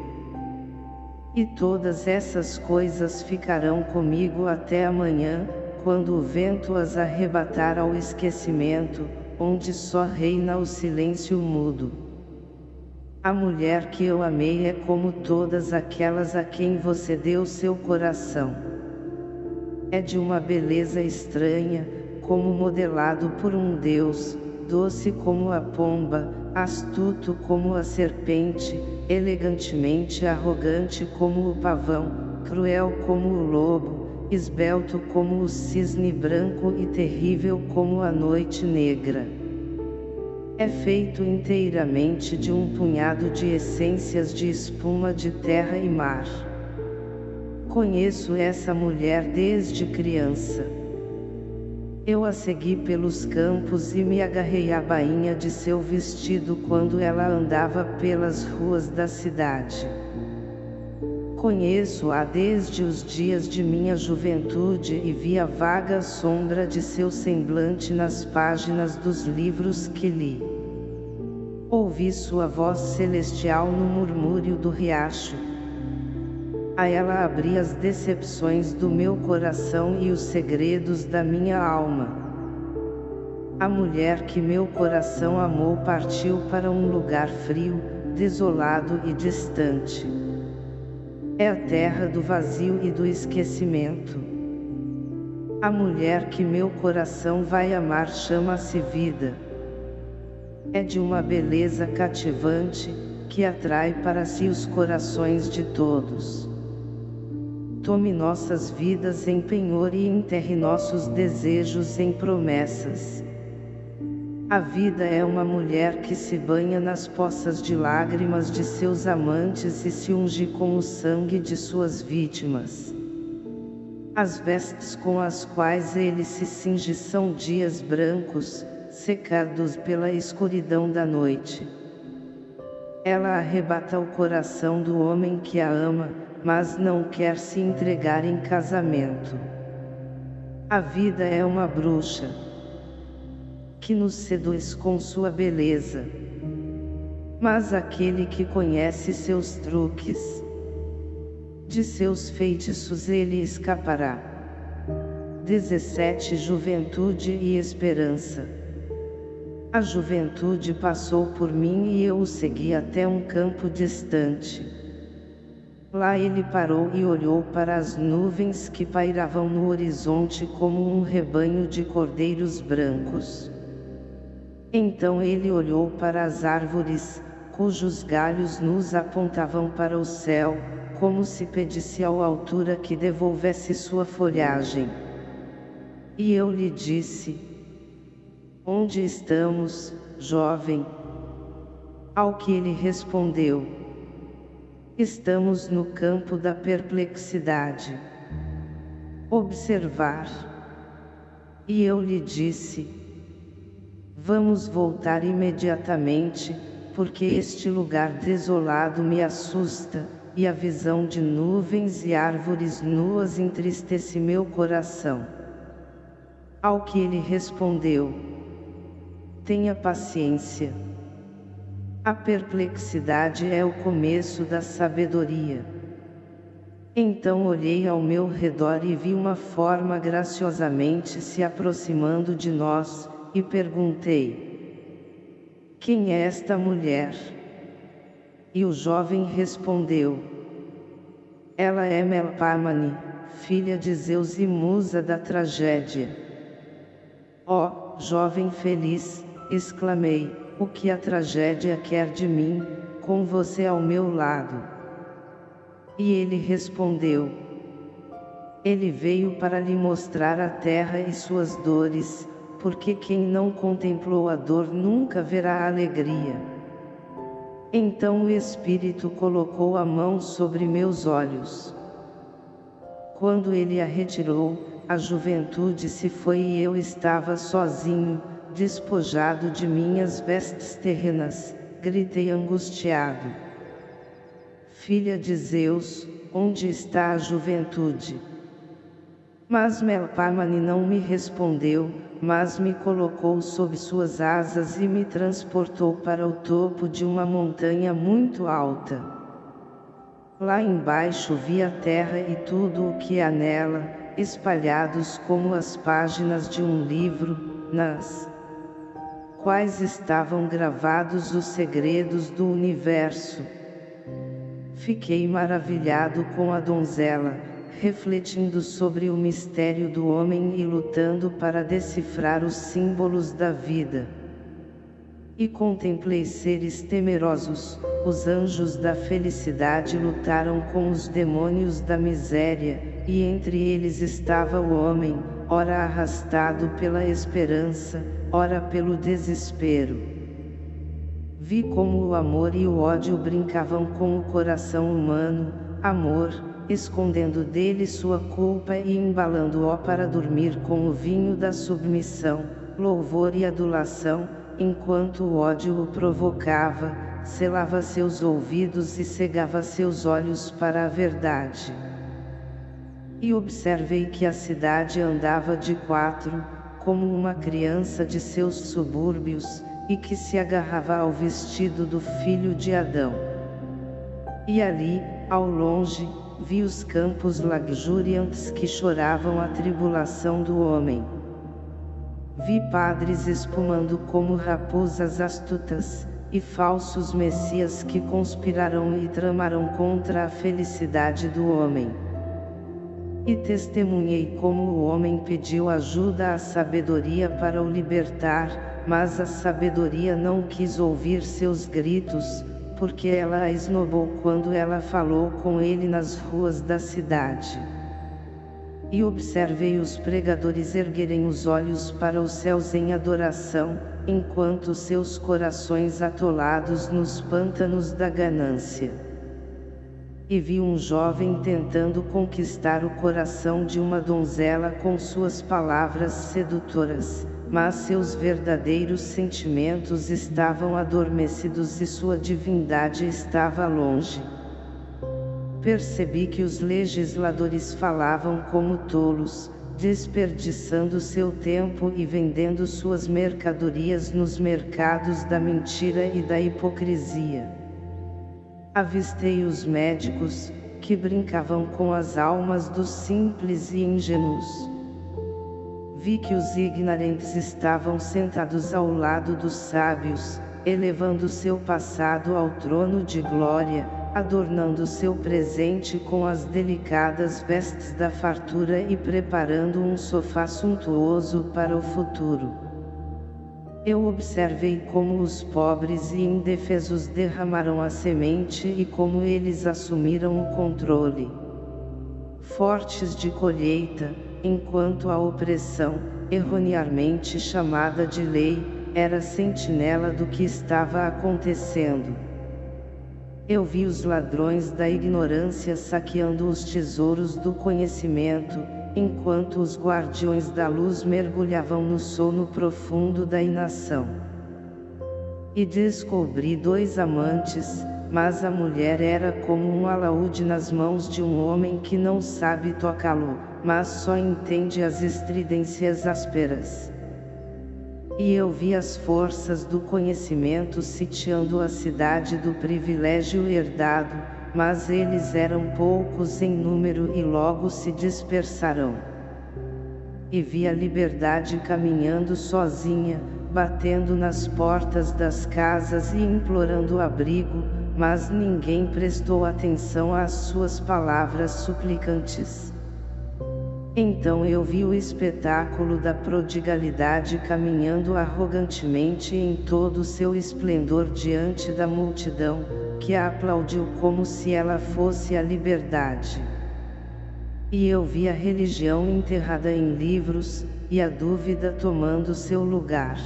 E todas essas coisas ficarão comigo até amanhã, quando o vento as arrebatar ao esquecimento, onde só reina o silêncio mudo. A mulher que eu amei é como todas aquelas a quem você deu seu coração. É de uma beleza estranha, como modelado por um deus, doce como a pomba, astuto como a serpente, elegantemente arrogante como o pavão, cruel como o lobo, esbelto como o cisne branco e terrível como a noite negra. É feito inteiramente de um punhado de essências de espuma de terra e mar. Conheço essa mulher desde criança. Eu a segui pelos campos e me agarrei à bainha de seu vestido quando ela andava pelas ruas da cidade. Conheço-a desde os dias de minha juventude e vi a vaga sombra de seu semblante nas páginas dos livros que li. Ouvi sua voz celestial no murmúrio do riacho, a ela abri as decepções do meu coração e os segredos da minha alma. A mulher que meu coração amou partiu para um lugar frio, desolado e distante. É a terra do vazio e do esquecimento. A mulher que meu coração vai amar chama-se vida. É de uma beleza cativante, que atrai para si os corações de todos. Tome nossas vidas em penhor e enterre nossos desejos em promessas. A vida é uma mulher que se banha nas poças de lágrimas de seus amantes e se unge com o sangue de suas vítimas. As vestes com as quais ele se cinge são dias brancos, secados pela escuridão da noite. Ela arrebata o coração do homem que a ama, mas não quer se entregar em casamento. A vida é uma bruxa que nos seduz com sua beleza. Mas aquele que conhece seus truques, de seus feitiços ele escapará. 17 Juventude e Esperança A juventude passou por mim e eu o segui até um campo distante. Lá ele parou e olhou para as nuvens que pairavam no horizonte como um rebanho de cordeiros brancos. Então ele olhou para as árvores, cujos galhos nus apontavam para o céu, como se pedisse ao altura que devolvesse sua folhagem. E eu lhe disse, Onde estamos, jovem? Ao que ele respondeu, Estamos no campo da perplexidade. Observar. E eu lhe disse, vamos voltar imediatamente, porque este lugar desolado me assusta, e a visão de nuvens e árvores nuas entristece meu coração. Ao que ele respondeu, tenha paciência. A perplexidade é o começo da sabedoria. Então olhei ao meu redor e vi uma forma graciosamente se aproximando de nós, e perguntei: Quem é esta mulher? E o jovem respondeu: Ela é Melpamane, filha de Zeus e musa da tragédia. Ó, oh, jovem feliz, exclamei, o que a tragédia quer de mim, com você ao meu lado? E ele respondeu, ele veio para lhe mostrar a terra e suas dores, porque quem não contemplou a dor nunca verá a alegria. Então o Espírito colocou a mão sobre meus olhos. Quando ele a retirou, a juventude se foi e eu estava sozinho, despojado de minhas vestes terrenas, gritei angustiado. Filha de Zeus, onde está a juventude? Mas Melpamane não me respondeu, mas me colocou sob suas asas e me transportou para o topo de uma montanha muito alta. Lá embaixo vi a terra e tudo o que há nela, espalhados como as páginas de um livro, nas quais estavam gravados os segredos do universo. Fiquei maravilhado com a donzela, refletindo sobre o mistério do homem e lutando para decifrar os símbolos da vida. E contemplei seres temerosos, os anjos da felicidade lutaram com os demônios da miséria, e entre eles estava o homem, ora arrastado pela esperança, ora pelo desespero. Vi como o amor e o ódio brincavam com o coração humano, amor, escondendo dele sua culpa e embalando-o para dormir com o vinho da submissão, louvor e adulação, enquanto o ódio o provocava, selava seus ouvidos e cegava seus olhos para a verdade. E observei que a cidade andava de quatro, como uma criança de seus subúrbios, e que se agarrava ao vestido do filho de Adão. E ali, ao longe, vi os campos luxuriantes que choravam a tribulação do homem. Vi padres espumando como raposas astutas, e falsos messias que conspirarão e tramarão contra a felicidade do homem. E testemunhei como o homem pediu ajuda à sabedoria para o libertar, mas a sabedoria não quis ouvir seus gritos, porque ela a esnobou quando ela falou com ele nas ruas da cidade. E observei os pregadores erguerem os olhos para os céus em adoração, enquanto seus corações atolados nos pântanos da ganância. E vi um jovem tentando conquistar o coração de uma donzela com suas palavras sedutoras, mas seus verdadeiros sentimentos estavam adormecidos e sua divindade estava longe. Percebi que os legisladores falavam como tolos, desperdiçando seu tempo e vendendo suas mercadorias nos mercados da mentira e da hipocrisia. Avistei os médicos, que brincavam com as almas dos simples e ingênuos vi que os ignorantes estavam sentados ao lado dos sábios, elevando seu passado ao trono de glória, adornando seu presente com as delicadas vestes da fartura e preparando um sofá suntuoso para o futuro. Eu observei como os pobres e indefesos derramaram a semente e como eles assumiram o controle. Fortes de colheita, enquanto a opressão, erroneamente chamada de lei, era sentinela do que estava acontecendo. Eu vi os ladrões da ignorância saqueando os tesouros do conhecimento, enquanto os guardiões da luz mergulhavam no sono profundo da inação. E descobri dois amantes, mas a mulher era como um alaúde nas mãos de um homem que não sabe tocá-lo mas só entende as estridências ásperas. E eu vi as forças do conhecimento sitiando a cidade do privilégio herdado, mas eles eram poucos em número e logo se dispersarão. E vi a liberdade caminhando sozinha, batendo nas portas das casas e implorando abrigo, mas ninguém prestou atenção às suas palavras suplicantes. Então eu vi o espetáculo da prodigalidade caminhando arrogantemente em todo seu esplendor diante da multidão, que a aplaudiu como se ela fosse a liberdade. E eu vi a religião enterrada em livros, e a dúvida tomando seu lugar.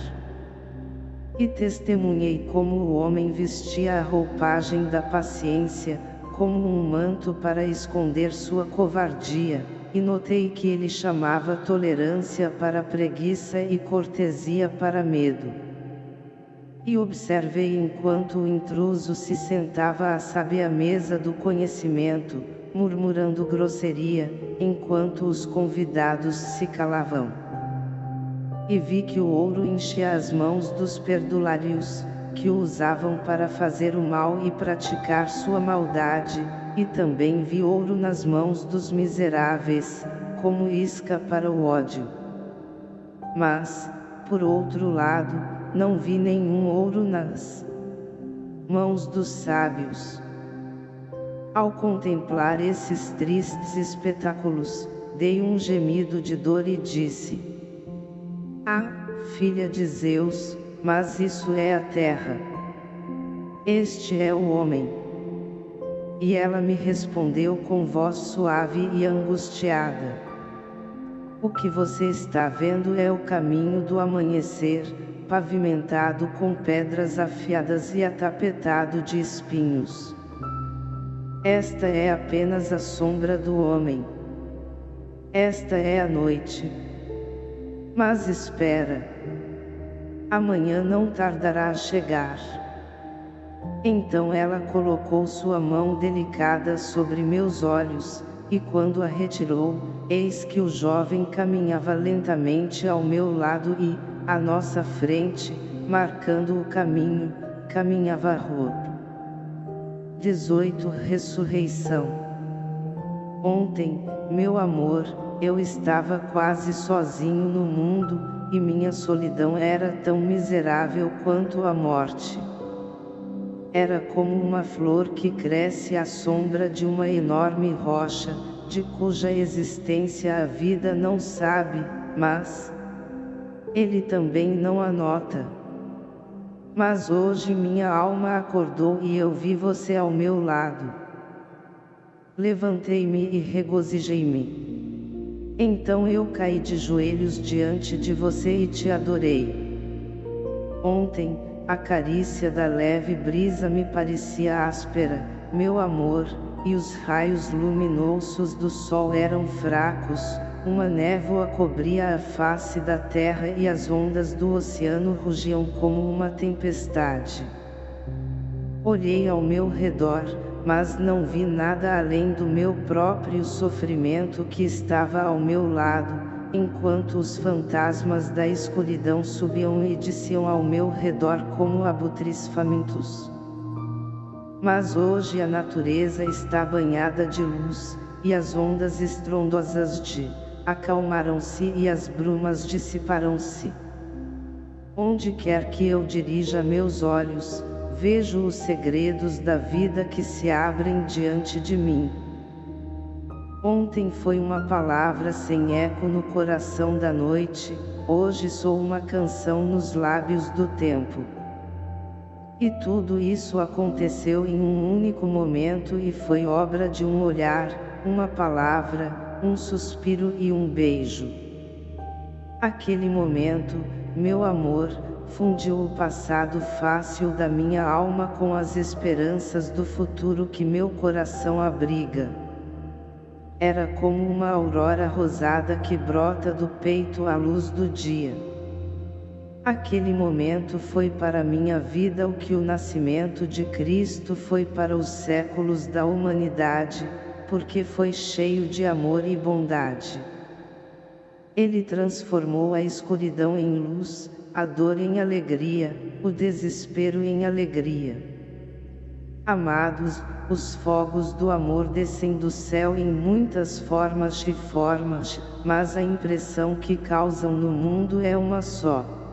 E testemunhei como o homem vestia a roupagem da paciência, como um manto para esconder sua covardia, e notei que ele chamava tolerância para preguiça e cortesia para medo. E observei enquanto o intruso se sentava à sábia mesa do conhecimento, murmurando grosseria, enquanto os convidados se calavam. E vi que o ouro enchia as mãos dos perdulários, que o usavam para fazer o mal e praticar sua maldade, e também vi ouro nas mãos dos miseráveis, como isca para o ódio. Mas, por outro lado, não vi nenhum ouro nas mãos dos sábios. Ao contemplar esses tristes espetáculos, dei um gemido de dor e disse, Ah, filha de Zeus, mas isso é a terra. Este é o homem. E ela me respondeu com voz suave e angustiada. O que você está vendo é o caminho do amanhecer, pavimentado com pedras afiadas e atapetado de espinhos. Esta é apenas a sombra do homem. Esta é a noite. Mas espera. Amanhã não tardará a chegar. Então ela colocou sua mão delicada sobre meus olhos, e quando a retirou, eis que o jovem caminhava lentamente ao meu lado e, à nossa frente, marcando o caminho, caminhava rua. 18 Ressurreição Ontem, meu amor, eu estava quase sozinho no mundo, e minha solidão era tão miserável quanto a morte. Era como uma flor que cresce à sombra de uma enorme rocha, de cuja existência a vida não sabe, mas ele também não a nota. Mas hoje minha alma acordou e eu vi você ao meu lado. Levantei-me e regozijei-me. Então eu caí de joelhos diante de você e te adorei. Ontem, a carícia da leve brisa me parecia áspera, meu amor, e os raios luminosos do sol eram fracos, uma névoa cobria a face da terra e as ondas do oceano rugiam como uma tempestade. Olhei ao meu redor, mas não vi nada além do meu próprio sofrimento que estava ao meu lado, enquanto os fantasmas da escuridão subiam e desciam ao meu redor como abutres famintos. Mas hoje a natureza está banhada de luz, e as ondas estrondosas de acalmaram-se e as brumas dissiparam-se. Onde quer que eu dirija meus olhos, vejo os segredos da vida que se abrem diante de mim. Ontem foi uma palavra sem eco no coração da noite, hoje sou uma canção nos lábios do tempo. E tudo isso aconteceu em um único momento e foi obra de um olhar, uma palavra, um suspiro e um beijo. Aquele momento, meu amor, fundiu o passado fácil da minha alma com as esperanças do futuro que meu coração abriga. Era como uma aurora rosada que brota do peito à luz do dia. Aquele momento foi para minha vida o que o nascimento de Cristo foi para os séculos da humanidade, porque foi cheio de amor e bondade. Ele transformou a escuridão em luz, a dor em alegria, o desespero em alegria. Amados, os fogos do amor descem do céu em muitas formas e formas, mas a impressão que causam no mundo é uma só.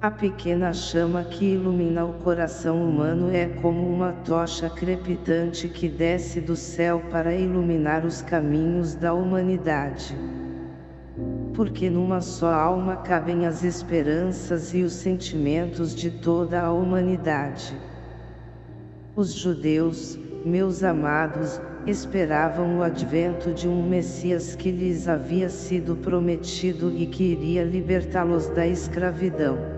A pequena chama que ilumina o coração humano é como uma tocha crepitante que desce do céu para iluminar os caminhos da humanidade. Porque numa só alma cabem as esperanças e os sentimentos de toda a humanidade. Os judeus, meus amados, esperavam o advento de um Messias que lhes havia sido prometido e que iria libertá-los da escravidão.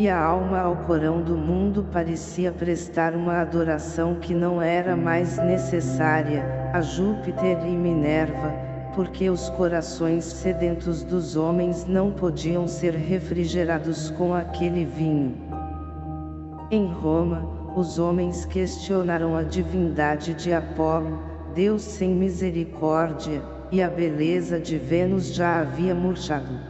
E a alma ao Corão do mundo parecia prestar uma adoração que não era mais necessária, a Júpiter e Minerva, porque os corações sedentos dos homens não podiam ser refrigerados com aquele vinho. Em Roma, os homens questionaram a divindade de Apolo, Deus sem misericórdia, e a beleza de Vênus já havia murchado.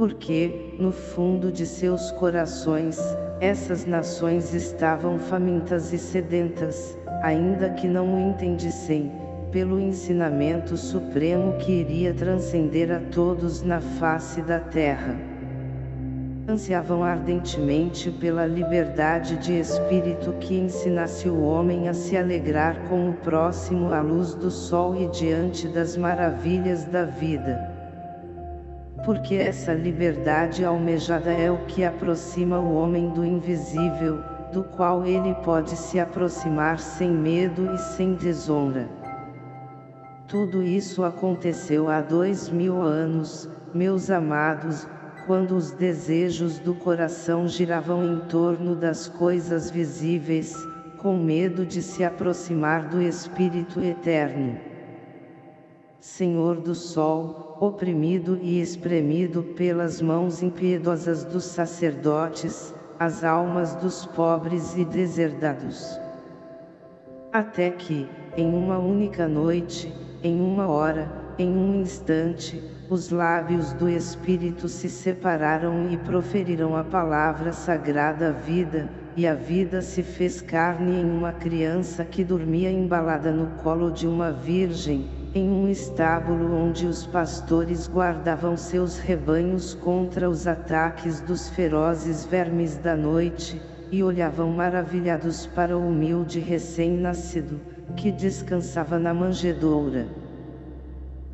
Porque, no fundo de seus corações, essas nações estavam famintas e sedentas, ainda que não o entendissem, pelo ensinamento supremo que iria transcender a todos na face da terra. ansiavam ardentemente pela liberdade de espírito que ensinasse o homem a se alegrar com o próximo à luz do sol e diante das maravilhas da vida. Porque essa liberdade almejada é o que aproxima o homem do invisível, do qual ele pode se aproximar sem medo e sem desonra. Tudo isso aconteceu há dois mil anos, meus amados, quando os desejos do coração giravam em torno das coisas visíveis, com medo de se aproximar do Espírito Eterno. Senhor do Sol, oprimido e espremido pelas mãos impiedosas dos sacerdotes, as almas dos pobres e deserdados. Até que, em uma única noite, em uma hora, em um instante, os lábios do Espírito se separaram e proferiram a palavra sagrada vida, e a vida se fez carne em uma criança que dormia embalada no colo de uma virgem, em um estábulo onde os pastores guardavam seus rebanhos contra os ataques dos ferozes vermes da noite, e olhavam maravilhados para o humilde recém-nascido, que descansava na manjedoura.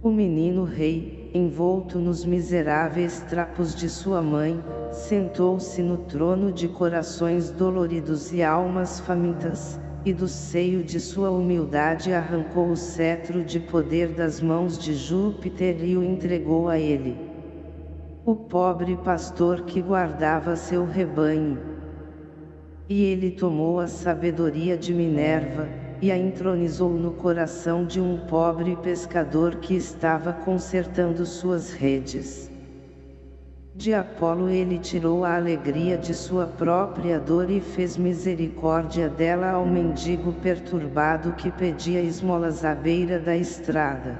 O menino rei, envolto nos miseráveis trapos de sua mãe, sentou-se no trono de corações doloridos e almas famintas, e do seio de sua humildade arrancou o cetro de poder das mãos de Júpiter e o entregou a ele. O pobre pastor que guardava seu rebanho. E ele tomou a sabedoria de Minerva, e a entronizou no coração de um pobre pescador que estava consertando suas redes. De Apolo ele tirou a alegria de sua própria dor e fez misericórdia dela ao mendigo perturbado que pedia esmolas à beira da estrada.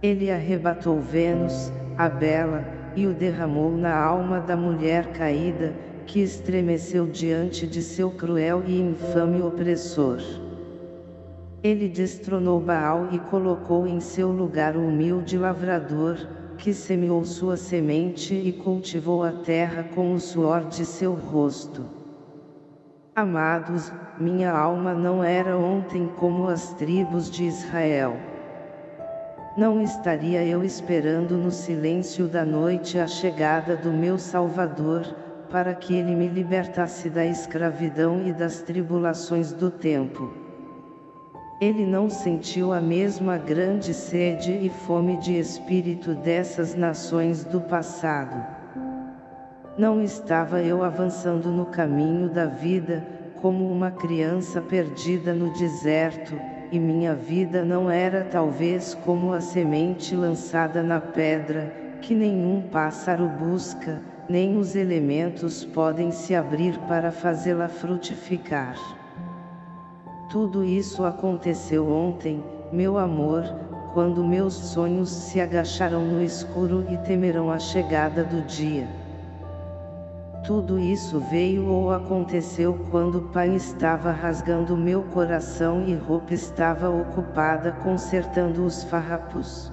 Ele arrebatou Vênus, a bela, e o derramou na alma da mulher caída, que estremeceu diante de seu cruel e infame opressor. Ele destronou Baal e colocou em seu lugar o humilde lavrador, que semeou sua semente e cultivou a terra com o suor de seu rosto. Amados, minha alma não era ontem como as tribos de Israel. Não estaria eu esperando no silêncio da noite a chegada do meu Salvador, para que ele me libertasse da escravidão e das tribulações do tempo. Ele não sentiu a mesma grande sede e fome de espírito dessas nações do passado. Não estava eu avançando no caminho da vida, como uma criança perdida no deserto, e minha vida não era talvez como a semente lançada na pedra, que nenhum pássaro busca, nem os elementos podem se abrir para fazê-la frutificar. Tudo isso aconteceu ontem, meu amor, quando meus sonhos se agacharam no escuro e temerão a chegada do dia. Tudo isso veio ou aconteceu quando pai estava rasgando meu coração e roupa estava ocupada consertando os farrapos.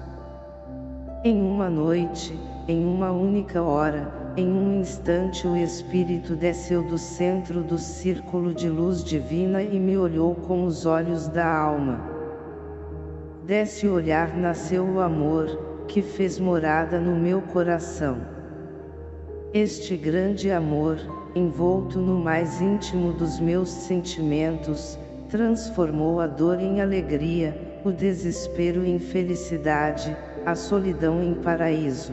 Em uma noite, em uma única hora, em um instante o Espírito desceu do centro do círculo de luz divina e me olhou com os olhos da alma. Desse olhar nasceu o amor, que fez morada no meu coração. Este grande amor, envolto no mais íntimo dos meus sentimentos, transformou a dor em alegria, o desespero em felicidade, a solidão em paraíso.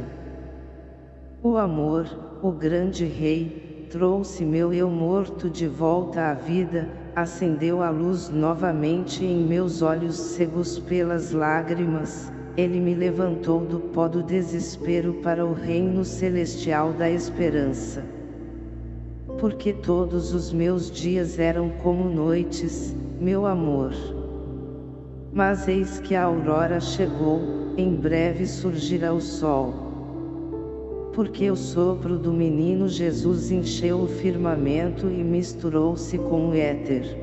O amor, o grande rei, trouxe meu eu morto de volta à vida, acendeu a luz novamente em meus olhos cegos pelas lágrimas, ele me levantou do pó do desespero para o reino celestial da esperança. Porque todos os meus dias eram como noites, meu amor. Mas eis que a aurora chegou, em breve surgirá o sol porque o sopro do menino Jesus encheu o firmamento e misturou-se com o éter.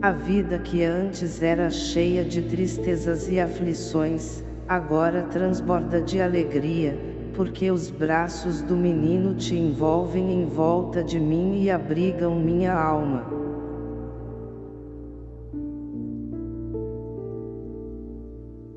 A vida que antes era cheia de tristezas e aflições, agora transborda de alegria, porque os braços do menino te envolvem em volta de mim e abrigam minha alma.